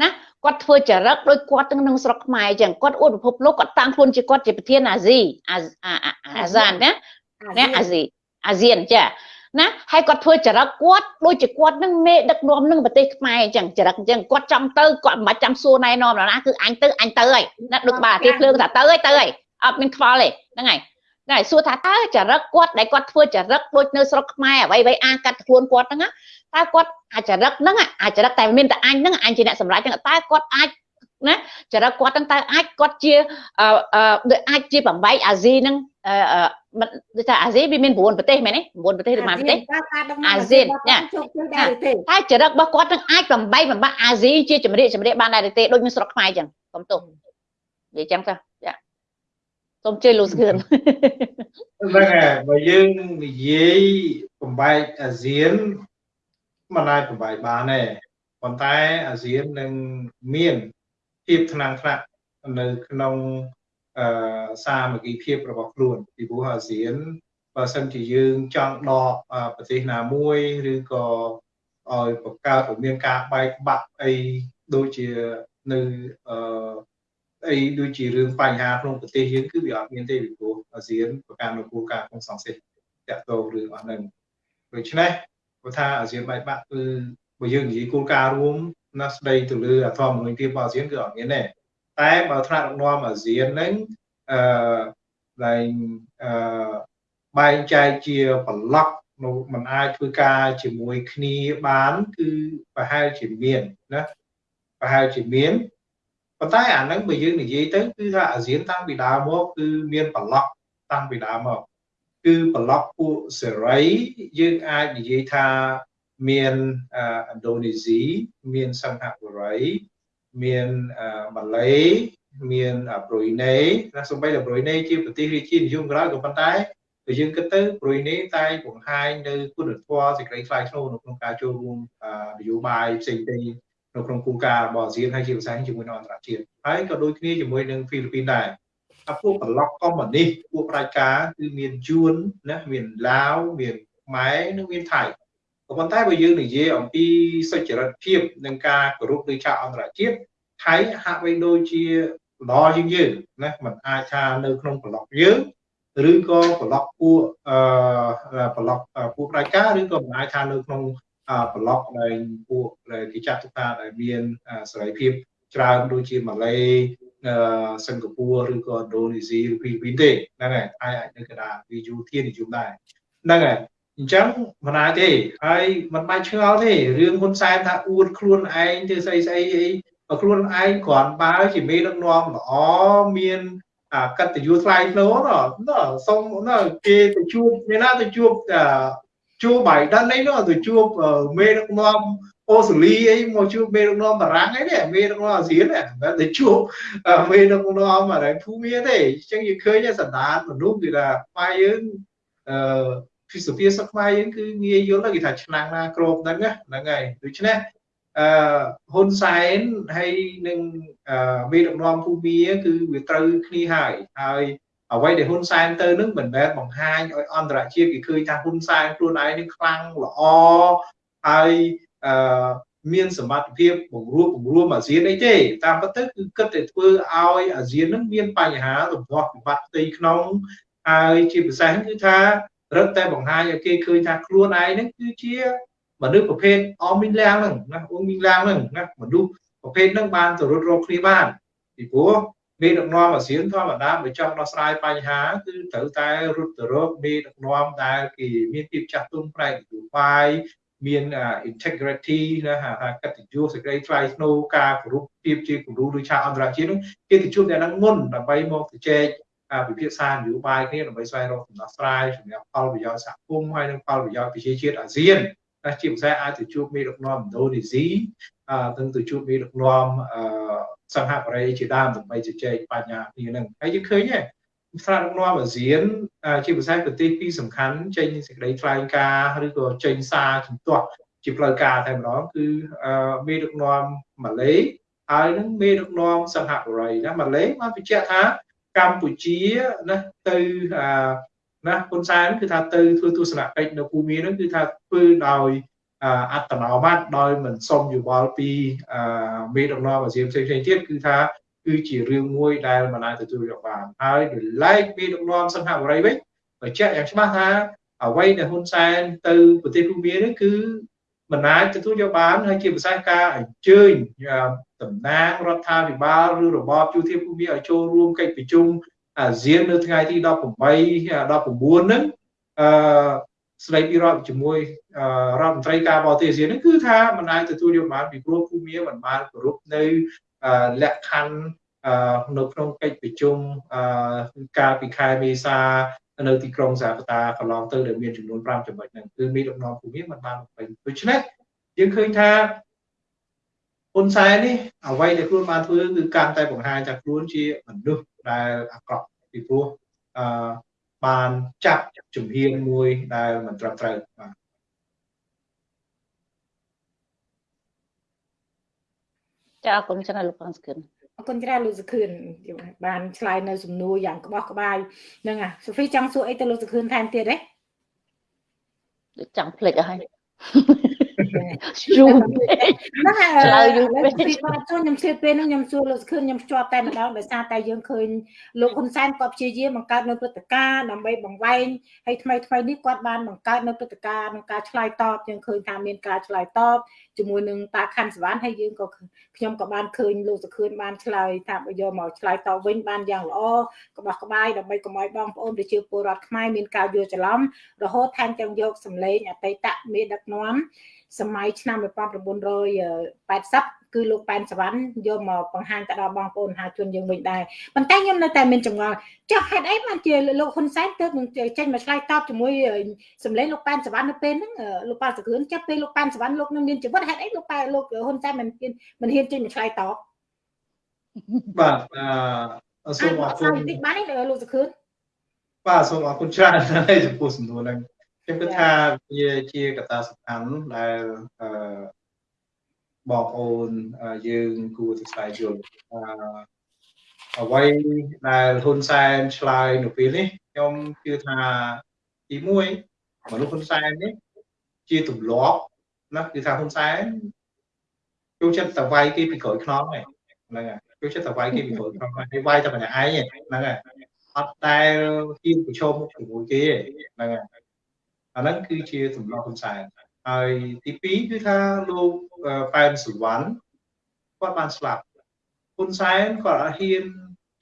Speaker 3: ណាគាត់ធ្វើចរិតដោយគាត់ទាំងក្នុងស្រុកខ្មែរអញ្ចឹងគាត់អួតពិភពលោកគាត់តាំងខ្លួនជាគាត់ជាប្រធានអាស៊ីអាហ្សានណាណាអាស៊ីអាស៊ានចាណាហើយគាត់ធ្វើចរិតគាត់ដូចជាគាត់នឹងមេដឹកនាំនឹងប្រទេសខ្មែរអញ្ចឹងចរិតអញ្ចឹងគាត់ចង់ទៅគាត់មិនបាច់ចាំសួរណែនាំណាគឺអញទៅអញទៅហើយណាដូចក្បាលអាទិភ្លើងថាទៅហើយទៅហើយអត់មានខ្វល់ទេហ្នឹងហើយ តែសួរថាតើចរិតគាត់ដែលគាត់ធ្វើចរិតដូចនៅស្រុកខ្មែរអ្វីអ្វីអាកាត់ខ្លួនគាត់ហ្នឹងតើគាត់អាចរិតហ្នឹងអាចរិតតែមានតែអញហ្នឹងអញជាអ្នកសម្រេចហ្នឹងតើគាត់អាចណាចរិតគាត់ហ្នឹងតើអាចគាត់ជាដូចអាចជាបំបីអាស៊ីហ្នឹងដូចថាអាស៊ីវាមាន9ប្រទេសមែនទេ9ប្រទេសឬប៉ុន្មានប្រទេសអាស៊ានណាតែចរិតរបស់គាត់នឹងអាចបំបីបំបាក់អាស៊ីជាចម្រៀកចម្រៀកបានដែរទេដូចនៅស្រុកខ្មែរអញ្ចឹងកុំទោសនិយាយចាំទៅចា សូមជឿលោកស្គឿន
Speaker 2: ហ្នឹងហើយបើយើងនិយាយបំបែកអាស៊ានមិនអាចបំបែកបានទេប៉ុន្តែអាស៊ាននឹងមានភាពថ្នាំងថ្នាក់នៅក្នុងអឺសាមគ្គីភាពរបស់ខ្លួនពីព្រោះអាស៊ានបើសិនជាយើងចង់ដកប្រទេសណាមួយឬក៏ឲ្យបង្កើតឲ្យមានការបែកបាក់អីដូចជានៅអឺ អីដូចជារឿងបញ្ហាក្នុងប្រទេសយើងគឺវាអត់មានទេពីព្រោះអាស៊ានប្រកាន់នូវគោលការណ៍ក្នុងសង្គ្រោះតាក់ទងរឿងអស់ហ្នឹងដូច្នេះគាត់ថាអាស៊ានបែកបាក់គឺបើយើងនិយាយគោលការណ៍រួមណាស្ដីទៅលើអធមមនុស្សភាពរបស់អាស៊ានគឺអត់មានទេតែបើថ្នាក់ដឹកនាំអាស៊ានហ្នឹងអឺឡើងអឺបែងចែកជាប្លុកនៅมันអាចធ្វើការជាមួយគ្នាបានគឺប្រហែលជាមានណាប្រហែលជាមាន ប៉ុន្តែអាហ្នឹងបើយើងនិយាយទៅគឺថាអាស៊ានតាំងពីដើមមកគឺមានប្លុកតាំងពីដើមមកគឺប្លុកពួកសេរីយើងអាចនិយាយថាមានឥណ្ឌូនេស៊ីមានសិង្ហបុរីមានម៉ាឡេមានប្រុយណេណាសូម្បីតែប្រុយណេជាប្រទេសរាជានិយមក្រោយក៏ប៉ុន្តែបើយើងគិតទៅប្រុយណេតែបង្ហាញនៅគុណធម៌សេចក្តីថ្លៃថ្នូរនៅក្នុងការចូលរួមនយោបាយផ្សេងៗ នៅក្នុងគោលការណ៍របស់អាស៊ានហើយជាភាសាជាមួយនឹងអន្តរជាតិហើយក៏ដូចគ្នាជាមួយនឹងហ្វីលីពីនដែរអាពួកប្លុកកុម្មុយនីសពួកប្រជាការគឺមានយួនណាមានឡាវមានខ្មែរនិងមានថៃក៏ប៉ុន្តែបើយើងនិយាយអំពីសុចរិតភាពនិងការគោរពលើឆាកអន្តរជាតិថៃហាក់បីដូចជាល្អជាងយើងណាมันអាចថានៅក្នុងប្លុកយើងឬក៏ប្លុកពួកអឺប្លុកពួកប្រជាការឬក៏មិនអាចថានៅក្នុង ប្លុកដែលពួកដែលគេចាត់ទុកថាដែលមានសេរីភាពច្រើនដូចជាម៉ាឡេសិង្ហបុរីឬក៏ឥណ្ឌូនេស៊ីឬហ្វីលីពីនទេហ្នឹងហើយហើយអាចនៅកណ្ដាលវាយូធានិយមដែរហ្នឹងហើយអញ្ចឹងមិនអាចទេហើយមិនបាច់ឆ្ងល់ទេរឿងហ៊ុនសែនថាអួតខ្លួនឯងធ្វើស្អីស្អីអីខ្លួនឯងគ្រាន់បើជាមេដឹកនាំល្អមានអាកតញ្ញុថ្លៃថ្នូរណាសុំណាគេទៅជួបអ្នកណាទៅជួប ជួបបៃដិនអីនោះទៅជួបមេដឹកនាំអូស្ត្រាលីអីមកជួបមេដឹកនាំបារាំងអីនេះមេដឹកនាំអាស៊ានហ្នឹងតែទៅជួបមេដឹកនាំអរិយភូមិទេអញ្ចឹងយើងឃើញសន្តានមនុស្សគឺថាខ្មែរយើងអឺភីសុភាសខ្មែរយើងគឺងាយយល់គេថាឆ្នាំងណាក្របហ្នឹងហ្នឹងហើយដូច្នេះអឺហ៊ុនសែនហើយនឹងមេដឹកនាំភូមាគឺវាត្រូវគ្នាហើយហើយ អ្វីដែលហ៊ុនសែនទៅនឹងមិនមែនបង្ហាញឲ្យអន្តរជាតិគេឃើញថាហ៊ុនសែនខ្លួនឯងនឹងខ្លាំងល្អហើយអឺមានសមត្ថភាពបង្រួបបង្រួមអាស៊ានអីទេតាមពិតទៅគឺគិតតែធ្វើឲ្យអាស៊ាននឹងមានបញ្ហារំដោះវិបត្តិផ្ទៃក្នុងហើយជាពិសេសគឺថារឹតតែបង្ហាញឲ្យគេឃើញថាខ្លួនឯងនឹងគឺជាមនុស្សប្រភេទអមមីងឡាំងហ្នឹងណាអ៊ុំមីងឡាំងហ្នឹងណាមនុស្សប្រភេទហ្នឹងបានទៅរត់រកគ្នាបានពីព្រោះ មេដឹកនាំអាស៊ានធម្មតាបើចង់ដោះស្រាយបញ្ហាគឺត្រូវតែរត់ទៅរកមេដឹកនាំដែលគេមានភាពចាស់ទុំផ្នែកនយោបាយមាន integrity ណាហៅថាកតញ្ញូសេចក្តីថ្លៃថ្នូរការគោរពភាពជាគំរូឬឆាកអន្តរជាតិនោះគេទៅជួបអ្នកនឹងមុនដើម្បីមកជជែកពិភាក្សានយោបាយគ្នាដើម្បីស្វែងរកដំណោះស្រាយសម្រាប់ផលប្រយោជន៍សហគមន៍ហើយនិងផលប្រយោជន៍ប្រជាជាតិអាស៊ានតែជាពិសេសអាចទៅជួបមេដឹកនាំឥណ្ឌូនេស៊ី អឺទៅទៅជួបមេដឹកនាំអឺសហបរិយជាដើមដើម្បីជជែកបញ្ហាគ្នាហ្នឹងហើយយើងឃើញទេស្រាដឹកនាំអាស៊ានជាភាសាប្រទេសពីរសំខាន់ចេញសេចក្តីថ្លែងការណ៍ឬក៏ចេញសារជំទាស់ជាផ្លូវការតែម្ដងគឺមេដឹកនាំម៉ាឡេហើយនឹងមេដឹកនាំសិង្ហបុរីណាម៉ាឡេបានបញ្ជាក់ថាកម្ពុជាណាទៅណាហ៊ុនសែនគឺថាទៅធ្វើទស្សនកិច្ចនៅភូមិហ្នឹងគឺថាធ្វើដោយ អត្តនោម័តដោយមិនសុំយោបល់ពីមេដឹកនាំអាស៊ានផ្សេងៗទៀតគឺថាគឺជារឿងមួយដែលមិនអាចទទួលយកបានហើយដោយឡែកមេដឹកនាំសង្ហបុរីវិញបញ្ជាក់យ៉ាងច្បាស់ថាអ្វីដែលហ៊ុនសែនទៅប្រទេសភូមានេះគឺមិនអាចទទួលយកបានហើយជាភាសាការអញ្ជើញតំណាងរដ្ឋាភិបាលឬរបបជួធាភូមិឲ្យចូលរួមកិច្ចប្រជុំអាស៊ាននៅថ្ងៃទី18 19ហ្នឹងអឺ ស្ដីពីរដ្ឋជាមួយរដ្ឋមន្ត្រីការបរទេសអាស៊ានហ្នឹងគឺថាមិនអាចទទួលយកបានពីព្រោះភូមិមិនបានគោរពនៅលក្ខខណ្ឌនៅក្នុងកិច្ចប្រជុំកាលពីខែមេសានៅទីក្រុងសាវតាកន្លងទៅដែលមានចំនួន5ចំណុចហ្នឹងគឺមានដំណងភូមិមិនបានពេញដូច្នេះយើងឃើញថាហ៊ុនសែននេះអ្វីដែលខ្លួនបានធ្វើគឺកាន់តែបង្ហាញថាខ្លួនជាមនុស្សដែលអាក្រក់ពីព្រោះអឺ បានចាប់ជំហានមួយដែលមិនត្រឹមត្រូវបាទ
Speaker 3: ចាអរគុណច្រើនលោកបងសឿន
Speaker 1: អរគុណច្រើនលោកសុខឿនបានឆ្លើយនៅសំណួរយ៉ាងក្បោះក្បាយនឹងអាសូហ្វីចង់សួរអីទៅលោកសុខឿនថែមទៀតទេ
Speaker 3: ចង់ភ្លេចអស់ហើយ យូរ
Speaker 1: ហ្នឹងហើយយូរពេកពីគាត់ចូលខ្ញុំជឿពេលហ្នឹងខ្ញុំសួរលោកខឿនខ្ញុំជាប់តែម្ដងដោយសារតែយើងឃើញលោកហ៊ុនសែនគាត់ព្យាយាមបង្កើតនៅព្រឹត្តិការណ៍ដើម្បីបង្វែងហើយថ្មីថ្មីនេះគាត់បានបង្កើតនៅព្រឹត្តិការណ៍ក្នុងការឆ្លើយតបយើងឃើញថាមានការឆ្លើយតបជាមួយនឹងតាខាន់សវណ្ណហើយយើងក៏ខ្ញុំក៏បានឃើញលោកសុខឿនបានឆ្លើយថាបើយកមកឆ្លើយតបវិញបានយ៉ាងល្អក្បោះក្បាយដើម្បីកុំឲ្យបងប្អូនប្រជាពលរដ្ឋខ្មែរមានការយល់ច្រឡំរហូតថែមទាំងយកសម្លេងអតីតមេដឹកនាំ សម័យឆ្នាំ1980គឺលោកប៉ែនសវណ្ណយកមកបង្ហាញទៅដល់បងប្អូនមហាជនយើងវិញដែរប៉ុន្តែខ្ញុំនៅតែមានចម្ងល់ចុះហេតុអីបានជាលោកហ៊ុនសែនទើបនឹងចេញមកឆ្លើយតបជាមួយសម្លេងលោកប៉ែនសវណ្ណនៅពេលហ្នឹងលោកប៉ាសក្រឿនចាប់ពេលលោកប៉ែនសវណ្ណលោកនឹងមានជីវិតហេតុអីលោកប៉ែលោកហ៊ុនសែនមិនហ៊ានមិនហ៊ានចេញមកឆ្លើយតប
Speaker 2: បាទអឺសូមអរគុណ
Speaker 1: តិចបានទេលោកសក្រឿន
Speaker 2: បាទសូមអរគុណច្រើនហើយចំពោះសំណួរហ្នឹង ខ្ញុំគិតថាវាជាកត្តាសំខាន់ដែលអឺបងប្អូនយើងគួរតែស្វែងយល់អឺអ្វីដែលហ៊ុនសែនឆ្លើយនៅពេលនេះខ្ញុំជឿថាទី1មនុស្សហ៊ុនសែននេះជាទម្លាប់ណាគឺថាហ៊ុនសែនចូលចិត្តតែវាយគេពីក្រោយខ្នងហ្នឹងហ្នឹងហើយចូលចិត្តតែវាយគេពីក្រោយខ្នងហើយវាយតែម្នាក់ឯងហ្នឹងហើយអត់ដែលហ៊ានប្រឈមមុខជាមួយគេហ្នឹងហើយ អាហ្នឹងគឺជាទម្លាប់ហ៊ុនសែនហើយទី2គឺថាលោកប៉ែនសុវណ្ណគាត់បានស្លាប់ហ៊ុនសែនគាត់អត់ហ៊ាន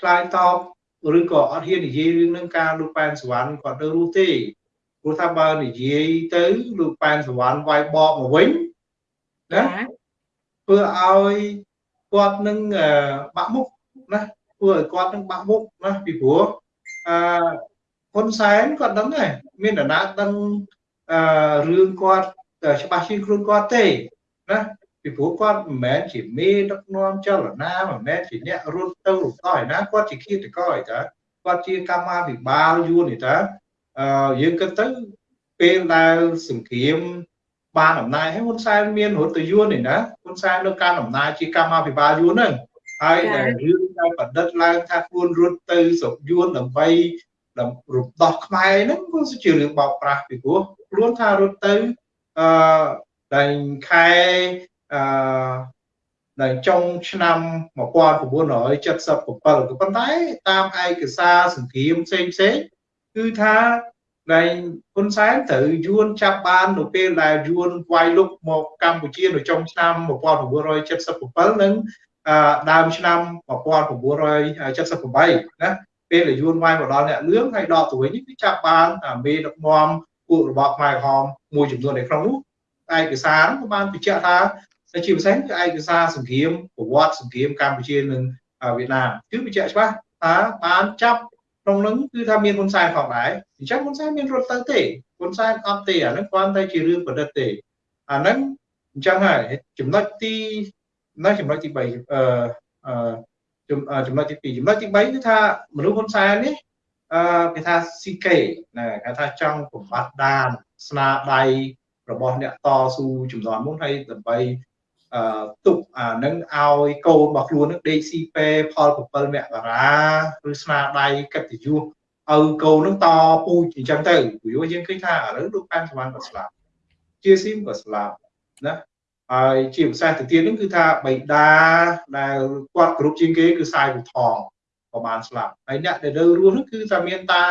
Speaker 2: ឆ្លើយតបឬក៏អត់ហ៊ាននិយាយរឿងនឹងការលោកប៉ែនសុវណ្ណគាត់នៅរស់ទេព្រោះថាបើនិយាយទៅលោកប៉ែនសុវណ្ណវាយបកមកវិញណាធ្វើឲ្យគាត់នឹងបាក់មុខណាធ្វើឲ្យគាត់នឹងបាក់មុខណាពីព្រោះអឺហ៊ុនសែនគាត់ដឹងដែរ មានដំណើរដឹងអឺរឿងគាត់ច្បាស់ជាងខ្លួនគាត់ទេណាពីព្រោះគាត់មិនមែនជាមេដឹកនាំចលនាមិនមែនជាអ្នករត់ទៅរត់ទៅឯណាគាត់ជាឃាតករឯតាគាត់ជាកម្មាភិបាលយួនឯតាអឺយើងគិតទៅពេលដែលសង្គ្រាមបានអំណាចហើយហ៊ុនសែនមានរដ្ឋយួនឯណាហ៊ុនសែននៅកាន់អំណាចជាកម្មាភិបាលយួនហ្នឹងហើយដែលរឿងដែលប្រឌិតឡើងថាខ្លួនរត់ទៅស្រុកយួនដើម្បី រំដោះខ្មែរហ្នឹងគឺជារឿងបោកប្រាស់ពីព្រោះខ្លួនថារត់ទៅអឺដែលខែអឺនៅចុងឆ្នាំ1977ក៏ប៉ុន្តែតាមឯកសារសង្គ្រាមផ្សេងផ្សេងគឺថាដែលហ៊ុនសែនត្រូវយួនចាប់បាននៅពេលដែលយួនវាយលុកមកកម្ពុជានៅចុងឆ្នាំ1977និងដើមឆ្នាំ1978ណា ពេលដែលយួនវាយមកដល់អ្នកលឿងហើយដកទៅវិញគឺចាប់បានមេដឹកនាំពួករបបខ្មែរក្រហមមួយចំនួននៅក្នុងនោះឯកសារក៏បានបញ្ជាក់ថាជាពិសេសគឺឯកសារសង្គ្រាមប្រវត្តិសង្គ្រាមកម្ពុជានិងវៀតណាមគឺបញ្ជាក់ច្បាស់ថាបានចាប់ក្នុងនោះគឺថាមានហ៊ុនសែនផងដែរអញ្ចឹងហ៊ុនសែនមានរត់ទៅទេហ៊ុនសែនអត់ទេអាហ្នឹងគ្រាន់តែជារឿងប្រឌិតទេអាហ្នឹងអញ្ចឹងហើយចំណុចទីនៅចំណុចទី3អឺអឺ ចំណុចទី2ចំណុចទី3គឺថាមនុស្សហ៊ុនសែននេះអឺគេថា CK ណាគេថាចង់បំបត្តិដានស្នាដៃរបស់អ្នកតស៊ូចំនួនមុនហើយដើម្បីអឺទុកអានឹងឲ្យកូនរបស់ខ្លួននឹងដេកស៊ីពេផល7មករាឬស្នាដៃកិត្តិយសឲ្យកូននឹងតពូជអញ្ចឹងទៅព្រោះយើងឃើញថាឥឡូវលោកប៉ែនសវណ្ណក៏ស្លាប់ជាស៊ីមក៏ស្លាប់ណា ហើយជាភាសាទៅទៀតនឹងគឺថាបៃតាដែលគាត់គ្រប់ជាងគេគឺសាយពូថងក៏បានស្លាប់ហើយអ្នកដែលនៅរស់នោះគឺថាមានតា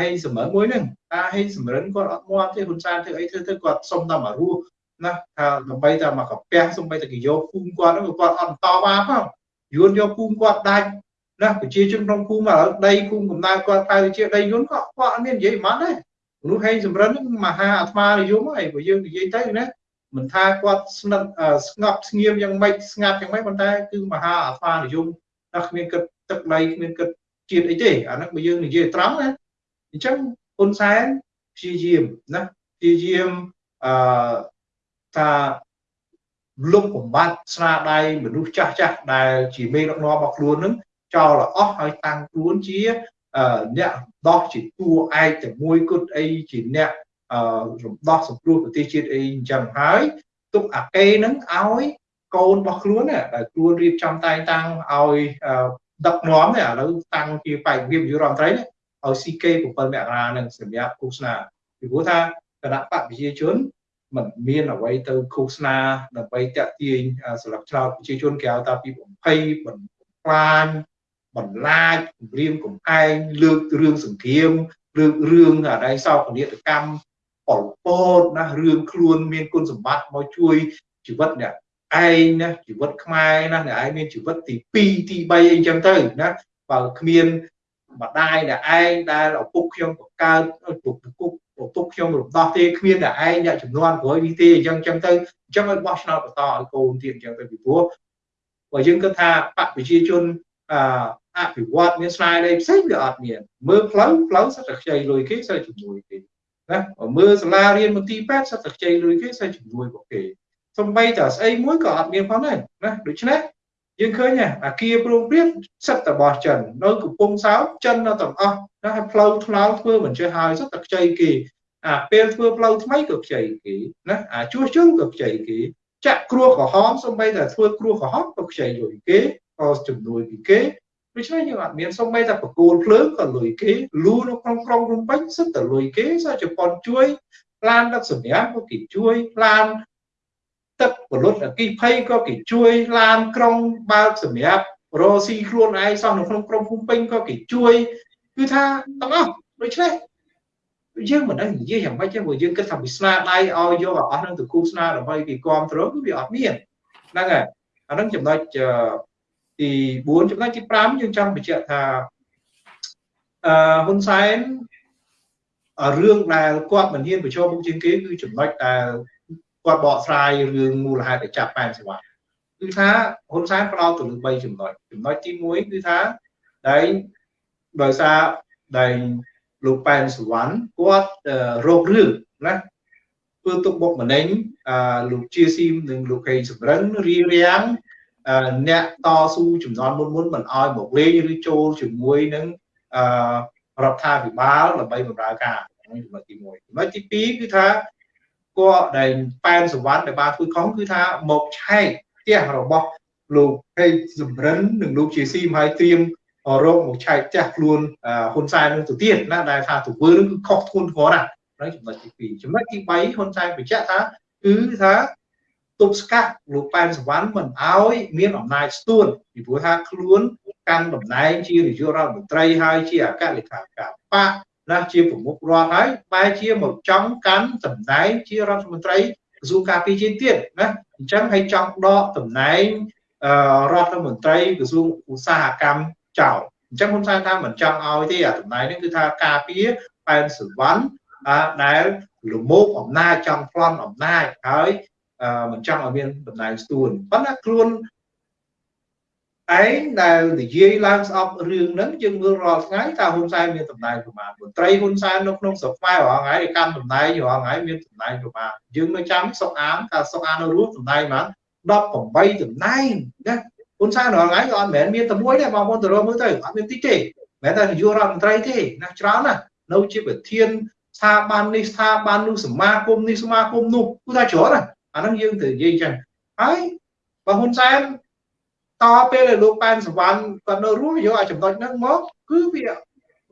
Speaker 2: ហេងសម្រិនមួយហ្នឹងតាហេងសម្រិនគាត់អត់មាត់ទេហ៊ុនសែនធ្វើអីធ្វើទៅគាត់សុំតែមករស់ណាថាដើម្បីតែមកកាពះសុំបីតែគេយកភូមិគាត់ហ្នឹងគាត់អត់បន្តបាផងយួនយកភូមិគាត់ដាច់ណាប្រជាជនក្នុងភូមិឥឡូវដីភូមិកំណើតគាត់ប្រែទៅជាដីយួនក៏គាត់អត់មាននិយាយមិនដែរមនុស្សហេងសម្រិនហ្នឹងមហាអាត្មានិយមហើយបើយើងនិយាយទៅណា មិនថាគាត់ស្និទ្ធស្ងប់ស្ងៀមយ៉ាងម៉េចស្ងាត់យ៉ាងម៉េចប៉ុន្តែគឺមហាអាត្មានិយមតែគ្មានគិតទឹកដីគ្មានគិតជាតិអីទេអាហ្នឹងបើយើងនិយាយត្រង់ណាអញ្ចឹងហ៊ុនសែនព្យាយាមណាព្យាយាមអឺថាលុបបំបត្តិស្នាដៃមនុស្សចាស់ចាស់ដែលជាមេដឹកនាំរបស់ខ្លួននឹងចោលអស់ហើយតាំងខ្លួនជាអ្នកដោះជាតួឯកតែមួយគត់អីជាអ្នក រំដោះសង្គ្រោះប្រទេសជាតិអីអញ្ចឹងហើយទុកអាកេនឹងឲ្យកូនរបស់ខ្លួនដែលខ្លួនរៀបចំតែងតាំងឲ្យដឹកនាំនេះឥឡូវតាំងជាបែកវិបយុរដ្ឋមន្ត្រីនេះឲ្យ CK 7មករានឹងសម្រាប់ឃោសនាពីព្រោះថាគណៈបកប្រជាជនมันមានអ្វីទៅឃោសនាដើម្បីតាក់ទាញស្លឹកឆ្នោតប្រជាជនគេហៅថាពីបំភ័យបំផ្លាញបន្លាចគម្រាមកំហែងលើករឿងសង្គ្រាមលើករឿងអដៃសោកនាដកម្ម ប៉ុលពតណារឿងខ្លួនមានគុណសម្បត្តិមកជួយជីវិតអ្នកឯងណាជីវិតខ្មែរណាអ្នកឯងមានជីវិតទី2ទី3អីចឹងទៅណាបើគ្មានម្ដាយអ្នកឯងដែលឪពុកខ្ញុំបង្កើតឪពុកឪពុកខ្ញុំរំដោះទេគ្មានអ្នកឯងអ្នកចំនួនក្រោយនេះទេអញ្ចឹងអញ្ចឹងទៅអញ្ចឹងឲ្យបោះឆ្នោតបន្តឲ្យកូនទៀតអញ្ចឹងទៅពីព្រោះបើយើងគិតថាបកប្រជាជនអអភិវឌ្ឍមានស្នាដៃផ្សេងវាអត់មានមើលផ្លូវផ្លូវសិតតែខ្ចីលុយគេសិតជំនួយគេ ណាមើលសាលារៀនមន្ទីរពេទ្យសិតតែខ្ចីលុយគេសិតជំនួយពួកគេសំបីតស្អីមួយក៏អត់មានផងដែរណាដូច្នេះយើងឃើញអាគារព្រមព្រៀងសិតតែរបស់ចិននៅកំពង់សោមចិននៅទាំងអស់ណាហើយផ្លូវថ្នល់ធ្វើមិនចេះហើយសិតតែខ្ចីគេអាពេលធ្វើផ្លូវថ្មីក៏ខ្ចីគេណាអាជួសជុលក៏ខ្ចីគេចាក់គ្រោះក្រហមសំបីតែធ្វើគ្រោះក្រហមក៏ខ្ចីលុយគេក៏ជំនួយពីគេ ដូច្នេះយើងអត់មានសំបីតែបកគោលភ្លើងក៏លុយគេលូនៅក្នុងក្រុងភ្នំពេញសិតតែលុយគេសាជប៉ុនជួយឡានដឹកសម្រាប់ក៏គេជួយឡានទឹកពលុតអគិភ័យក៏គេជួយឡានក្រុងបើកសម្រាប់រស់ស៊ីខ្លួនឯងសោះនៅក្នុងក្រុងភ្នំពេញក៏គេជួយគឺថាទាំងអស់ដូច្នេះយើងមិនដឹងនិយាយយ៉ាងម៉េចទេព្រោះយើងគិតថាវាស្នាដៃឲ្យយកអស់នឹងទៅគូស្នាដើម្បីគេគ្រប់គ្រងគឺវាអត់មានហ្នឹងហើយអានឹងចំណុច ទី4ចំណុចទី5យើងចង់បញ្ជាក់ថាអឺហ៊ុនសែនរឿងដែលគាត់មិនហ៊ានបញ្ចូលមុខជាងគេគឺចំណុចដែលគាត់បកស្រាយរឿងមូលហេតុដែលចាប់ប៉ែនសេវាគឺថាហ៊ុនសែនផ្ដោតទៅលើ3ចំណុចចំណុចទី1គឺថាដែលដោយសារដែលលោកប៉ែនសវណ្ណគាត់រោគរឿងណាធ្វើទុកបុកម្នេញលោកជាស៊ីមនិងលោកហេងសំរឹងរៀបរៀង អ្នកតស៊ូចំនួនមុនមុនមិនអោយមកលេងឬចូលជាមួយនឹងរដ្ឋាភិបាលដើម្បីបម្រើការចំណុចទី1ចំណុចទី2គឺថាគាត់ដែលប៉ែនសវណ្ណដែលបានធ្វើខុសគឺថាមកឆែកផ្ទះរបស់លោកហេងសំរិននិងលោកជាស៊ីមហើយត្រៀមរកមកឆែកផ្ទះខ្លួនហ៊ុនសែននឹងទៅទៀតណាដែលថាទៅធ្វើនឹងគឺខុសធ្ងន់ធ្ងរណាស់ហើយចំណុចទី2ចំណុចទី3ហ៊ុនសែនបញ្ជាក់ថាគឺថា ទប់ស្កាត់លោកប៉ែនសវណ្ណមិនអោយមានអំណាចស្ទួនពីព្រោះថាខ្លួនកាន់តំណែងជានាយករដ្ឋមន្ត្រីហើយជាអគ្គលេខាធិការបកណាជាប្រមុខរដ្ឋហើយបែរជាមកចង់កាន់តំណែងជារដ្ឋមន្ត្រីក្រសួងការពារជាតិទៀតណាអញ្ចឹងឲ្យចង់ដកតំណែងរដ្ឋមន្ត្រីក្រសួងឧស្សាហកម្មចោលអញ្ចឹងហ៊ុនសែនថាមិនចង់ឲ្យទេអាតំណែងនេះគឺថាការពារប៉ែនសវណ្ណដែលលមោកអំណាចចង់ប្លន់អំណាចហើយ មិនចង់ឲ្យមានតំណែងស្ទួនប៉ុន្តែខ្លួនឯងដែលនិយាយឡើងស្អប់រឿងហ្នឹងយើងមើលរាល់ថ្ងៃតើហ៊ុនសែនមានតំណែងប្រមាណមន្ត្រីហ៊ុនសែននៅក្នុងស្រុកខ្មែររាល់ថ្ងៃកាន់តំណែងរាល់ថ្ងៃមានតំណែងប្រមាណយើងនៅចាំសុកអានតើសុកអាននៅរស់តំណែងប្រមាណ18តំណែងណាហ៊ុនសែនរាល់ថ្ងៃក៏អត់មែនមានតែមួយដែរបងប្អូនទៅរកមើលទៅអត់មានតិចទេមែនតែនាយករដ្ឋមន្ត្រីទេណាច្រើនណាស់នៅជាប្រធានស្ថាប័ននេះស្ថាប័ននោះសមាគមនេះសមាគមនោះគឺថាច្រើនណាស់ អាហ្នឹងយើងទៅនិយាយចឹងហើយបើហ៊ុនសែនតពេលដែលលោកប៉ែនសវណ្ណគាត់នៅរស់យកអាចំណុចហ្នឹងមកគឺវា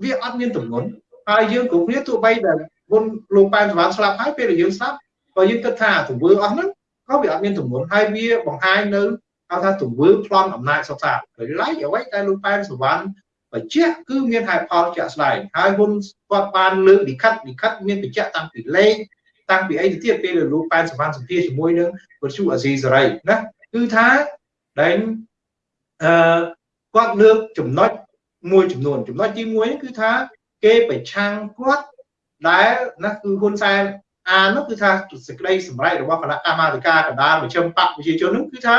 Speaker 2: វាអត់មានទំនុនហើយយើងគ្រប់គ្នាទោះបីដែលមុនលោកប៉ែនសវណ្ណស្លាប់ហើយពេលដែលយើងស្លាប់បើយើងគិតថាទង្វើអស់ហ្នឹងក៏វាអត់មានទំនុនហើយវាបង្ហាញនៅហៅថាទង្វើប្លន់អំណាចសុខសាស្ត្រហើយឡែកអ្វីដែលលោកប៉ែនសវណ្ណបញ្ជាក់គឺមានហេតុផលជាក់ស្ដែងហើយហ៊ុនគាត់បានលើកលិខិតលិខិតមានបញ្ជាក់តាំងពីលេខ តាំងពីអីទៅទៀតពេលលោកប៉ែនសវណ្ណសម្ភាសជាមួយនឹងវិទ្យុអាស៊ីសេរីណាគឺថាដែលអឺគាត់លើកចំណុចមួយចំនួនចំណុចទី1គឺថាគេប្រឆាំងគាត់ដែលណាគឺហ៊ុនសែនអានោះគឺថាសេចក្តីសម្រេចរបស់គណៈកម្មាធិការកណ្ដាលមជ្ឈិមបកប្រជាជននោះគឺថា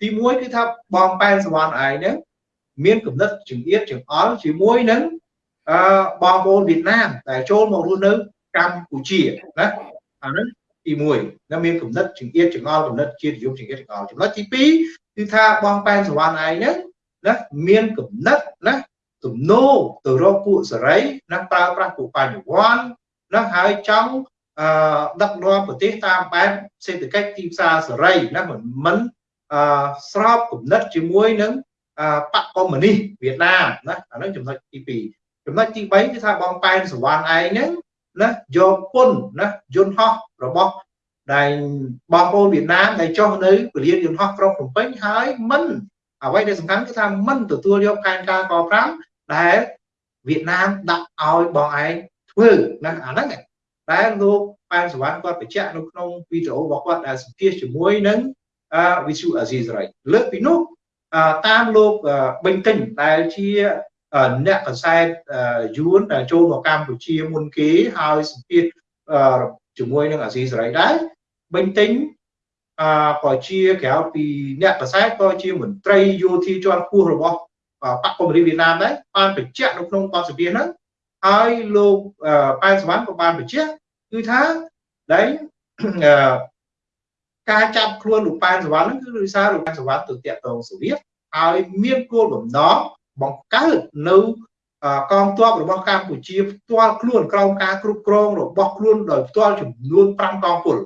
Speaker 2: ទី1គឺថាបងប៉ែនសវណ្ណឯងហ្នឹងមានគំនិតចង្អៀតចង្អល់ជាមួយនឹងអឺបងប្អូនវៀតណាមដែលចូលមករស់នៅកម្ពុជាណា អាហ្នឹងទី1ណាមានគំនិតចង្អៀតចង្អល់គំនិតជាតិនិយមចង្អៀតចង្អល់ចំណុចទី2គឺថាបងប៉ែនសវណ្ណឯងហ្នឹងណាមានគំនិតណាទំនោរទៅរកពួកសេរីណាប្រើប្រាស់ពួកបញ្ញវន្តណាហើយចង់អឺដឹកនាំប្រទេសតាមបែបសេដ្ឋកិច្ចទីផ្សារសេរីណាមិនមិនអឺស្របគំនិតជាមួយនឹងបកកុម្មុយនីសវៀតណាមណាអានឹងចំណុចទី2ចំណុចទី3គឺថាបងប៉ែនសវណ្ណឯងហ្នឹង ណាយកពុនណាយន្តហោះរបស់ដែលបងប្អូនវៀតណាមដែលចុះនៅពលានយន្តហោះក្រុងភ្នំពេញហើយមិនអ្វីដែលសំខាន់គឺថាមិនទទួលយកផែនការក5ដែលវៀតណាមដាក់ឲ្យបងឯងធ្វើណាអាហ្នឹងដែលលោកប៉ែនសវណ្ណគាត់បញ្ជាក់នៅក្នុងវីដេអូរបស់គាត់ដែលសម្ភាសជាមួយនឹងវិសុអាស៊ីសេរីលើកពីនោះតាមលោកបេងតិញដែលជា អ្នកកសែតយួនដែលចូលមកកម្ពុជាមុនគេហើយសម្ភាសជាមួយនឹងអាស៊ីសេរីដែរបេងតិញអឺក៏ជាក្រៅពីអ្នកកសែតក៏ជាមន្ត្រីយោធាជាន់ខ្ពស់របស់បកកុម្មុយនីសវៀតណាមដែរបានបញ្ជាក់នៅក្នុងបទសម្ភាសហ្នឹងហើយលោកប៉ែនសវណ្ណក៏បានបញ្ជាក់គឺថាដែលការចាប់ខ្លួនលោកប៉ែនសវណ្ណហ្នឹងគឺដោយសារលោកប៉ែនសវណ្ណទៅតាក់ទងសូវៀតហើយមានគោលបំណង បង្កើតនៅកងទ័ពរបស់កម្ពុជាផ្ទាល់ខ្លួនក្រោមការគ្រប់គ្រងរបស់ខ្លួនដោយផ្ទាល់ចំនួន5កងពល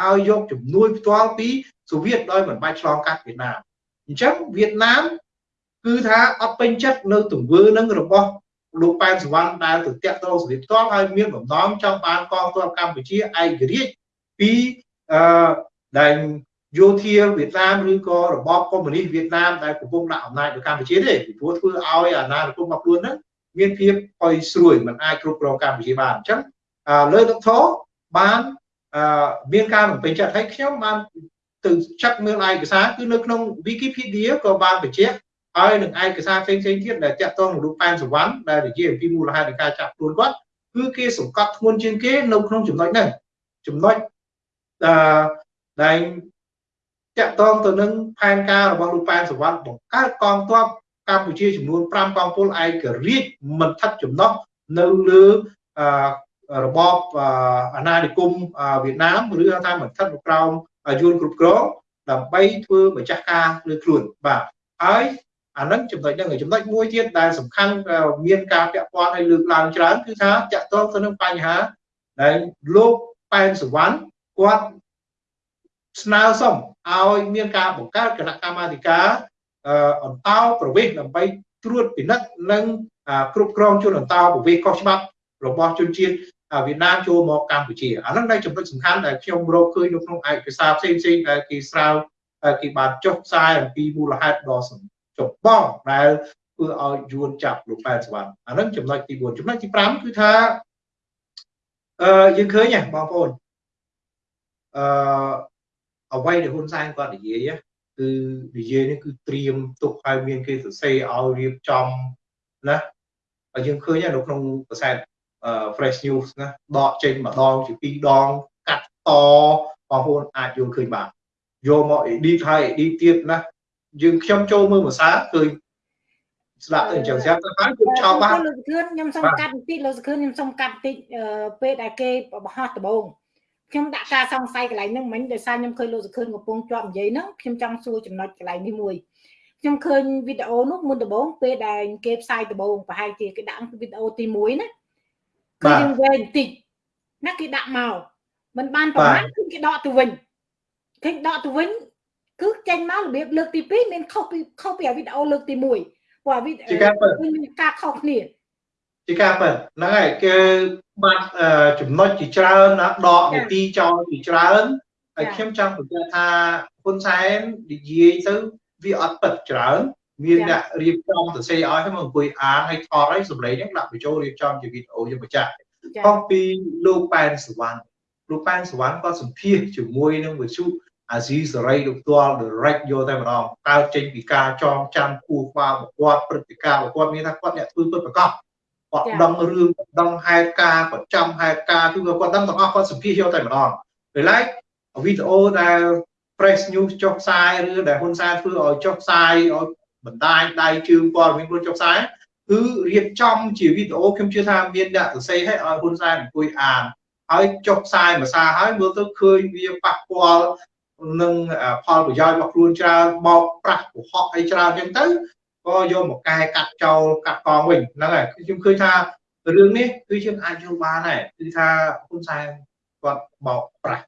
Speaker 2: ហើយយកជំនួយផ្ទាល់ពីសូវៀតដោយមិនបាច់ឆ្លងកាត់វៀតណាមអញ្ចឹងវៀតណាមគឺថាអត់ពេញចិត្តនៅទង្វើនឹងរបស់លោកប៉ែនសវណ្ណដែលទៅតាក់ទងសូវៀតផ្ទាល់ហើយមានបំណងចង់បានកងទ័ពកម្ពុជាឯករាជ្យពីអឺដែល យោធាវៀតណាមឬក៏របបកុម្មុយនីសវៀតណាមដែលកំពុងដាក់អំណាចនៅកម្ពុជាទេពីព្រោះធ្វើឲ្យអាណានិគមរបស់ខ្លួនហ្នឹងមានភាពអុយស្រួយមិនអាចគ្រប់គ្រងកម្ពុជាបានអញ្ចឹងលើដុកធបានមានការបំពេញចិត្តឲ្យខ្ញុំបានទៅចាត់មើលឯកសារគឺនៅក្នុង Wikipedia ក៏បានបញ្ជាក់ហើយនឹងឯកសារផ្សេងៗទៀតដែលតាក់ទងនឹងរូបប៉ែនសវណ្ណដែលនិយាយអំពីមូលហេតុនៃការចាប់ខ្លួនគាត់គឺគេសង្កត់ធ្ងន់ជាងគេនៅក្នុងចំណុចហ្នឹងចំណុចអឺដែល តាក់ទងទៅនឹងផែនការរបស់លោកប៉ែនសវណ្ណបង្កើតកងទ័ពកម្ពុជាចំនួន5កងពលឯករាជ្យមិនថិតចំណុះនៅលើរបបអាណានិគមវៀតណាមឬថាមិនស្ថិតនៅក្រោមយួនគ្រប់គ្រងដើម្បីធ្វើម្ចាស់ការលើខ្លួនបាទហើយអានឹងចំណុចហ្នឹងចំណុចមួយទៀតដែលសំខាន់មានការពាក់ព័ន្ធឲ្យលើកឡើងច្រើនគឺថាតាក់ទងទៅនឹងបញ្ហាដែលលោកប៉ែនសវណ្ណគាត់ស្នើសុំ ឲ្យមានការបង្កើតគណៈកម្មាធិការអន្តោប្រវេសន៍ដើម្បីត្រួតពិនិត្យនិងគ្រប់គ្រងជនអន្តោប្រវេសន៍ខុសច្បាប់របស់ជនជាតិវៀតណាមចូលមកកម្ពុជាអាហ្នឹងដែលចំណុចសំខាន់ដែលខ្ញុំរកឃើញនៅក្នុងឯកសារផ្សេងផ្សេងដែលគេស្រាវគេបានចុះផ្សាយអំពីមូលហេតុដ៏ចម្បងដែលធ្វើឲ្យយួនចាប់លោកប៉ែនសវណ្ណអាហ្នឹងចំណុចទី4ចំណុចទី5គឺថាអឺយើងឃើញហ៎បងប្អូនអឺ អ្វីដែលហ៊ុនសែនគាត់និយាយគឺនិយាយនេះគឺត្រៀមទុកឲ្យមានគេសរសេរឲ្យរៀបចំណាហើយយើងឃើញនៅក្នុងកាសែត fresh news ណាដកចេញម្ដងជាពីរដងកាត់តបងប្អូនអាចយល់ឃើញបានយកមក edit ហើយ edit ទៀតណាយើងខ្ញុំចូលមើលភាសាឃើញស្ដាប់ទៅអញ្ចឹងស្រាប់ទៅហើយខ្ញុំចោលបាន
Speaker 1: លោកសខឿនខ្ញុំសុំកាត់បន្តិចលោកសខឿនខ្ញុំសុំកាត់បន្តិចពេលដែលគេបោះដំបង ខ្ញុំដាក់ការសង្ស័យកន្លែងហ្នឹងមិញដោយសារខ្ញុំឃើញលោកសខឿនកំពុងជាប់និយាយហ្នឹងខ្ញុំចង់សួរចំណុចកន្លែងនេះមួយខ្ញុំឃើញវីដេអូនោះមុនដំបូងពេលដែលគេផ្សាយដំបូងប្រហែលជាគេដាក់វីដេអូទី1ណាគឺយើងវែងបន្តិចណាគេដាក់មកមិនបានប្រហែលគឺគេដកទៅវិញឃើញដកទៅវិញគឺចេញមករបៀបលើកទី2មានខុសពីខុសពីវីដេអូលើកទី1ព្រោះវីដេអូមានការខុសគ្នា
Speaker 2: ជាការពិតហ្នឹងហើយគេ បាត់ចំណុចជាច្រើនណាដកនីតិចោលជាច្រើនហើយខ្ញុំចង់បញ្ជាក់ថាហ៊ុនសែននិយាយទៅវាអត់ពិតច្រើន មានអ្នករៀបចំសរសេរឲ្យហើយមកអង្គុយអានហើយថតឲ្យសម្លេងហ្នឹងដាក់បញ្ចូលរៀបចំជាវីដេអូយើងបញ្ជាក់ខុសពីលោកប៉ែនសវណ្ណលោកប៉ែនសវណ្ណក៏សម្ភាសជាមួយនឹងវិសុអាស៊ីសេរីលោកផ្ទាល់ direct យកតែម្ដងកើតចេញពីការចងចាំគូក្បាលរបស់គាត់ព្រឹត្តិការណ៍របស់គាត់មានថាគាត់អ្នកធ្វើពិតប្រកប គាត់ដឹងរឿងដឹងហេតុការណ៍គាត់ចាំហេតុការណ៍គឺគាត់ដឹងទាំងអស់គាត់សម្ភាសយកតែម្ដងពេលឡែកវីដេអូដែល press news ចុះផ្សាយឬដែលហ៊ុនសែនធ្វើឲ្យចុះផ្សាយឲ្យបណ្ដាញដៃជើងព័ត៌មានខ្លួនចុះផ្សាយគឺរៀបចំជាវីដេអូខ្ញុំជឿថាមានអ្នកសរសេរឲ្យឲ្យហ៊ុនសែនអង្គុយអានហើយចុះផ្សាយភាសាហើយមើលទៅឃើញវាប៉ះពាល់នឹងផលប្រយោជន៍របស់ខ្លួនច្រើនបោកប្រាស់កុហកអីច្រើនអញ្ចឹងទៅ ក៏យកមកកែកាត់ចោលកាត់កងវិញហ្នឹងហើយខ្ញុំឃើញថារឿងនេះគឺយើងអាចយល់បានដែរគឺថាហ៊ុនសែនគាត់បោកប្រាស់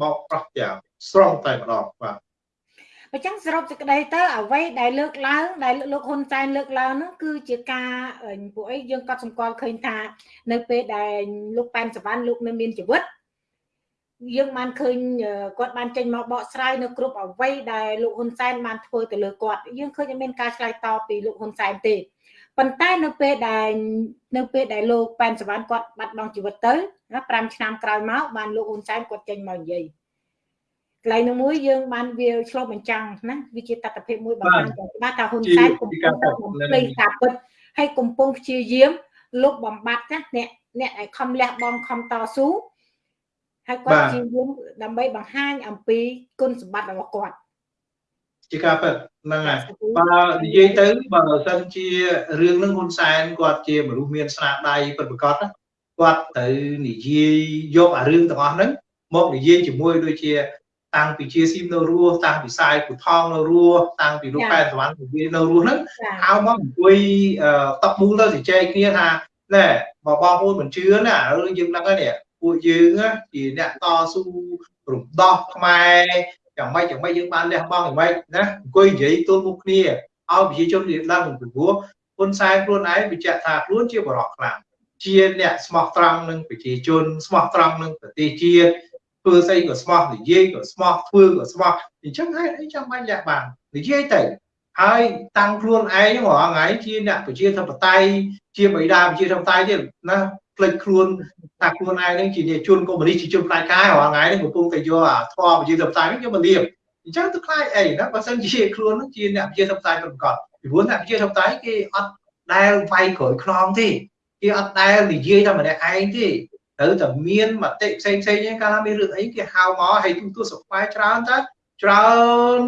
Speaker 2: បោកប្រាស់យ៉ាងស្រង់តែម្ដងបាទ
Speaker 1: អញ្ចឹងសរុបសេចក្តីទៅអ្វីដែលលើកឡើងដែលលោកហ៊ុនសែនលើកឡើងនោះគឺជាការពួកអីយើងក៏សម្គាល់ឃើញថា នៅពេលដែលលោកប៉ែនសវណ្ណលោកនៅមានជីវិត យើងបានឃើញគាត់បានចេញមកបកស្រាយនៅគ្រប់អ្វីដែលលោកហ៊ុនសែនបានធ្វើទៅលើគាត់យើងឃើញអត់មានការឆ្លើយតបពីលោកហ៊ុនសែនទេប៉ុន្តែនៅពេលដែលនៅពេលដែលលោកប៉ែនសវណ្ណគាត់បាត់បង់ជីវិតទៅ5ឆ្នាំក្រោយមកបានលោកហ៊ុនសែនគាត់ចេញមកនិយាយកន្លែងនោះមួយយើងបានវាឆ្លុះបញ្ចាំងណាវាជាតតិភាពមួយបង្ហាញយ៉ាងច្បាស់ថាហ៊ុនសែនកំពុងតែបំភ្លេចការពិតហើយកំពុងព្យាយាមលុបបំបត្តិណាអ្នកអ្នកឲ្យខំលះបង់ខំតស៊ូ ហើយគាត់ព្យាយាមដើម្បីបង្ហាញអំពីគុណសម្បត្តិរបស់គាត់
Speaker 2: ជាការពិតហ្នឹងហើយបើនិយាយទៅបើសិនជារឿងនឹងហ៊ុនសែនគាត់ជាមនុស្សមានស្នាដៃពិតប្រាកដគាត់ទៅនិយាយយកអារឿងទាំងអស់ហ្នឹងមកនិយាយជាមួយដូចជាតាំងពីជាស៊ីមនៅរស់តាំងពីសាយពូថងនៅរស់តាំងពីលោកកែសវណ្ណនិយាយនៅរស់ហ្នឹងហៅមកអង្គុយតបមូលទៅជជែកគ្នាថាណែបើបងប្អូនមិនជឿណារឿងយើងដឹងហើយនេះ ពួកយើងជាអ្នកតស៊ូរំដោះខ្មែរយ៉ាងម៉េចយ៉ាងម៉េចយើងបានលះបង់យ៉ាងម៉េចណាអង្គុយនិយាយទល់មុខគ្នាឲ្យប្រជាជនរៀនដឹងពីព្រោះហ៊ុនសែនខ្លួនឯងបញ្ជាក់ថាខ្លួនជាបរិបខ្លាំងជាអ្នកស្មោះត្រង់នឹងប្រជាជនស្មោះត្រង់នឹងប្រទេសជាតិធ្វើស្អីក៏ស្មោះនិយាយក៏ស្មោះធ្វើក៏ស្មោះអញ្ចឹងហេតុអីចាំបាច់លះបាននិយាយទៅហើយតាំងខ្លួនឯងរាល់ថ្ងៃជាអ្នកប្រជាធិបតេយ្យជាបិតាប្រជាធិបតេយ្យទៀតណាផ្លេចខ្លួន ថាខ្លួនឯងនឹងជាអ្នកជនកុម្មុយនីសជាជនផ្ដាច់ការរាល់ថ្ងៃនេះកំពុងតែយកអាធម៌ប្រជាធិបតេយ្យនេះយកមកលៀបអញ្ចឹងទៅខ្លាចអីណាបើសិនជាខ្លួននឹងជាអ្នកប្រជាធិបតេយ្យប្រកបពីព្រោះអ្នកប្រជាធិបតេយ្យគេអត់ដែលវាយក្រោយខ្នងទេគេអត់ដែលនិយាយតែម្នាក់ឯងទេត្រូវតែមានមតិផ្សេងផ្សេងហ្នឹងកាលណាមានរឿងអីគេហៅមកឲ្យទូទូសុខផ្លែច្រើនតើច្រើន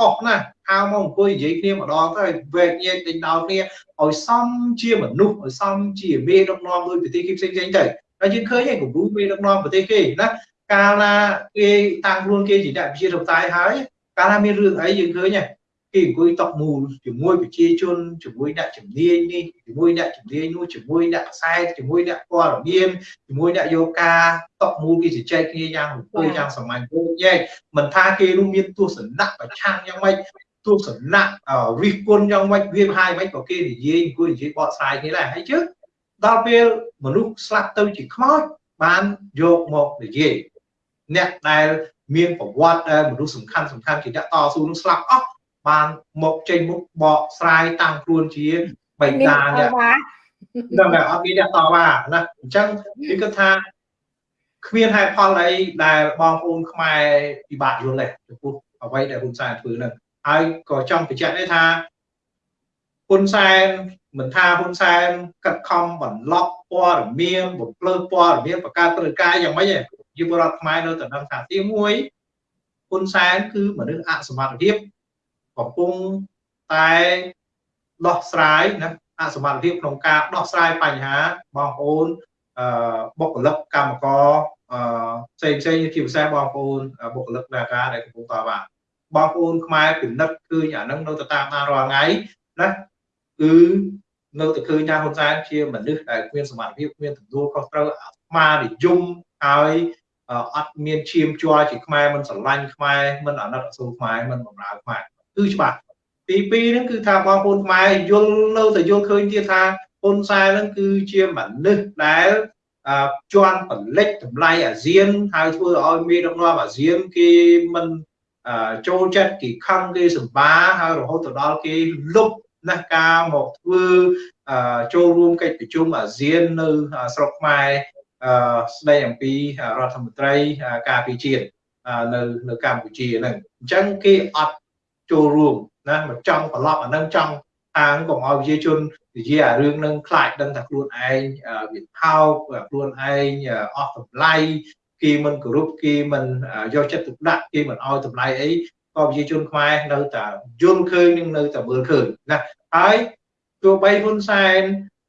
Speaker 2: អស់ណាស់ហៅមកអង្គុយនិយាយគ្នាម្ដងទៅវែកញែកដេញដោលគ្នាឲ្យសមជាមនុស្សឲ្យសមជាមេដឹកនាំដោយប្រទេសគេផ្សេងផ្សេងទៅហើយយើងឃើញឯងគំរូមេដឹកនាំប្រទេសគេណាកាលណាគេតាំងខ្លួនគេជាអ្នកវិជាធិបតេយ្យហើយកាលណាមានរឿងអីយើងឃើញគេអង្គុយតក់មូលជាមួយប្រជាជនជាមួយអ្នកជំនាញនេះជាមួយអ្នកជំនាញនោះជាមួយអ្នកខ្សែជាមួយអ្នកព័ត៌មានជាមួយអ្នកយកការតក់មូលគេជជែកគ្នាយ៉ាងរំភើបយ៉ាងសាមញ្ញគោញែកមិនថាគេនោះមានទស្សនៈប្រឆាំងយ៉ាងម៉េចទស្សនៈរិះគន់យ៉ាងម៉េចវាហាយម៉េចក៏គេនិយាយអង្គុយនិយាយបកស្រាយគ្នាដែរហើយជឿ ដល់ពេលមនុស្សស្លាប់ទៅជាខ្មោចបានយកមកនិយាយអ្នកដែលមានប្រវត្តិដែលមនុស្សសំខាន់សំខាន់ជាអ្នកតស៊ូនឹងស្លាប់អស់បានមកចេញមុខបកស្រាយតាំងខ្លួនជាបិតាអ្នកដល់តែអត់មានអ្នកតវ៉ាណាអញ្ចឹងគឺគាត់ថាគ្មានហេតុផលអីដែលបងប្អូនខ្មែរពិបាកយល់ទេចំពោះអ្វីដែលហ៊ុនសែនធ្វើហ្នឹងហើយក៏ចង់បញ្ជាក់ដែរថាហ៊ុនសែន មិនថាហ៊ុនសែនកាត់ខំបន្លប់ព័ត៌មានបំភ្លឺព័ត៌មានបង្កើតព្រឹត្តិការណ៍យ៉ាងម៉េចយុវរដ្ឋខ្មែរនៅតែដឹងថាទី1ហ៊ុនសែនគឺមនុស្សអសមត្ថភាពកំពុងតែដោះស្រាយណាអសមត្ថភាពក្នុងការដោះស្រាយបញ្ហាបងប្អូនអឺបុគ្គលិកកម្មករអឺផ្សេងផ្សេងជាភាសាបងប្អូនបុគ្គលិកនាការដែលកំពុងតវ៉ាបងប្អូនខ្មែរពិនិត្យឃើញអានឹងនៅតែតាមតាមរាល់ថ្ងៃណាគឺ នៅតែឃើញថាហ៊ុនសែនជាមនុស្សដែលគ្មានសមត្ថភាពគ្មានទំនួលខុសត្រូវអាស្មារនិយមហើយអត់មានឈាមជ័រជាខ្មែរមិនស្រឡាញ់ខ្មែរមិនអាណិតអាសូរខ្មែរមិនបម្រើខ្មែរគឺច្បាស់ទី2ហ្នឹងគឺថាបងប្អូនខ្មែរយល់នៅតែយល់ឃើញទៀតថាហ៊ុនសែនហ្នឹងគឺជាមនុស្សដែលជន់ផលិតតម្លៃអាស៊ានហើយធ្វើឲ្យមានដឹកនាំអាស៊ានគេមិនចូលចិត្តគេខឹងគេសម្បាហើយរហូតទៅដល់គេលុប ណាស់ការមកធ្វើចូលរួមកិច្ចប្រជុំអាស៊ាននៅស្រុកខ្មែរស្ដីអំពីរដ្ឋមន្ត្រីការពារជាតិនៅនៅកម្ពុជាហ្នឹងអញ្ចឹងគេអត់ចូលរួមណាមកចង់ប្រឡប់អានឹងចង់អាងកុំឲ្យប្រជាជននិយាយអារឿងនឹងខ្លាចដឹងថាខ្លួនឯងវាថោកខ្លួនឯងអស់តម្លៃគេមិនគោរពគេមិនយកចិត្តទុកដាក់គេមិនឲ្យតម្លៃអី ក៏ប្រជាជនខ្មែរនៅតែយល់ឃើញនឹងនៅតែមើលឃើញណាហើយទោះបីហ៊ុនសែន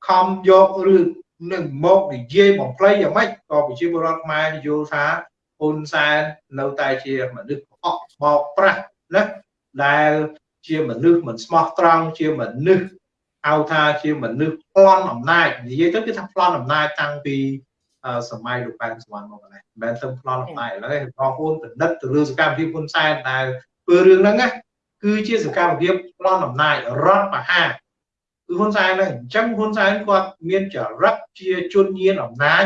Speaker 2: ខំយករឿងនឹងមកនិយាយបំភ្លៃយ៉ាងម៉េចក៏ប្រជាពលរដ្ឋខ្មែរយល់ថាហ៊ុនសែននៅតែជាមនុស្សអកបោកប្រាស់ណាដែលជាមនុស្សមិនស្មោះត្រង់ជាមនុស្សហៅថាជាមនុស្សប្លន់អំណាចនិយាយទៅគឺថាប្លន់អំណាចតាំងពីសម័យលោកប៉ែនសវណ្ណមកនេះមិនមែនទៅប្លន់អំណាចឥឡូវបងប្អូនពិនិត្យទៅលើសកម្មភាពហ៊ុនសែនដែល ធ្វើរឿងហ្នឹងណាគឺជាសកម្មភាពប្លន់អំណាចរដ្ឋបហាគឺហ៊ុនសែនហ្នឹងអញ្ចឹងហ៊ុនសែនគាត់មានចរិតជាជនញៀនអំណាច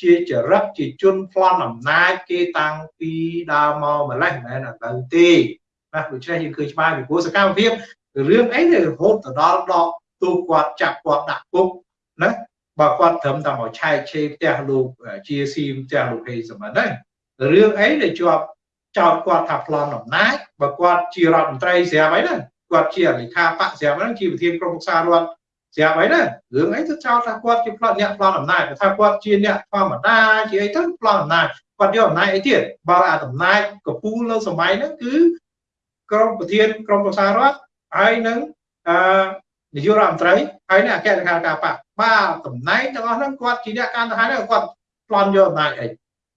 Speaker 2: ជាចរិតជាជនប្លន់អំណាចគេតាំងពីដើមមកម្លេះមិនមែនឥឡូវទេណាដូច្នេះយើងឃើញច្បាស់ពីព្រោះសកម្មភាពរឿងអីដែលរហូតទៅដល់ដកទូគាត់ចាប់គាត់ដាក់គុកណាបើគាត់ត្រឹមតែមកឆែកឆេរផ្ទះលោកជាស៊ីមផ្ទះលោកហេសមត្ថហ្នឹងរឿងអីដែលជាប់ចោទគាត់ថាប្លន់អំណាច បើគាត់ជារដ្ឋមន្ត្រីស្រាប់អីហ្នឹងគាត់ជាលេខាបកស្រាប់ហ្នឹងជាប្រធានក្រុមប្រឹក្សារដ្ឋស្រាប់អីហ្នឹងរឿងអីទៅចោទថាគាត់ជាប្លន់អ្នកប្លន់អំណាចថាគាត់ជាអ្នកធម្មតាជាអីទៅប្លន់អំណាចគាត់យកអំណាចអីទៀតបើអាអំណាចកពូលនៅសម័យហ្នឹងគឺក្រុមប្រធានក្រុមប្រឹក្សារដ្ឋហើយនឹងអឺនាយករដ្ឋមន្ត្រីហើយនឹងអគ្គលេខាធិការបកបាទតំណែងទាំងអស់ហ្នឹងគាត់ជាអ្នកការទៅហើយគាត់ប្លន់យកអំណាចអី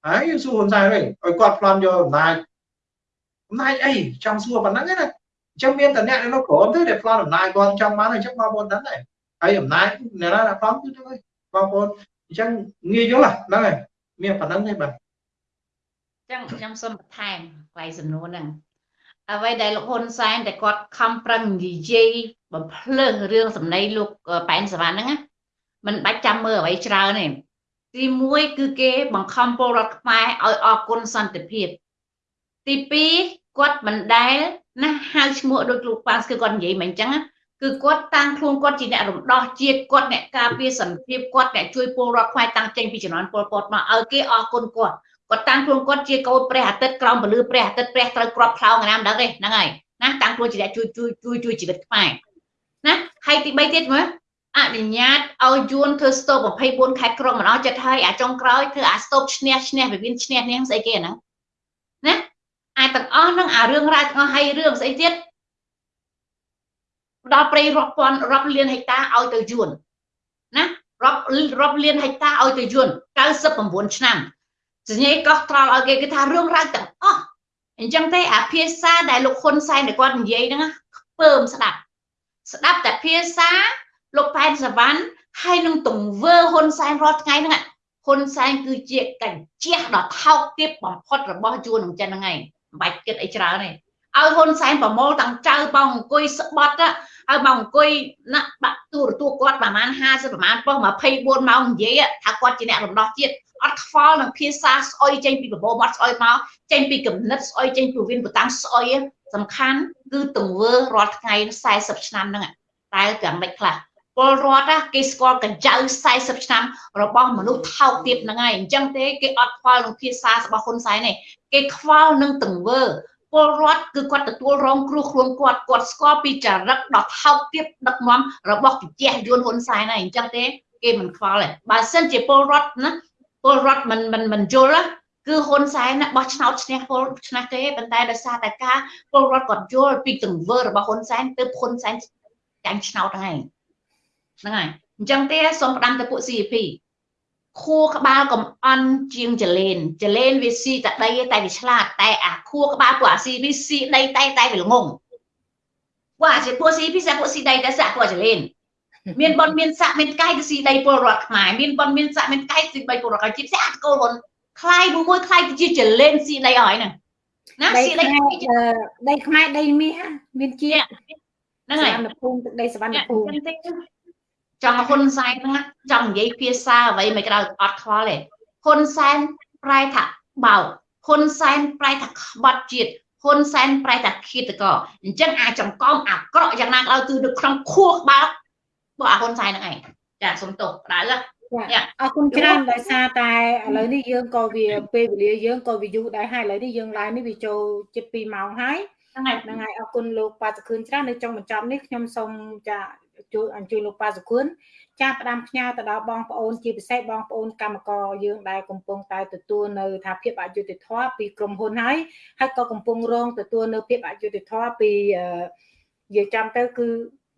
Speaker 2: ហើយយើងសួរហ៊ុនសែនវិញឲ្យគាត់ប្លន់យកអំណាច អំណាចអីចង់សួរប៉ុណ្ណឹងណាអញ្ចឹងមានតែអ្នកនៅក្រមទេដែលប្លន់អំណាចគាត់ចង់បានអញ្ចឹងបងប្អូនដឹងដែរហើយអំណាចអ្នកណាប្លន់គឺទៅហើយបងប្អូនអញ្ចឹងងាយយល់ហ្នឹងហើយមានប៉ុណ្ណឹងទេបាទ
Speaker 3: ចឹងខ្ញុំសូមបន្ថែមកន្លែងសំណួរហ្នឹងអ្វីដែលលោកហ៊ុនសែនតែគាត់ខំប្រឹងនិយាយបំភ្លើងរឿងសម្ដីលោកប៉ែនសវណ្ណហ្នឹងណាមិនបាច់ចាំមើលអ្វីច្រើនទេទី1គឺគេបង្ខំពលរដ្ឋខ្មែរឲ្យអគុណសន្តិភាពទី2 គាត់មិនដែលណាហៅឈ្មោះដោយលោកប៉ាស្គឺគាត់និយាយមិនអញ្ចឹងគឺគាត់តាំងខ្លួនគាត់ជាអ្នករំដោះជាតិគាត់អ្នកការពារសន្តិភាពគាត់អ្នកជួយពលរដ្ឋខ្មែរតាំងចេញពីជំនាន់ពលពតមកឲ្យគេអគុណគាត់គាត់តាំងខ្លួនគាត់ជាកូនព្រះអាទិត្យក្រោមពលឺព្រះអាទិត្យព្រះត្រូវក្របផ្លោងណាមដឹងទេហ្នឹងហើយណាតាំងខ្លួនជាអ្នកជួយជួយជួយជួយជីវិតខ្មែរណាហើយទី3ទៀតមើលអនុញ្ញាតឲ្យយួនធ្វើស្ទូប24ខែក្រុងម្ដងចិត្តហើយអាចុងក្រោយធ្វើអាស្ទូបឈ្នះឈ្នះវិមានឈ្នះនេះស្អីគេហ្នឹងណា អាទាំងអស់ហ្នឹងអារឿងរ៉ាវទាំងអស់ហើយរឿងស្អីទៀតដល់ព្រៃរាប់ពាន់រាប់លានហិកតាឲ្យទៅយួនណារាប់រាប់លានហិកតាឲ្យទៅយួន99ឆ្នាំសញ្ញាកោះត្រល់ឲ្យគេគេថារឿងរ៉ាវទាំងអស់អញ្ចឹងទេអាភាសាដែលលោកហ៊ុនសែនដែលគាត់និយាយហ្នឹងខ្ពើមស្ដាប់ស្ដាប់តែភាសាលោកផែនសវណ្ណហើយនឹងទង្វើហ៊ុនសែនរាល់ថ្ងៃហ្នឹងហ៊ុនសែនគឺជាកញ្ជះដ៏ថោកទាបបំផុតរបស់ជួននឹងចិនហ្នឹងឯង មិនបាច់គិតអីច្រើនទេឲ្យហ៊ុនសែនប្រមូលទាំងចៅបងអង្គុយស្បត់ហើយមកអង្គុយណាក់បាក់ទូរទស្សន៍គាត់ប្រហែល50ប្រហែលប៉ុស្24ម៉ោងនិយាយថាគាត់ជាអ្នករំដោះជាតិអត់ខ្វល់នឹងភាសាស្អុយចេញពីបបោមាត់ស្អុយមកចេញពីគំនិតស្អុយចេញពីវិនបតាំងស្អុយសំខាន់គឺទង្វើរាល់ថ្ងៃ40ឆ្នាំហ្នឹងតែយ៉ាងម៉េចខ្លះពលរដ្ឋគេស្គាល់កញ្ចៅ40ឆ្នាំរបស់មនុស្សថោកទាបហ្នឹងហើយអញ្ចឹងទេគេអត់ខ្វល់នឹងភាសារបស់ហ៊ុនសែនទេ គេខ្វល់នឹងទង្វើពលរដ្ឋគឺគាត់ទទួលរងគ្រោះខ្លួនគាត់គាត់ស្គាល់ពីចរិតដ៏ថោកទាបដឹកនាំរបស់ជជែកយួនហ៊ុនសែនហើយអញ្ចឹងទេគេមិនខ្វល់ទេបើសិនជាពលរដ្ឋណាពលរដ្ឋមិនមិនមិនយល់គឺហ៊ុនសែនបោះឆ្នោតឈ្នះពលឆ្នះទេប៉ុន្តែដោយសារតែការពលរដ្ឋគាត់យល់ពីទង្វើរបស់ហ៊ុនសែនទើបហ៊ុនសែនចាញ់ឆ្នោតហ្នឹងហ្នឹងហើយអញ្ចឹងទេសូមផ្ដាំទៅពួក CP ខួរក្បាលកំអន់ជាងចលេនចលេនវាស៊ីតែដីតែវាឆ្លាតតែអាខួរក្បាលពួកអា CP ស៊ីដីតែតែវាល្ងងពួកអាពួក CP សាពួកស៊ីដីតែសាក់ពួកចលេនមានបនមានស័កមានកាយទៅស៊ីដីពលរដ្ឋខ្មែរមានបនមានស័កមានកាយស៊ីដីពលរដ្ឋខ្មែរជាផ្សេងអាតកូលហ៊ុនខ្លាយមួយខ្លាយទៅជាចលេនស៊ីដីអស់ហើយហ្នឹង
Speaker 1: ណាស៊ីដីដីខ្មែរដីមាសមានជាហ្នឹងហើយសវណ្ណភូមិទឹកដីសវណ្ណភូមិ
Speaker 3: ចង់ហ៊ុនសែនហ្នឹងចង់និយាយភាសាអ្វីមិនក្រៅអត់ខ្វល់ទេហ៊ុនសែនប្រែថាបោកហ៊ុនសែនប្រែថាក្បត់ជាតិហ៊ុនសែនប្រែថាឃាតករអញ្ចឹងអាចង្កងអាក្រក់យ៉ាងណាក៏ដោយគឺនៅក្នុងខួរក្បាលពួកអាហ៊ុនសែនហ្នឹងឯងចាសុំទោសដៅ
Speaker 1: អរគុណច្រើនដោយសារតែឥឡូវនេះយើងក៏វាពេលវេលាយើងក៏វាយូរដែរហើយឥឡូវនេះយើងឡើងនេះវាចូលជិត2ម៉ោងហើយហ្នឹងហើយហ្នឹងហើយអរគុណលោកប៉ាសខឿនច្រើននៅចុងបញ្ចប់នេះខ្ញុំសូមចា ជួយអញ្ជើញលោកប៉ាសខឿនចាផ្ដាំផ្ញើទៅដល់បងប្អូនជាពិសេសបងប្អូនកម្មករយើងដែលកំពុងតែទទួលនៅថាភាពអយុត្តិធម៌ពីក្រុមហ៊ុនហើយហើយក៏កំពុងរងទទួលនៅភាពអយុត្តិធម៌ពីនិយាយចាំទៅគឺ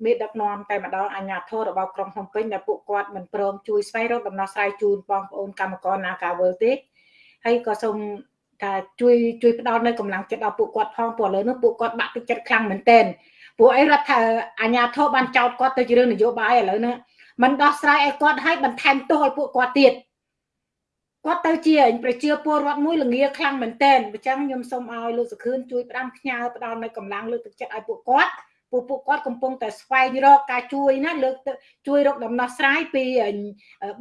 Speaker 1: មេដឹកនាំតែម្ដងអាជ្ញាធររបស់ក្រុងភ្នំពេញដែលពួកគាត់មិនព្រមជួយស្វែងរកដំណោះស្រាយជូនបងប្អូនកម្មករ Nagawal ទេហើយក៏សូមថាជួយជួយផ្ដល់នៅកម្លាំងចិត្តដល់ពួកគាត់ផងព្រោះឥឡូវនេះពួកគាត់បាក់ទឹកចិត្តខ្លាំងមែនទែន ពួកអីរដ្ឋអាជ្ញាធរបានចោទគាត់ទៅជារឿងនយោបាយឥឡូវនេះมันដោះស្រាយឲ្យគាត់ឲ្យបន្ថែមទោសឲ្យពួកគាត់ទៀតគាត់ទៅជាប្រជាពលរដ្ឋមួយល្ងាខ្លាំងមែនតើអញ្ចឹងខ្ញុំសូមឲ្យលោកសុខឿនជួយផ្ដាំផ្ញើផ្ដល់នៅកម្លាំងលើកទឹកចិត្តឲ្យពួកគាត់ពួកពួកគាត់កំពុងតែស្វែងរកការជួយណាលើកជួយរកដំណោះស្រាយពី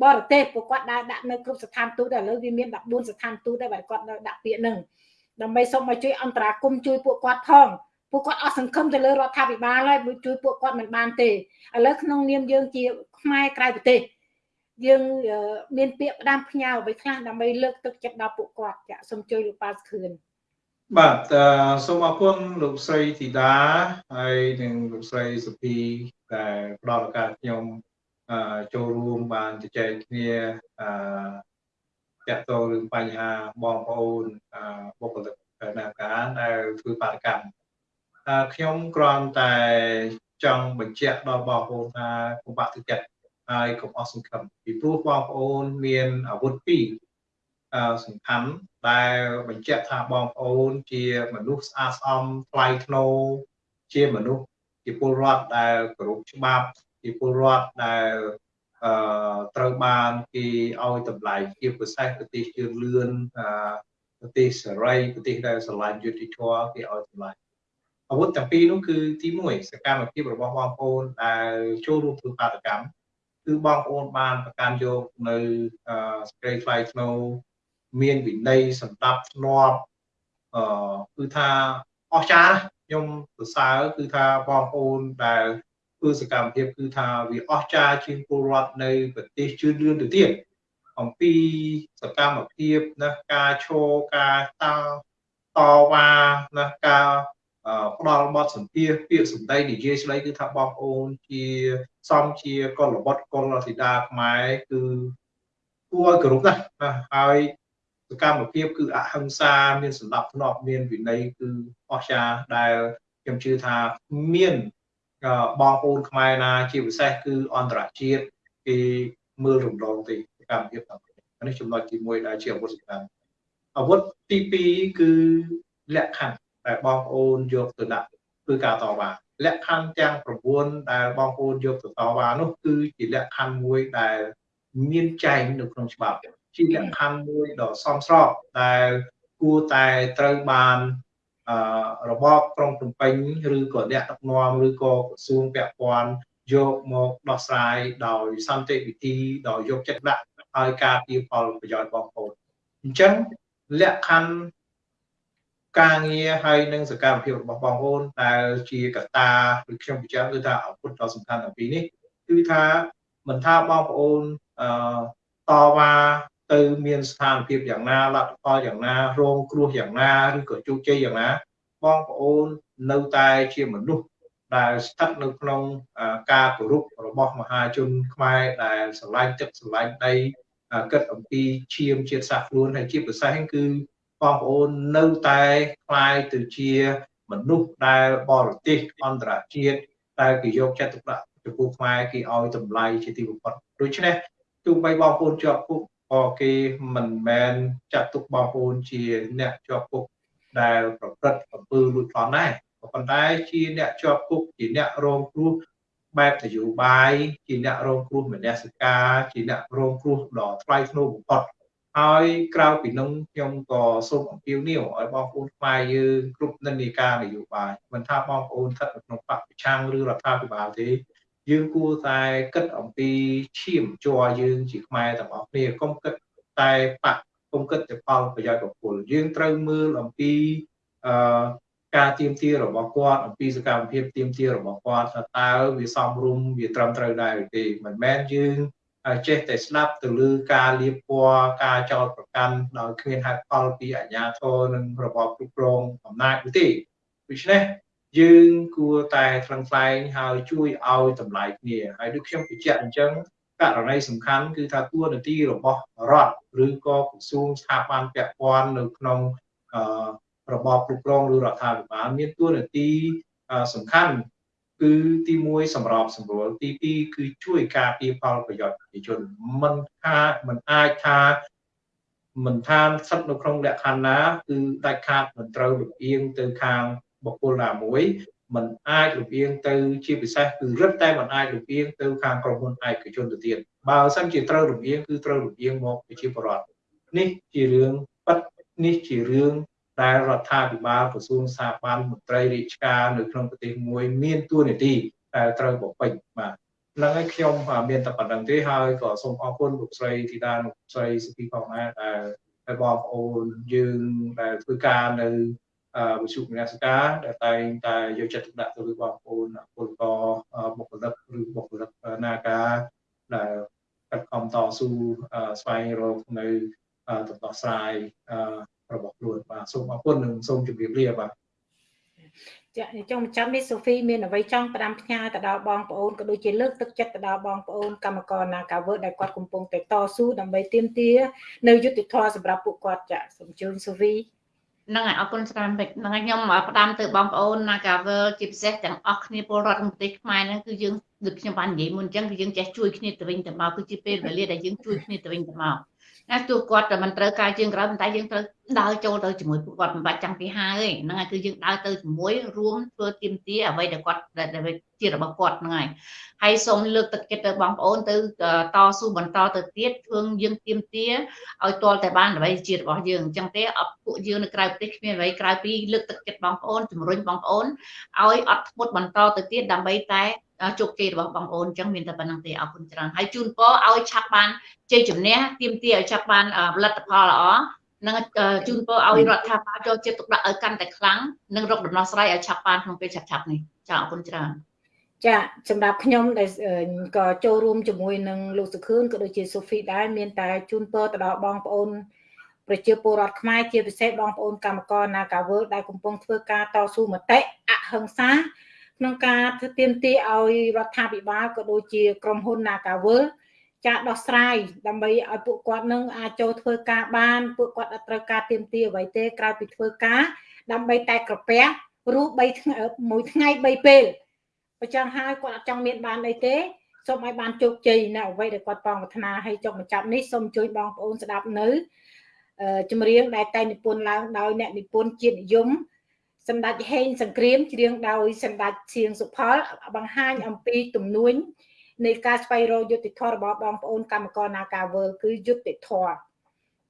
Speaker 1: បរទេសពួកគាត់ដើរដាក់នៅគ្រប់ស្ថានទូតឥឡូវវាមាន14ស្ថានទូតដែរបើគាត់នៅដាក់ពាក្យហ្នឹងដើម្បីសូមឲ្យជួយអន្តរាគមជួយពួកគាត់ផង ពួកគាត់អស់សង្ឃឹមទៅលើរដ្ឋាភិបាលហើយជួយពួកគាត់មិនបានទេឥឡូវក្នុងនាមយើងជាខ្មែរក្រៅប្រទេសយើងមានពាក្យផ្ដាំផ្ញើអ្វីខ្លះដើម្បីលើកទឹកចិត្តដល់ពួកគាត់ចាសូមជួយលោកប៉ាសខឿន
Speaker 2: បាទសូមអរគុណលោកស្រីធីតាហើយនិងលោកស្រីសុភីដែលផ្ដល់ឱកាសខ្ញុំចូលរួមបានជជែកគ្នាអឺតាក់ទងរឿងបញ្ហាបងប្អូនបុគ្គលិកនាការដែលធ្វើបាតកម្ម ខ្ញុំគ្រាន់តែចង់បញ្ជាក់ដល់បងប្អូនថាកុំបាក់ទឹកចិត្តហើយកុំអស់សង្ឃឹមពីព្រោះបងប្អូនមានអាវុធពីរសំខាន់ដែលបញ្ជាក់ថាបងប្អូនជាមនុស្សស្អាតស្អំថ្លៃថ្នូរជាមនុស្សជាពលរដ្ឋដែលគោរពច្បាប់ជាពលរដ្ឋដែលអឺត្រូវបានគេឲ្យតម្លៃជាពិសេសប្រទេសជឿនលឿនប្រទេសសេរីប្រទេសដែលស្រឡាញ់យុត្តិធម៌គេឲ្យតម្លៃ អាវុធទាំងពីរនោះគឺទី1សកម្មភាពរបស់បងប្អូនដែលចូលរួមធ្វើបាតកម្មគឺបងប្អូនបានប្រកាន់យកនៅសេចក្តីថ្លៃថ្នូរមានវិន័យសម្ដាប់ធ្នាប់អឺគឺថាអស្ចារ្យខ្ញុំសរសើរគឺថាបងប្អូនដែលធ្វើសកម្មភាពគឺថាវាអស្ចារ្យជាងពលរដ្ឋនៅប្រទេសជឿនលឿនទៅទៀតអំពីសកម្មភាពណាការឈរការតាំងតវ៉ាណាការ ផ្ដល់បទសម្ភាសពាក្យសម្ដីនិយាយស្ដីគឺថាបងប្អូនជាសំជាកុលបុត្រកុលធីតាខ្មែរគឺគួរឲ្យគោរពណាស់ហើយសកម្មភាពគឺអហិង្សាមានសម្ដាប់ធ្នាប់មានវិន័យគឺអស្ចារ្យដែលខ្ញុំជឿថាមានបងប្អូនខ្មែរណាជាពិសេសគឺអន្តរជាតិគេមើលរំលងទេសកម្មភាពទាំងនេះចំណុចទី1ដែលជាអាវុធសំខាន់អាវុធទី2គឺលក្ខខណ្ឌ ដែលបងប្អូនយកទៅដាក់គឺការតវ៉ាលក្ខខណ្ឌទាំង9ដែលបងប្អូនយកទៅតវ៉ានោះគឺជាលក្ខខណ្ឌមួយដែលមានចែងនៅក្នុងច្បាប់ជាលក្ខខណ្ឌមួយដ៏សមស្របដែលគួរតែត្រូវបានអឺរបបក្រុងភ្នំពេញឬក៏អ្នកដឹកនាំឬក៏ក្រសួងពាក់ព័ន្ធយកមកដោះស្រាយដោយសន្តិវិធីដោយយកចិត្តដាក់ឲ្យការពារផលប្រយោជន៍បងប្អូនអញ្ចឹងលក្ខខណ្ឌ ការងារហើយនិងសកម្មភាពរបស់បងប្អូនដែលជាកត្តាឬខ្ញុំបញ្ជាក់គឺថាអពុទ្ធដ៏សំខាន់ទាំងពីរនេះគឺថាមិនថាបងប្អូនអឺតវ៉ាទៅមានស្ថានភាពយ៉ាងណាលទ្ធផលយ៉ាងណារងគ្រោះយ៉ាងណាឬក៏ជោគជ័យយ៉ាងណាបងប្អូននៅតែជាមនុស្សដែលស្ថិតនៅក្នុងការគោរពរបស់មហាជនខ្មែរដែលស្រឡាញ់ទឹកស្រឡាញ់ដីគិតអំពីឈាមជាតិសាសន៍ខ្លួនហើយជាពិសេសគឺ បងប្អូននៅតែคล้ายទៅជាមនុស្សដែលបរទេសអន្តរជាតិដែលគេយកចិត្តទុកដាក់ចំពោះខ្មែរគេឲ្យតម្លៃជាទីបំផុតដូច្នេះទោះបីបងប្អូនជាប់គុកក៏គេមិនមែនចាត់ទុកបងប្អូនជាអ្នកជាប់គុកដែលប្រព្រឹត្តអំពើលួចប្លន់ដែរក៏ប៉ុន្តែជាអ្នកជាប់គុកជាអ្នករងគ្រោះបែបនយោបាយជាអ្នករងគ្រោះមនសិការជាអ្នករងគ្រោះដ៏ថ្លៃថ្នូរបំផុត ហើយក្រៅពីនោះខ្ញុំក៏សូមអំពាវនាវឲ្យបងប្អូនខ្មែរយើងគ្រប់និន្នាការនយោបាយមិនថាបងប្អូនស្ថិតនៅក្នុងបកប្រឆាំងឬរដ្ឋាភិបាលទេ យើងគួរតែគិតអំពីឈាមជ័រយើងជាខ្មែរទាំងអស់គ្នាកុំគិតតែបកកុំគិតតែផលប្រយោជន៍បុគ្គលយើងត្រូវមើលអំពីអឺការទៀមទារបស់គាត់អំពីសកម្មភាពទៀមទារបស់គាត់ថាតើវាសមរម្យវាត្រឹមត្រូវដែរឬទេមិនមែនយើង ចេះតែស្ដាប់ទៅលើការលៀបពណ៌ការចោទប្រកាន់ដោយគ្មានហេតុផលពីអាជ្ញាធរនិងរបបគ្រប់គ្រងអំណាចនោះទេដូច្នេះយើងគួរតែថ្លឹងថ្លែងហើយជួយឲ្យតម្លៃគ្នាហើយដូចខ្ញុំបញ្ជាក់អញ្ចឹងករណីសំខាន់គឺថាតួនាទីរបស់រដ្ឋឬក៏ក្រសួងស្ថាប័នពាក់ព័ន្ធនៅក្នុងរបបគ្រប់គ្រងឬរដ្ឋាភិបាលមានតួនាទីសំខាន់ គឺទី1សម្របសម្រួលទី2គឺជួយការពារផលប្រយោជន៍ប្រជាជនមិនថាមិនអាចថាមិនថាស្ថិតនៅក្នុងលក្ខខណ្ឌណាគឺដាច់ខាតមិនត្រូវលំអៀងទៅខាងបុគ្គលណាមួយមិនអាចលំអៀងទៅជាពិសេសគឺរឹតតែមិនអាចលំអៀងទៅខាងក្រុមហ៊ុនឯកជនទៅទៀតបើសិនជាត្រូវលំអៀងគឺត្រូវលំអៀងមកប្រជាពលរដ្ឋនេះជារឿងប៉ັດនេះជារឿង ដែលរដ្ឋាភិបាលក្រសួងសាបានមន្ត្រីរាជការនៅក្នុងប្រទេសមួយមានទួនាទីដែលត្រូវបំពេញបាទហ្នឹងហើយខ្ញុំមានតែប៉ុណ្្នឹងទេហើយក៏សូមអរគុណលោកស្រីធីតាលោកស្រីសុភីផងដែរដែលហើយបងប្អូនយើងដែលធ្វើការនៅវិទ្យុវិទ្យាសាស្ត្រដែលតែងតែយកចិត្តទុកដាក់ទៅលើបងប្អូនពលករបុគ្គលិកឬបុគ្គលិកនាការដែលកាត់ខំតស៊ូស្វែងរកនៅដំណោះស្រាយ របស់ខ្លួនបាទសូមអរគុណនិងសូមជម្រាបលាបាទ
Speaker 1: ចាចុងចាំនេះសូហ្វីមានអ្វីចង់ផ្ដាំផ្ញើទៅដល់បងប្អូនក៏ដូចជាលើកទឹកចិត្តទៅដល់បងប្អូនកម្មករនាការវើដែលគាត់កំពុងតែតស៊ូដើម្បីទាមទារនៅយុទ្ធធម៌សម្រាប់ពួកគាត់ចាសូមជូនសូហ្វី
Speaker 3: ហ្នឹងហើយអរគុណច្រើនពេកហ្នឹងហើយខ្ញុំផ្ដាំទៅបងប្អូន Nagavel ជាពិសេសទាំងអស់គ្នាពលរដ្ឋក្នុងប្រទេសខ្មែរហ្នឹងគឺយើងដូចខ្ញុំបាននិយាយមុនអញ្ចឹងគឺយើងចេះជួយគ្នាទៅវិញទៅមកគឺជាពេលវេលាដែលយើងជួយគ្នាទៅវិញទៅមក ណាទោះគាត់តែមិនត្រូវការជើងក្រោយប៉ុន្តែយើងត្រូវដើរចូលទៅជាមួយពួកគាត់មិនបាច់ចាំពីហើទេហ្នឹងហើយគឺយើងដើរទៅជាមួយរួមធ្វើទៀមទាអ្វីដែលគាត់ដែលជារបស់គាត់ហ្នឹងហើយហើយសូមលើកទឹកចិត្តទៅបងប្អូនទៅតស៊ូបន្តទៅទៀតធ្វើយើងទៀមទាឲ្យទាល់តែបានអ្វីជារបស់យើងអញ្ចឹងទេអត់ពួកយើងនៅក្រៅប្រទេសគ្មានអ្វីក្រៅពីលើកទឹកចិត្តបងប្អូនជំរុញបងប្អូនឲ្យអត់ធ្មត់បន្តទៅទៀតដើម្បីតែ ជោគជ័យរបស់បងប្អូនអញ្ចឹងមានតែប៉ុណ្្នឹងទេអរគុណច្រើនហើយជូនពរឲ្យឆាប់បានជ័យជំនះទៀមទាឲ្យឆាប់បានផលិតផលល្អនឹងជូនពរឲ្យរដ្ឋាភិបាលចូលចិត្តទុកដាក់ឲ្យកាន់តែខ្លាំងនិងរកដំណោះស្រាយឲ្យឆាប់បានក្នុងពេលឆាប់ឆាប់នេះចាអរគុណច្រើន
Speaker 1: ចាសម្រាប់ខ្ញុំដែលក៏ចូលរួមជាមួយនឹងលោកសុខឿនក៏ដូចជាសូហ្វីដែរមានតែជូនពរទៅដល់បងប្អូនប្រជាពលរដ្ឋខ្មែរជាពិសេសបងប្អូនកម្មករនាការវើដែលកំពុងធ្វើការតស៊ូមតិអហិង្សា ក្នុងការធ្វើទៀមទាឲ្យរដ្ឋាភិបាលក៏ដូចជាក្រុមហ៊ុន Nagavel ចាដោះស្រាយដើម្បីឲ្យពួកគាត់នឹងអាចចូលធ្វើការបានពួកគាត់អត់ត្រូវការទៀមទាអ្វីទេក្រៅពីធ្វើការ ដើម្បីតែក្រពះរស់3ថ្ងៃមួយថ្ងៃ3ពេលបើចឹងហើយគាត់អត់ចង់មានបានអីទេសូមឲ្យបានជោគជ័យនៅអ្វីដែលគាត់បងប្រាថ្នាឲ្យចុកបញ្ចប់នេះសូមជួយបងប្អូនស្ដាប់នៅចម្រៀងដែលតែនិពន្ធឡើងដោយអ្នកនិពន្ធជាតិនិយម សម្ដេចហេងសង្គ្រាមច្រៀងដោយសម្ដេចសៀងសុផល បង្ហាញអំពីទំនួញនៃការស្វែងរកយុត្តិធម៌របស់បងប្អូនកម្មករនាការវើគឺយុត្តិធម៌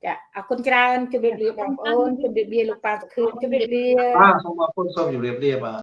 Speaker 1: ចាអរគុណច្រើនជម្រាបលាបងប្អូនជម្រាបលាលោកប៉ាសុខឿនជម្រាបលា
Speaker 2: បាទសូមអរគុណសូមជម្រាបលាបាទ